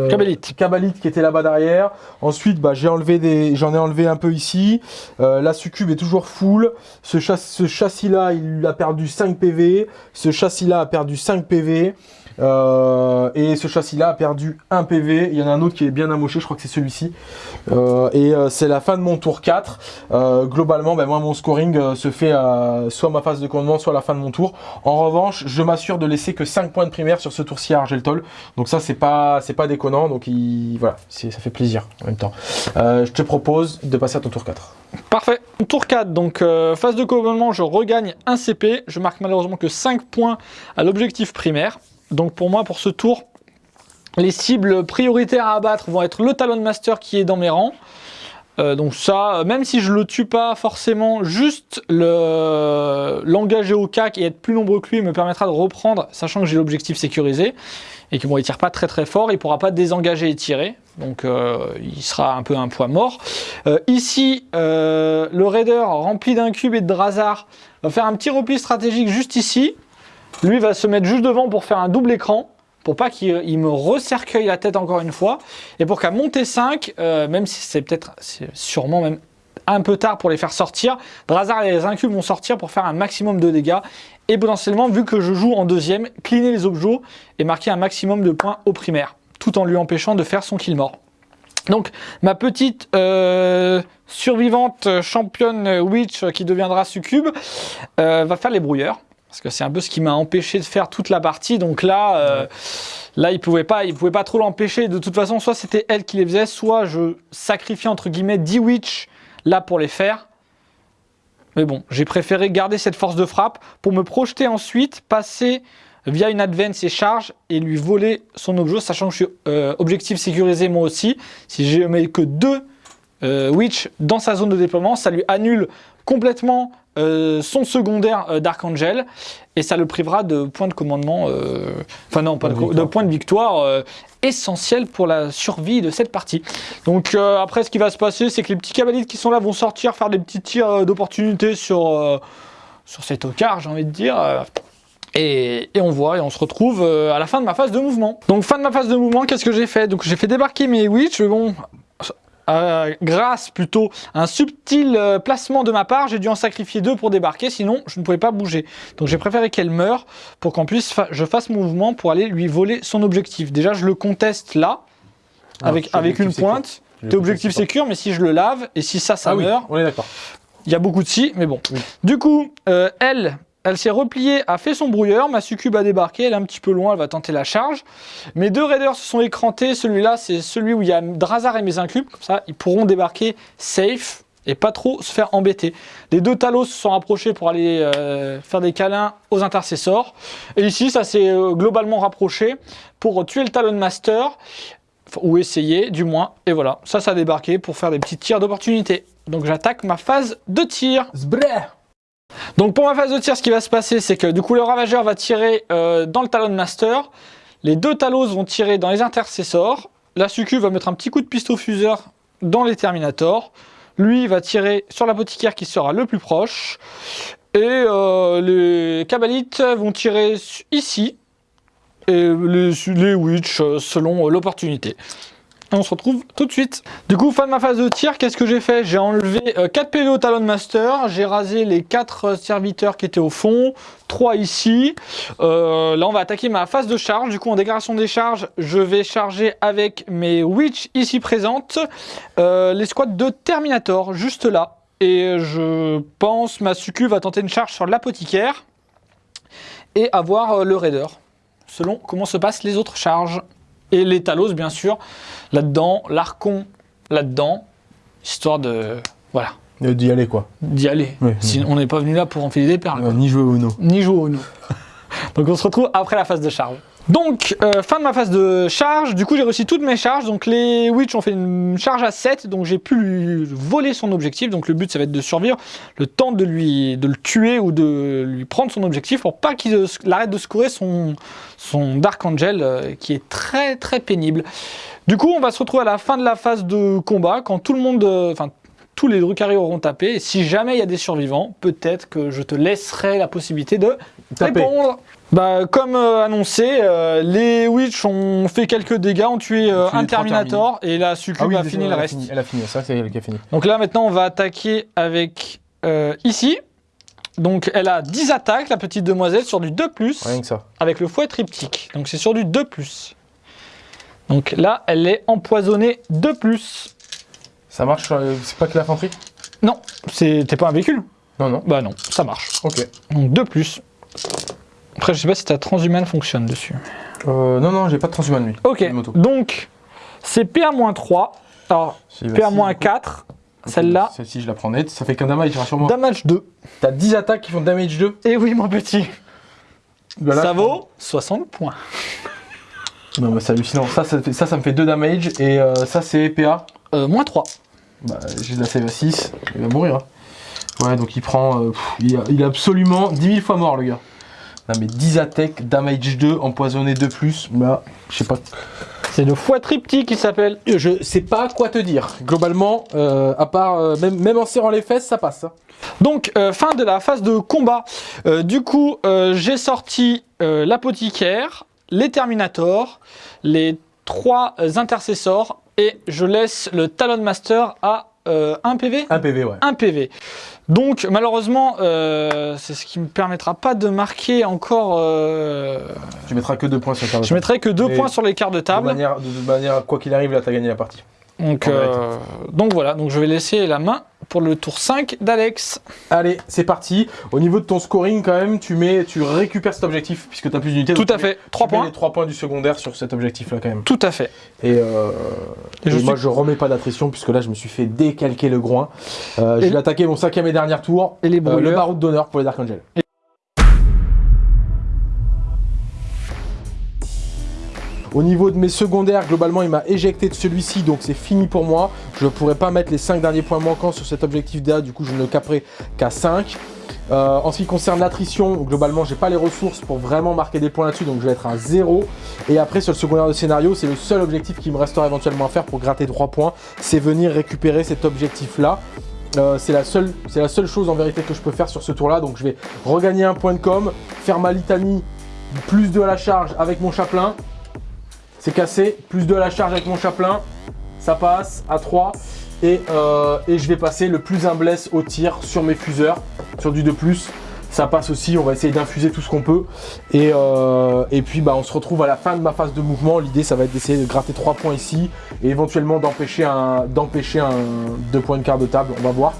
Cabalites. cabalites qui étaient là-bas derrière. Ensuite, bah, j'ai enlevé des, j'en ai enlevé un peu ici. Euh, la succube est toujours full. Ce, chass- ce châssis-là, il a perdu 5 PV. Ce châssis-là a perdu 5 PV. Euh, et ce châssis-là a perdu 1 PV. Il y en a un autre qui est bien amoché, je crois que c'est celui-ci. Euh, et euh, c'est la fin de mon tour 4. Euh, globalement, ben, moi, mon scoring se fait à soit ma phase de commandement, soit à la fin de mon tour. En revanche, je m'assure de laisser que 5 points de primaire sur ce tour-ci à Argeltol. Donc ça, c'est pas, pas déconnant. Donc il, voilà, ça fait plaisir en même temps. Je te propose de passer à ton tour 4. Parfait. Tour 4, donc phase de commandement, je regagne un CP. Je marque malheureusement que 5 points à l'objectif primaire. Donc pour moi, pour ce tour, les cibles prioritaires à abattre vont être le Talon Master qui est dans mes rangs. Euh, donc ça, euh, même si je le tue pas forcément, juste le- l'engager au CAC et être plus nombreux que lui me permettra de reprendre, sachant que j'ai l'objectif sécurisé et que bon, il tire pas très très fort, il pourra pas désengager et tirer, donc euh, il sera un peu un poids mort. Ici, le raider rempli d'un cube et de Drazar va faire un petit repli stratégique juste ici. Lui va se mettre juste devant pour faire un double écran, pour pas qu'il il me recercueille la tête encore une fois, et pour qu'à monter 5, euh, même si c'est peut-être, sûrement même un peu tard pour les faire sortir, Drazar et les incubes vont sortir pour faire un maximum de dégâts, et potentiellement, vu que je joue en deuxième, cleaner les objets et marquer un maximum de points au primaire, tout en lui empêchant de faire son kill mort. Donc, ma petite euh, survivante championne Witch qui deviendra succube euh, va faire les brouilleurs. Parce que c'est un peu ce qui m'a empêché de faire toute la partie. Donc là, euh, là il pouvait pas, pouvait pas trop l'empêcher. De toute façon, soit c'était elle qui les faisait, soit je sacrifiais entre guillemets 10 Witch là pour les faire. Mais bon, j'ai préféré garder cette force de frappe pour me projeter ensuite, passer via une advance et charge et lui voler son objet, sachant que je suis euh, objectif sécurisé moi aussi. Si je mets que deux euh, Witch dans sa zone de déploiement, ça lui annule complètement euh, son secondaire euh, d'Archangel et ça le privera de points de commandement, euh, enfin non, pas de, points de victoire euh, essentiels pour la survie de cette partie. Donc après, ce qui va se passer, c'est que les petits cavaliers qui sont là vont sortir, faire des petits tirs d'opportunité sur, sur cet ocard, j'ai envie de dire. et, et on voit et on se retrouve à la fin de ma phase de mouvement. Donc fin de ma phase de mouvement, qu'est-ce que j'ai fait? Donc j'ai fait débarquer mes witch, bon, euh, grâce plutôt à un subtil euh, placement de ma part, j'ai dû en sacrifier deux pour débarquer, sinon je ne pouvais pas bouger. Donc j'ai préféré qu'elle meure pour qu'en plus fa- je fasse mon mouvement pour aller lui voler son objectif. Déjà je le conteste là, Ah, avec, avec une pointe. T'es objectif sécure, mais si je le lave et si ça, ça Ah oui, meurt, on est d'accord. il y a beaucoup de si, mais bon. Oui. Du coup, euh, elle, elle s'est repliée, a fait son brouilleur. Ma succube a débarqué, elle est un petit peu loin, elle va tenter la charge. Mes deux raiders se sont écrantés. Celui-là, c'est celui où il y a Drazar et mes incubes. Comme ça, ils pourront débarquer safe et pas trop se faire embêter. Les deux talos se sont rapprochés pour aller euh, faire des câlins aux intercessors. Et ici, ça s'est euh, globalement rapproché pour tuer le Talon Master. Ou essayer, du moins. Et voilà, ça, ça a débarqué pour faire des petits tirs d'opportunité. Donc j'attaque ma phase de tir. Donc pour ma phase de tir, ce qui va se passer, c'est que du coup le ravageur va tirer euh, dans le talon master, les deux talos vont tirer dans les intercessors, la succube va mettre un petit coup de pistolet fuseur dans les terminators, lui va tirer sur l'apothicaire qui sera le plus proche, et euh, les cabalites vont tirer ici, et les, les witch euh, selon l'opportunité. On se retrouve tout de suite. Du coup, fin de ma phase de tir, qu'est-ce que j'ai fait? J'ai enlevé euh, 4 PV au Talon Master, j'ai rasé les 4 serviteurs qui étaient au fond, 3 ici. Euh, là, on va attaquer ma phase de charge. Du coup, en déclaration des charges, je vais charger avec mes Witch ici présentes euh, les squads de Terminator, juste là. Et je pense ma Succube va tenter une charge sur l'apothicaire et avoir euh, le Raider, selon comment se passent les autres charges. Et les Talos, bien sûr, là-dedans, l'Archon là-dedans, histoire de. Voilà, Euh, D'y aller quoi. d'y aller. Ouais, Sinon, on n'est pas venu là pour enfiler des perles. Euh, ni jouer au no. Ni jouer au nous. Donc on se retrouve après la phase de charge. Donc, euh, fin de ma phase de charge, du coup j'ai réussi toutes mes charges, donc les Witch ont fait une charge à 7, donc j'ai pu lui voler son objectif, donc le but ça va être de survivre, le temps de, lui, de le tuer ou de lui prendre son objectif pour pas qu'il arrête de secourir son, son Dark Angel euh, qui est très très pénible. Du coup on va se retrouver à la fin de la phase de combat, quand tout le monde, euh, enfin tous les Drukhari auront tapé, et si jamais il y a des survivants, peut-être que je te laisserai la possibilité de Taper. répondre. Bah, comme euh, annoncé, euh, les Witch ont fait quelques dégâts, ont tué euh, un Terminator et la Succube a déjà, fini le a reste. Elle a fini, que c'est elle qui a fini. Donc là maintenant on va attaquer avec ici. Donc elle a 10 attaques, la petite demoiselle, sur du 2+, Rien que ça. avec le fouet triptyque. Donc c'est sur du 2+. Donc là elle est empoisonnée 2+. Ça marche, c'est pas que l'infanterie? Non, t'es pas un véhicule? Non, non. Bah non, ça marche. Ok. Donc 2+. Après je sais pas si ta transhumane fonctionne dessus. Euh, non, non, j'ai pas de transhumane lui. Ok, donc c'est PA-3. Alors, Si, bah, si, PA-4, celle-là, Celle-ci, je la prends nette. Ça fait qu'un damage, rassure-moi. damage 2. T'as 10 attaques qui font damage 2. Et oui, mon petit, Bah là, ça vaut 60 points. Non, bah c'est hallucinant. Ça, ça, fait- ça, ça me fait 2 damage. Et euh, ça, c'est PA. Euh, moins 3. Bah, j'ai de la save à 6. Il va mourir. hein. Ouais, donc il prend. euh, pff, il est absolument 10 000 fois mort, le gars. Non, mais 10 attaques, damage 2, empoisonné 2 plus. Bah, je sais pas. C'est le fouet triptyque qui s'appelle. Je sais pas quoi te dire. Globalement, euh, à part. euh, même, même en serrant les fesses, ça passe. hein. Donc, euh, fin de la phase de combat. Euh, du coup, euh, j'ai sorti euh, l'apothicaire, les Terminators, les trois euh, intercessors et je laisse le Talon Master à euh, 1 PV 1 PV, ouais. 1 PV. Donc malheureusement, euh, c'est ce qui me permettra pas de marquer encore. euh, Tu mettras que 2 points sur ta je mettrai que 2 Mais points sur les quarts de de table. manière, de, de manière, quoi qu'il arrive, là, t'as gagné la partie. Donc, euh, donc voilà, donc je vais laisser la main pour le tour 5 d'Alex. Allez, c'est parti. Au niveau de ton scoring, quand même, tu mets, tu récupères cet objectif puisque t'as plus d'unités. Tout à tu fait, 3 tu mets points. les 3 points du secondaire sur cet objectif-là, quand même. Tout à fait. Et, euh, Et et je moi, suis- je remets pas d'attrition puisque là, je me suis fait décalquer le groin. Euh, je vais attaquer mon cinquième et dernier tour. Et les Euh, le baroud d'honneur pour les Dark Angels. Au niveau de mes secondaires, globalement, il m'a éjecté de celui-ci, donc c'est fini pour moi. Je ne pourrais pas mettre les 5 derniers points manquants sur cet objectif DA, du coup je ne le caperai qu'à 5. Euh, en ce qui concerne l'attrition, globalement, j'ai pas les ressources pour vraiment marquer des points là-dessus, donc je vais être à 0. Et après, sur le secondaire de scénario, c'est le seul objectif qui me restera éventuellement à faire pour gratter 3 points, c'est venir récupérer cet objectif-là. Euh, c'est la, seule, la seule chose en vérité que je peux faire sur ce tour-là, donc je vais regagner un point de com, faire ma litanie, plus de à la charge avec mon chaplain, c'est cassé, plus de à la charge avec mon chaplain, ça passe à 3. Euh, et, je vais passer le plus un bless au tir sur mes fuseurs, sur du 2+. Ça passe aussi, on va essayer d'infuser tout ce qu'on peut. Et, euh, et, puis bah, on se retrouve à la fin de ma phase de mouvement. L'idée ça va être d'essayer de gratter 3 points ici et éventuellement d'empêcher un, un 2 points de quart de table, on va voir.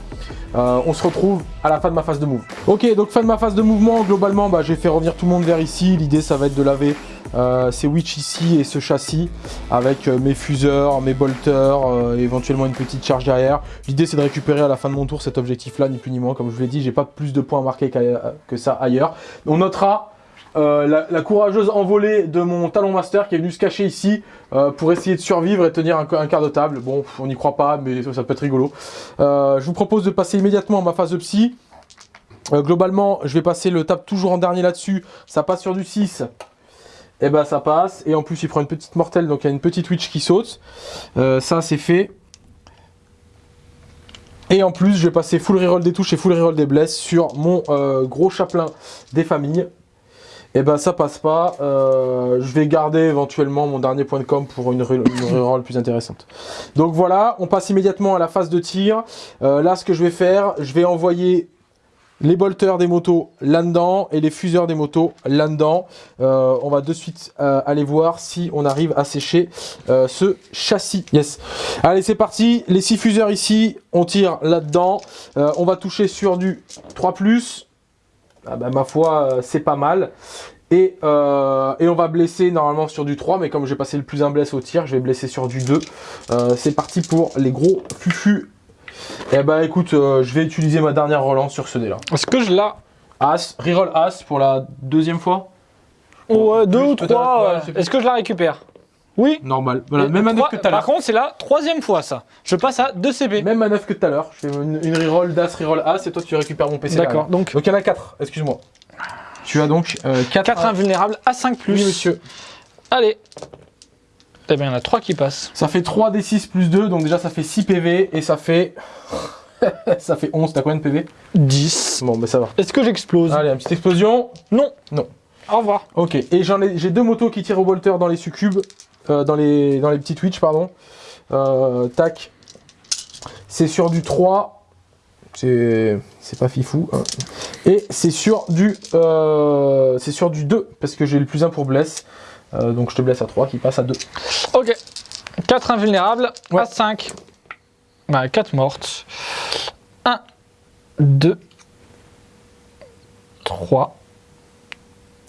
Euh, on se retrouve à la fin de ma phase de move. Ok, donc fin de ma phase de mouvement, globalement, bah, j'ai fait revenir tout le monde vers ici. L'idée, ça va être de laver euh, ces witch ici et ce châssis avec euh, mes fuseurs, mes bolters, éventuellement une petite charge derrière. L'idée, c'est de récupérer à la fin de mon tour cet objectif-là, ni plus ni moins. Comme je vous l'ai dit, j'ai pas plus de points marqués que ça ailleurs. On notera euh, la, courageuse envolée de mon talon master qui est venue se cacher ici euh, pour essayer de survivre et tenir un, quart de table. Bon, on n'y croit pas, mais ça, peut être rigolo. Euh, je vous propose de passer immédiatement à ma phase de psy. globalement, je vais passer le table toujours en dernier là-dessus. Ça passe sur du 6. Et eh ben ça passe. Et en plus, il prend une petite mortelle, donc il y a une petite witch qui saute. ça, c'est fait. Et en plus, je vais passer full reroll des touches et full reroll des blesses sur mon gros chaplain des familles et eh ben ça passe pas. Euh, je vais garder éventuellement mon dernier point de com pour une, reroll plus intéressante. Donc voilà, on passe immédiatement à la phase de tir. Euh, là, ce que je vais faire, je vais envoyer les bolters des motos là-dedans et les fuseurs des motos là-dedans. Euh, on va de suite aller voir si on arrive à sécher ce châssis. Yes. Allez, c'est parti. Les six fuseurs ici, on tire là-dedans. on va toucher sur du 3+. Ah bah, ma foi, euh, c'est pas mal. Euh, et, on va blesser normalement sur du 3, mais comme j'ai passé le plus un bless au tir, je vais blesser sur du 2. Euh, c'est parti pour les gros fufu. Et eh bah écoute, je vais utiliser ma dernière relance sur ce dé là. Est-ce que je l'ai As, reroll As pour la deuxième fois? Ouais, deux ou trois. Est-ce que je la récupère? Oui. Normal. Voilà, même manœuvre que tout à l'heure. Par contre, c'est la troisième fois ça. Je passe à 2 CP. Même manœuvre que tout à l'heure. Je fais une, une reroll d'As, reroll As et toi tu récupères mon PC. D'accord. Donc, donc il y en a 4, excuse-moi. Tu as donc 4, euh, 4 invulnérables à 5 plus. Oui, monsieur. Allez. Eh bien, il y en a 3 qui passent. Ça fait 3 D6 plus 2, donc déjà ça fait 6 PV et ça fait. ça fait 11. T'as combien de PV 10. Bon, ben ça va. Est-ce que j'explose? Allez, une petite explosion. Non. Non. Au revoir. Ok, et j'en ai, j'ai deux motos qui tirent au bolter dans les succubes. Euh, dans, les, dans les petits Twitch, pardon. Euh, tac. C'est sur du 3. C'est pas fifou. Hein. Et c'est sur du euh, c'est sur du 2 parce que j'ai le plus 1 pour bless. Donc je te blesse à 3 qui passe à 2. Ok. 4 invulnérables à 5. Bah, 4 mortes. 1, 2, 3,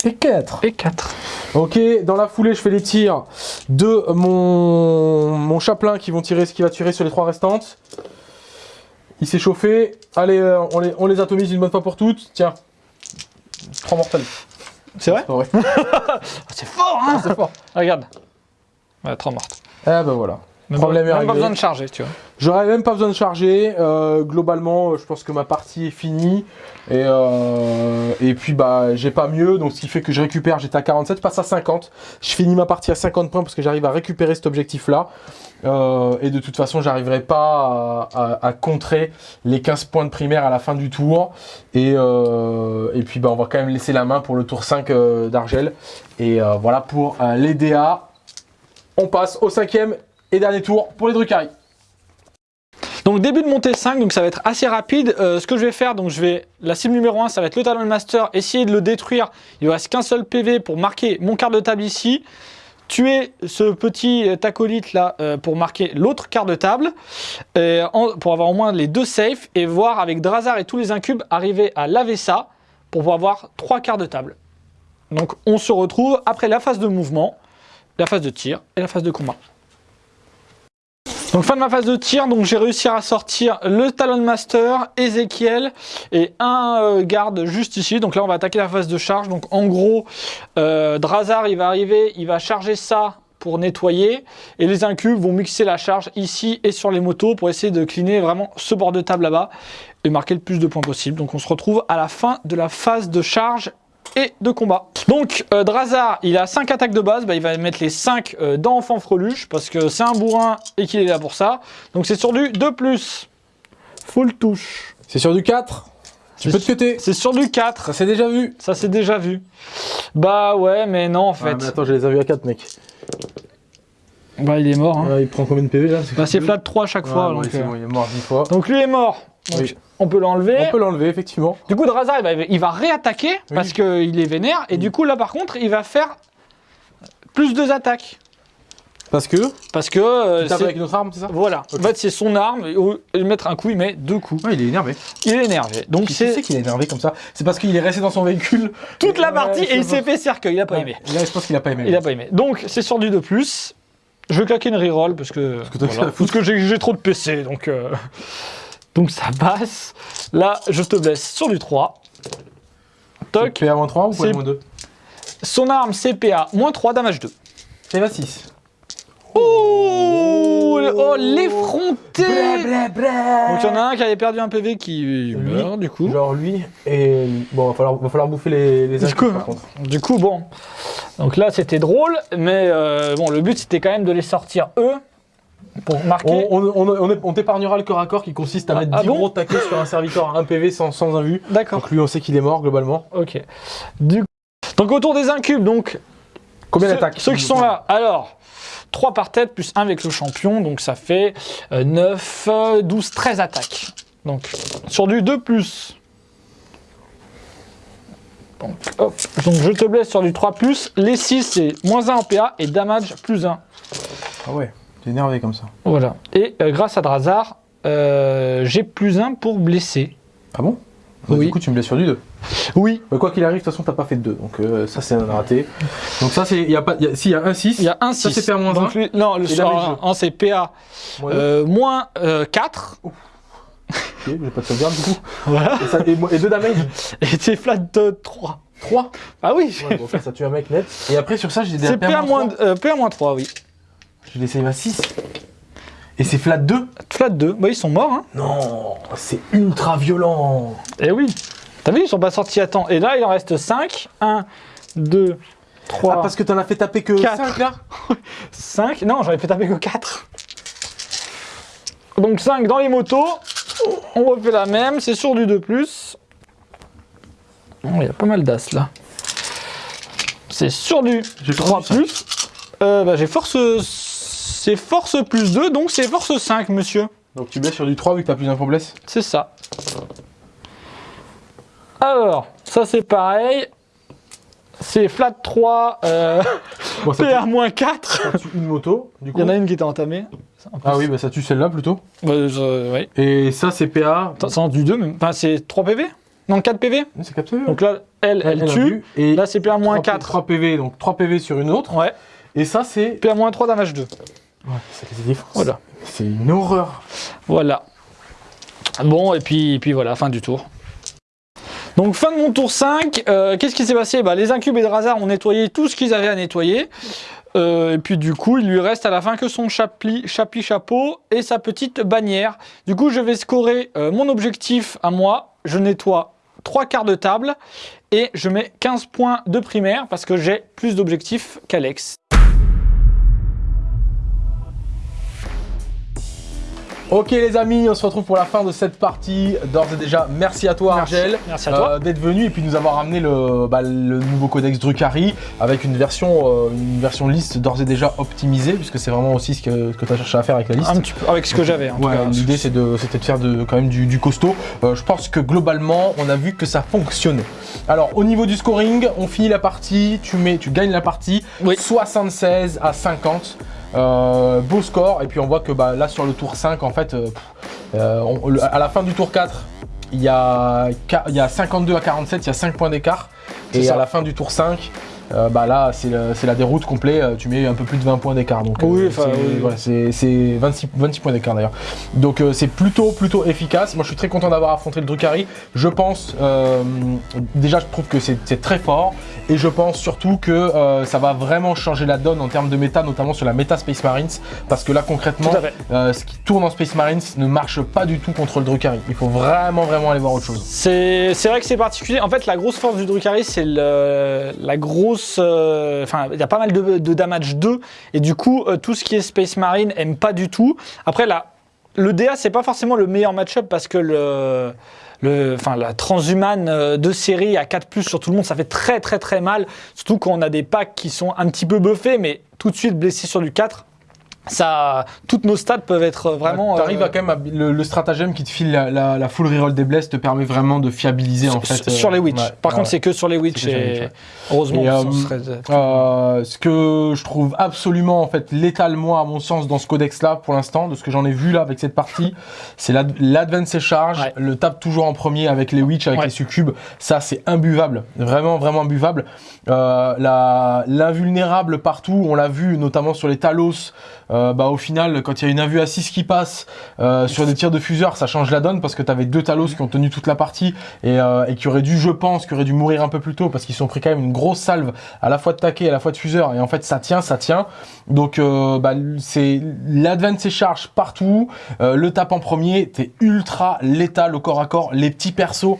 et 4. Et 4. Ok, dans la foulée, je fais les tirs de mon, mon chaplain qui vont tirer ce qui va tirer sur les trois restantes. Il s'est chauffé. Allez, euh, on, les, on les atomise une bonne fois pour toutes. Tiens, 3 mortels. C'est vrai C'est fort, hein C'est fort. Regarde. Ouais, 3 mortes. Eh ben voilà. Même, Problème même pas besoin de charger, tu vois. J'aurais même pas besoin de charger. Euh, globalement, je pense que ma partie est finie. Et, euh, et puis, bah, j'ai pas mieux. Donc, ce qui fait que je récupère, j'étais à 47, je passe à 50. Je finis ma partie à 50 points parce que j'arrive à récupérer cet objectif-là. Euh, et de toute façon, j'arriverai pas à, contrer les 15 points de primaire à la fin du tour. Et, et puis, bah, on va quand même laisser la main pour le tour 5 d'Argel. Et voilà pour les DA. On passe au cinquième et dernier tour pour les Drukhari. Donc début de montée 5, donc ça va être assez rapide. Euh, ce que je vais faire, donc je vais la cible numéro 1, ça va être le Talon Master, essayer de le détruire. Il ne reste qu'un seul PV pour marquer mon quart de table ici. Tuer ce petit acolyte là euh, pour marquer l'autre quart de table, euh, pour avoir au moins les deux safe et voir avec Drazar et tous les incubes arriver à laver ça pour pouvoir avoir trois quarts de table. Donc on se retrouve après la phase de mouvement, la phase de tir et la phase de combat. Donc fin de ma phase de tir, donc j'ai réussi à sortir le Talon Master, Ezekiel et un euh, garde juste ici. Donc là on va attaquer la phase de charge. Donc en gros, euh, il va arriver, il va charger ça pour nettoyer et les incubes vont mixer la charge ici et sur les motos pour essayer de cleaner vraiment ce bord de table là-bas et marquer le plus de points possible. Donc on se retrouve à la fin de la phase de charge et de combat. Donc euh, Drazar, il a 5 attaques de base, bah, il va mettre les 5 euh, dans Enfant Freluche parce que c'est un bourrin et qu'il est là pour ça. Donc c'est sur du 2+. Full touche. C'est sur du 4 Tu C'est peux te cuter C'est sur du 4. Ça s'est déjà vu Ça c'est déjà vu. Bah ouais, mais non en Ah, fait. mais attends, je les ai vus à 4 mec. Bah il est mort. Hein. Ouais, il prend combien de PV là Bah c'est flat 3 à chaque fois. Donc, c'est euh, bon, il est mort 10 fois. donc lui est mort. Donc, Oui. On peut l'enlever. On peut l'enlever effectivement. Du coup, Drazar, il va, il va réattaquer Oui. parce qu'il est vénère. Et du coup, là, par contre, il va faire plus deux attaques. Parce que Parce que. euh, tu c'est- avec une autre arme, c'est ça? Voilà. En fait, c'est son arme. Et mettre un coup, il met deux coups. Ouais, il est énervé. Il est énervé. Donc, Qui sait c'est qu'il est énervé comme ça? C'est parce qu'il est resté dans son véhicule toute la partie c'est et il s'est fait cercueil. Il a pas Ouais. aimé. Là, je pense qu'il a pas aimé. Il a pas aimé. Donc, c'est sur du 2+. Je vais claquer une reroll parce que. que t'as voilà. Parce que j'ai j'ai trop de PC. Donc, euh, donc, ça passe. Là, je te blesse sur du 3. Toc. PA-3 ou C'est- PA-2 Son arme CPA, moins 3, damage 2. PA-6. Oh, oh l'effronté. Donc il y en a un qui avait perdu un PV qui meurt du coup. Genre lui et bon va falloir, va falloir bouffer les, les Du coup, par contre. Du coup bon, donc là c'était drôle, mais euh, bon le but c'était quand même de les sortir eux pour marquer. On, on, on, on- on t'épargnera le corps à corps qui consiste à Ah, mettre ah 10 bon gros taquets sur un serviteur à 1 PV sans, sans un vu. D'accord. Donc lui on sait qu'il est mort globalement. Ok. Du donc autour des incubes donc Combien ceux, d'attaques ceux qui sont là? Alors 3 par tête plus 1 avec le champion donc ça fait euh, 9, euh, 12, 13 attaques. Donc sur du 2 plus. Donc, hop. Donc je te blesse sur du 3 plus. Les 6 c'est moins 1 en PA et damage plus 1. Ah ouais, t'es énervé comme ça. Voilà. Et euh, grâce à Drazar, euh, j'ai plus 1 pour blesser. Ah bon? Bah, Oui. Du coup tu me blesses sur du 2. Oui. Bah, quoi qu'il arrive, de toute façon t'as pas fait de 2. Donc euh, ça c'est un raté. Donc ça c'est. Il y a pas. y a- Si il y a un 6. Il y a un 6. Ça, c'est PA moins Donc, un. lui- Non, le sort damage 1, c'est PA moins 4. Ok, j'ai pas de sauvegarde du coup. Voilà. Et, ça, et, moi- et deux damage Et c'est flat de 3. 3. Ah oui. Ouais, bon, ça tue un mec net. Et après sur ça j'ai des c'est PA moins, euh, PA moins 3, oui. J'ai des save à 6. Et c'est flat 2 Flat 2. Bah, ils sont morts, hein. Non, c'est ultra violent. Eh oui. T'as vu, ils sont pas sortis à temps. Et là, il en reste 5. 1, 2, 3, Ah, parce que t'en as fait taper que Quatre. 5 là 5. Non, j'en ai fait taper que 4. Donc 5 dans les motos. On refait la même. C'est sur du 2+. Oh, Il y a pas mal d'as là. C'est sur du J'ai pas 3+. entendu ça. Euh, bah, j'ai force... C'est force plus 2, donc c'est force 5, monsieur. Donc tu blesses sur du 3 vu que t'as plus d'un pour blesse C'est ça. Alors, ça c'est pareil. C'est flat 3, euh, Bon, ça, PA tue, 4. une moto, du coup. Il y en a une qui était entamée. En. Ah oui, bah ça tue celle-là plutôt. Bah, ouais. Et ça c'est PA. C'est du 2 même. Enfin, c'est 3 PV Non, 4 PV C'est capté. Donc là, elle, elle, tue. Et Là, c'est PA moins 3, 4. 3 PV, donc 3 PV sur une autre. Ouais. Et ça c'est. PA moins 3, damage 2. Ouais, c'est. Voilà. Une horreur. Voilà. Bon, et puis, et puis voilà, fin du tour. Donc fin de mon tour 5, euh, qu'est-ce qui s'est passé? Bah, Les incubes et Drazar ont nettoyé tout ce qu'ils avaient à nettoyer. Euh, et puis du coup, il lui reste à la fin que son chapli, chapli chapeau et sa petite bannière. Du coup, je vais scorer euh, mon objectif à moi. Je nettoie 3 quarts de table et je mets 15 points de primaire parce que j'ai plus d'objectifs qu'Alex. Ok les amis, on se retrouve pour la fin de cette partie. D'ores et déjà, merci à toi Merci. Argel. Merci à toi. euh, d'être venu et puis nous avoir amené le, bah, le nouveau codex Drukhari avec une version, euh, une version liste d'ores et déjà optimisée puisque c'est vraiment aussi ce que, tu as cherché à faire avec la liste. Un petit peu avec ce que j'avais. Ouais, l'idée de, c'était de faire de, quand même du, du costaud. Euh, je pense que globalement, on a vu que ça fonctionnait. Alors, au niveau du scoring, on finit la partie, tu, mets, tu gagnes la partie Oui. 76 à 50. Euh, beau score. Et puis on voit que bah, là, sur le tour 5, en fait, euh, euh, on- à la fin du tour 4, il y, a, qua- il y a 52 à 47, il y a 5 points d'écart. Et ça. à la fin du tour 5, euh, bah là c'est la déroute complet, euh, tu mets un peu plus de 20 points d'écart. Donc euh, Oui, enfin, c'est oui. voilà, c'est- c'est 26, 26 points d'écart d'ailleurs. Donc euh, c'est plutôt plutôt efficace. Moi je suis très content d'avoir affronté le Drukhari. Je pense euh, déjà je trouve que c'est très fort et je pense surtout que euh, ça va vraiment changer la donne en termes de méta, notamment sur la méta Space Marines, parce que là concrètement, euh, ce qui tourne en Space Marines ne marche pas du tout contre le Drukhari. Il faut vraiment vraiment aller voir autre chose. C'est vrai que c'est particulier. En fait, la grosse force du Drukhari, c'est la grosse. Euh, Enfin, il y a pas mal de, damage 2. Et du coup, euh, tout ce qui est Space Marine aime pas du tout. Après, la, le DA, c'est pas forcément le meilleur match-up parce que le. Le, enfin, la transhumane euh, de série à 4 sur tout le monde, ça fait très très très mal. Surtout quand on a des packs qui sont un petit peu buffés, mais tout de suite blessés sur du 4. Ça, toutes nos stats peuvent être vraiment. Tu arrives euh, à quand même à- le, le stratagème qui te file la, la- la full reroll des blesses te permet vraiment de fiabiliser en fait. sur euh, les Witch. ouais, Par ouais. contre, c'est que sur les Witch. Les Et Witch, heureusement, Et, euh, serait- Euh, ce que je trouve absolument en fait létal moi à mon sens dans ce codex là pour l'instant de ce que j'en ai vu là avec cette partie c'est l'ad- l'advance et charge le tape toujours en premier avec les witch avec les succubes ça c'est imbuvable vraiment vraiment imbuvable euh, la- l'invulnérable partout on l'a vu notamment sur les talos euh, bah au final quand il y a une invue à 6 qui passe euh, sur des tirs de fuseur ça change la donne parce que tu avais deux talos qui ont tenu toute la partie et, euh, et qui auraient dû je pense qui auraient dû mourir un peu plus tôt parce qu'ils sont pris quand même une grosse salve à la fois de taquet à la fois de fuseur et en fait ça tient ça tient. Donc euh, bah, c'est l'advance et charge partout. Euh, le tape en premier t'es ultra létal au corps à corps. Les petits persos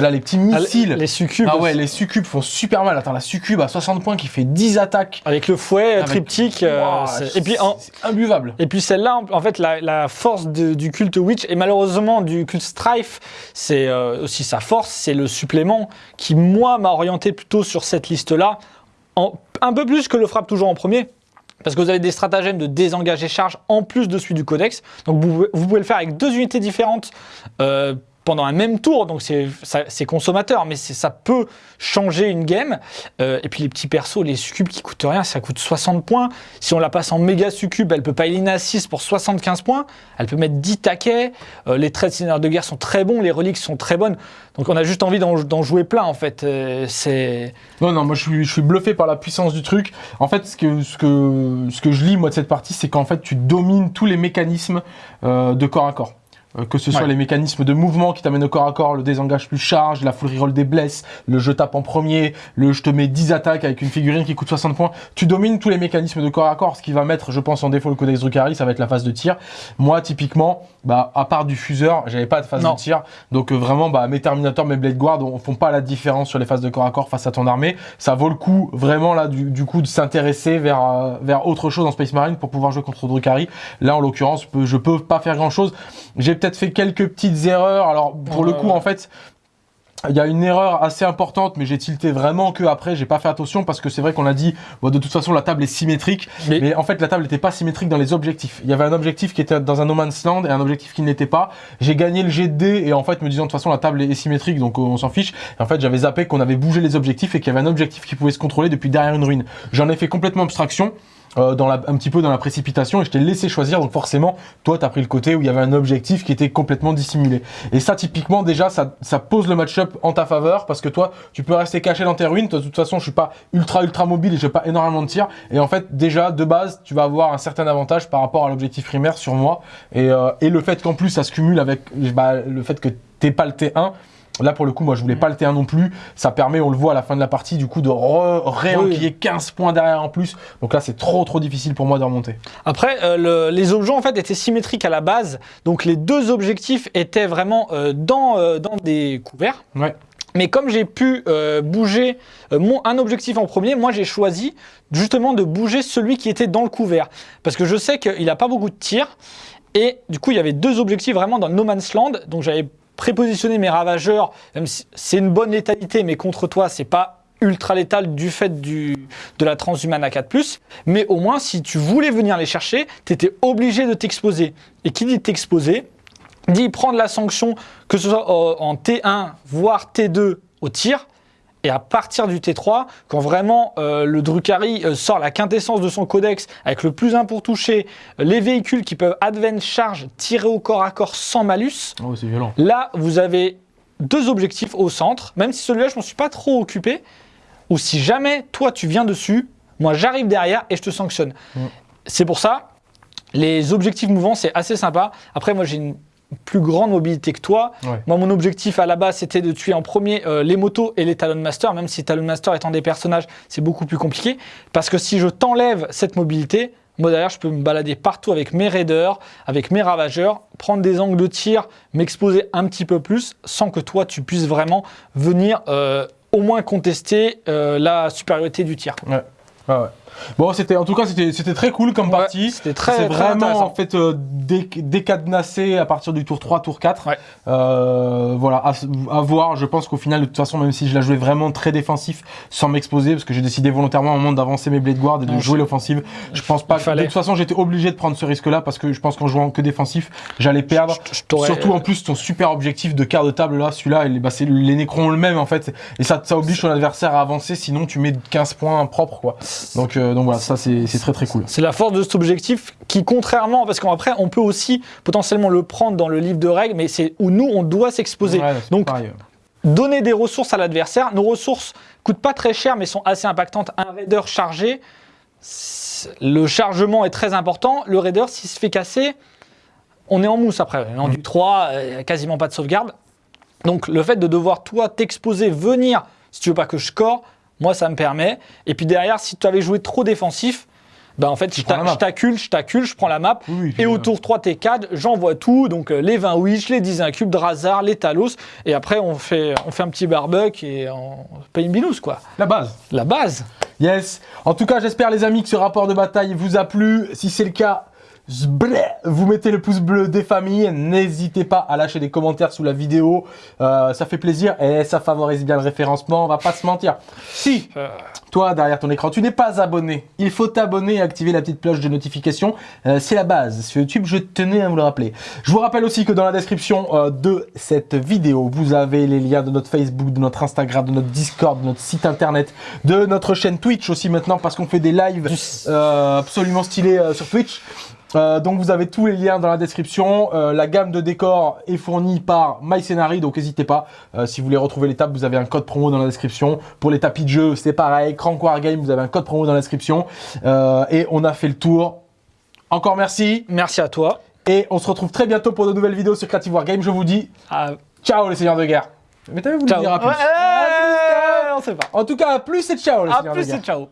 là les petits Ah, missiles Les succubes. ah ouais les succubes font super mal attends la succube à 60 points qui fait 10 attaques Avec le fouet, Avec- triptyque. euh, et puis, en, imbuvable et puis celle-là, en- fait, la, la force de- du culte Witch et malheureusement du culte Strife, c'est euh, aussi sa force, c'est le supplément qui, moi, m'a orienté plutôt sur cette liste-là, un peu plus que le frappe toujours en premier. Parce que vous avez des stratagèmes de désengager charge en plus de celui du codex. Donc vous, pouvez- vous pouvez le faire avec deux unités différentes euh, pendant un même tour. Donc c'est consommateur, mais ça peut changer une game. Euh, et puis les petits persos, les succubes qui coûtent rien, ça coûte 60 points. Si on la passe en méga succube, elle peut pas éliner à 6 pour 75 points. Elle peut mettre 10 taquets. Euh, les traits de seigneur de guerre sont très bons, les reliques sont très bonnes. Donc on a juste envie d'en jouer plein en fait. Euh, Non, non, moi je suis, bluffé par la puissance du truc. En fait, ce que, ce que, je lis moi de cette partie, c'est qu'en fait tu domines tous les mécanismes de corps à corps. Euh, que ce soit Ouais. les mécanismes de mouvement qui t'amènent au corps à corps, le désengage plus charge, la full reroll des blesses, le je tape en premier, le je te mets 10 attaques avec une figurine qui coûte 60 points. Tu domines tous les mécanismes de corps à corps, ce qui va mettre, je pense, en défaut le codex Drukhari, ça va être la phase de tir. Moi, typiquement, bah, à part du fuseur, j'avais pas de phase Non. de tir. Donc euh, vraiment, bah, mes Terminators, mes Blade Guard, on font pas la différence sur les phases de corps à corps face à ton armée. Ça vaut le coup, vraiment là, du, du coup, de s'intéresser vers, euh, vers autre chose en Space Marine pour pouvoir jouer contre Drukhari. Là, en l'occurrence, je peux- je peux pas faire grand chose. J'ai peut-être fait quelques petites erreurs. Alors, pour le coup, ouais. en fait, il y a une erreur assez importante, mais j'ai tilté vraiment que après, j'ai pas fait attention parce que c'est vrai qu'on a dit, bon, de toute façon, la table est symétrique. Mais- Mais en fait, la table n'était pas symétrique dans les objectifs. Il y avait un objectif qui était dans un no man's land et un objectif qui ne l'était pas. J'ai gagné le jet de dés et en fait, me disant de toute façon, la table est symétrique, donc euh, on s'en fiche. Et en fait, j'avais zappé qu'on avait bougé les objectifs et qu'il y avait un objectif qui pouvait se contrôler depuis derrière une ruine. J'en ai fait complètement abstraction. Euh, dans la, un petit peu dans la précipitation et je t'ai laissé choisir donc forcément toi t'as pris le côté où il y avait un objectif qui était complètement dissimulé. Et ça typiquement déjà ça, ça pose le match-up en ta faveur parce que toi tu peux rester caché dans tes ruines. Toi, de toute façon je suis pas ultra ultra mobile et j'ai pas énormément de tir et en fait déjà de base tu vas avoir un certain avantage par rapport à l'objectif primaire sur moi. Et, euh, et le fait qu'en plus ça se cumule avec bah, le fait que t'es pas le T1 Là, pour le coup, moi, je voulais pas le T1 non plus. Ça permet, on le voit à la fin de la partie, du coup, de réenquiller 15 points derrière en plus. Donc là, c'est trop, trop difficile pour moi de remonter. Après, euh, le- les objets en fait étaient symétriques à la base, donc les deux objectifs étaient vraiment euh, dans, euh, dans des couverts. Ouais. Mais comme j'ai pu euh, bouger euh, mon, un objectif en premier, moi j'ai choisi justement de bouger celui qui était dans le couvert. Parce que je sais qu'il n'a pas beaucoup de tirs. Et du coup, il y avait deux objectifs vraiment dans No Man's Land. Donc j'avais prépositionné mes ravageurs, c'est une bonne létalité, mais contre toi, c'est pas ultra létal du fait de la transhumane à 4+. Mais au moins, si tu voulais venir les chercher, tu étais obligé de t'exposer. Et qui dit t'exposer dit prendre la sanction, que ce soit euh, en T1, voire T2 au tir. Et à partir du T3, quand vraiment euh, le Drukhari euh, sort la quintessence de son codex avec le plus 1 pour toucher, euh, les véhicules qui peuvent advance charge, tirer au corps à corps sans malus, Oh, violent. là vous avez deux objectifs au centre, même si celui-là je m'en suis pas trop occupé, ou si jamais toi tu viens dessus, moi j'arrive derrière et je te sanctionne. Mm. C'est pour ça, les objectifs mouvants c'est assez sympa. Après moi j'ai une plus grande mobilité que toi. Ouais. Moi mon objectif à la base c'était de tuer en premier euh, les motos et les Talon Master, même si Talon Master étant des personnages c'est beaucoup plus compliqué. Parce que si je t'enlève cette mobilité, moi derrière je peux me balader partout avec mes raiders, avec mes ravageurs, prendre des angles de tir, m'exposer un petit peu plus sans que toi tu puisses vraiment venir euh, au moins contester euh, la supériorité du tir. Ouais. Ouais, ouais. Bon, c'était en tout cas c'était très cool comme Ouais, partie. c'était très- C'est vraiment en fait euh, décadenassé à partir du tour 3, tour 4. Ouais. Euh, voilà, à, à voir. Je pense qu'au final, de toute façon, même si je la jouais vraiment très défensif sans m'exposer, parce que j'ai décidé volontairement un moment d'avancer mes Blade Guard et de Non, jouer l'offensive, je pense pas que fallait. de toute façon j'étais obligé de prendre ce risque-là parce que je pense qu'en jouant que défensif, j'allais perdre. Je- je t'aurais- Surtout en plus ton super objectif de quart de table là, celui-là, bah, c'est les nécrons le même en fait, et ça, ça oblige ton adversaire à avancer, sinon tu mets 15 points propres quoi. Donc, euh, donc voilà, ça c'est très très cool. C'est la force de cet objectif qui, contrairement, parce qu'après, on peut aussi potentiellement le prendre dans le livre de règles, mais c'est où nous, on doit s'exposer. Ouais, Donc, pareil. donner des ressources à l'adversaire. Nos ressources coûtent pas très cher, mais sont assez impactantes. Un raider chargé, le chargement est très important. Le raider, s'il se fait casser, on est en mousse après. En du 3, euh, quasiment pas de sauvegarde. Donc, le fait de devoir, toi, t'exposer, venir, si tu veux pas que je score, moi, ça me permet. Et puis derrière, si tu avais joué trop défensif, ben en fait, je je t'accule, je t'accule, je prends la map. Oui, oui, puis, Et au tour 3 T4, j'envoie tout, donc euh, les 20 Wish, les 10 incubes, Drazar, les Talos, et après on fait, on fait un petit barbecue et on paye une binousse quoi. La base. La base. Yes. En tout cas, j'espère les amis que ce rapport de bataille vous a plu. Si c'est le cas, vous mettez le pouce bleu des familles. N'hésitez pas à lâcher des commentaires sous la vidéo. Euh, ça fait plaisir et ça favorise bien le référencement. On va pas se mentir. Si Euh, toi, derrière ton écran, tu n'es pas abonné, il faut t'abonner et activer la petite cloche de notification. Euh, c'est la base. Sur YouTube, je tenais à vous le rappeler. Je vous rappelle aussi que dans la description euh, de cette vidéo, vous avez les liens de notre Facebook, de notre Instagram, de notre Discord, de notre site internet, de notre chaîne Twitch aussi maintenant parce qu'on fait des lives euh, absolument stylés euh, sur Twitch. Euh, donc vous avez tous les liens dans la description. Euh, la gamme de décors est fournie par MyScenary, donc n'hésitez pas. Euh, si vous voulez retrouver les tables, vous avez un code promo dans la description. Pour les tapis de jeu, c'est pareil. Crank Wargame, vous avez un code promo dans la description. Euh, et on a fait le tour. Encore merci. merci à toi. Et on se retrouve très bientôt pour de nouvelles vidéos sur Creative Wargame. Je vous dis À- ciao les seigneurs de guerre. Mais t'avais voulu ciao. dire à plus. Ouais, ouais, on sait pas. En tout cas, à plus et ciao les À seigneurs de plus guerre. et ciao.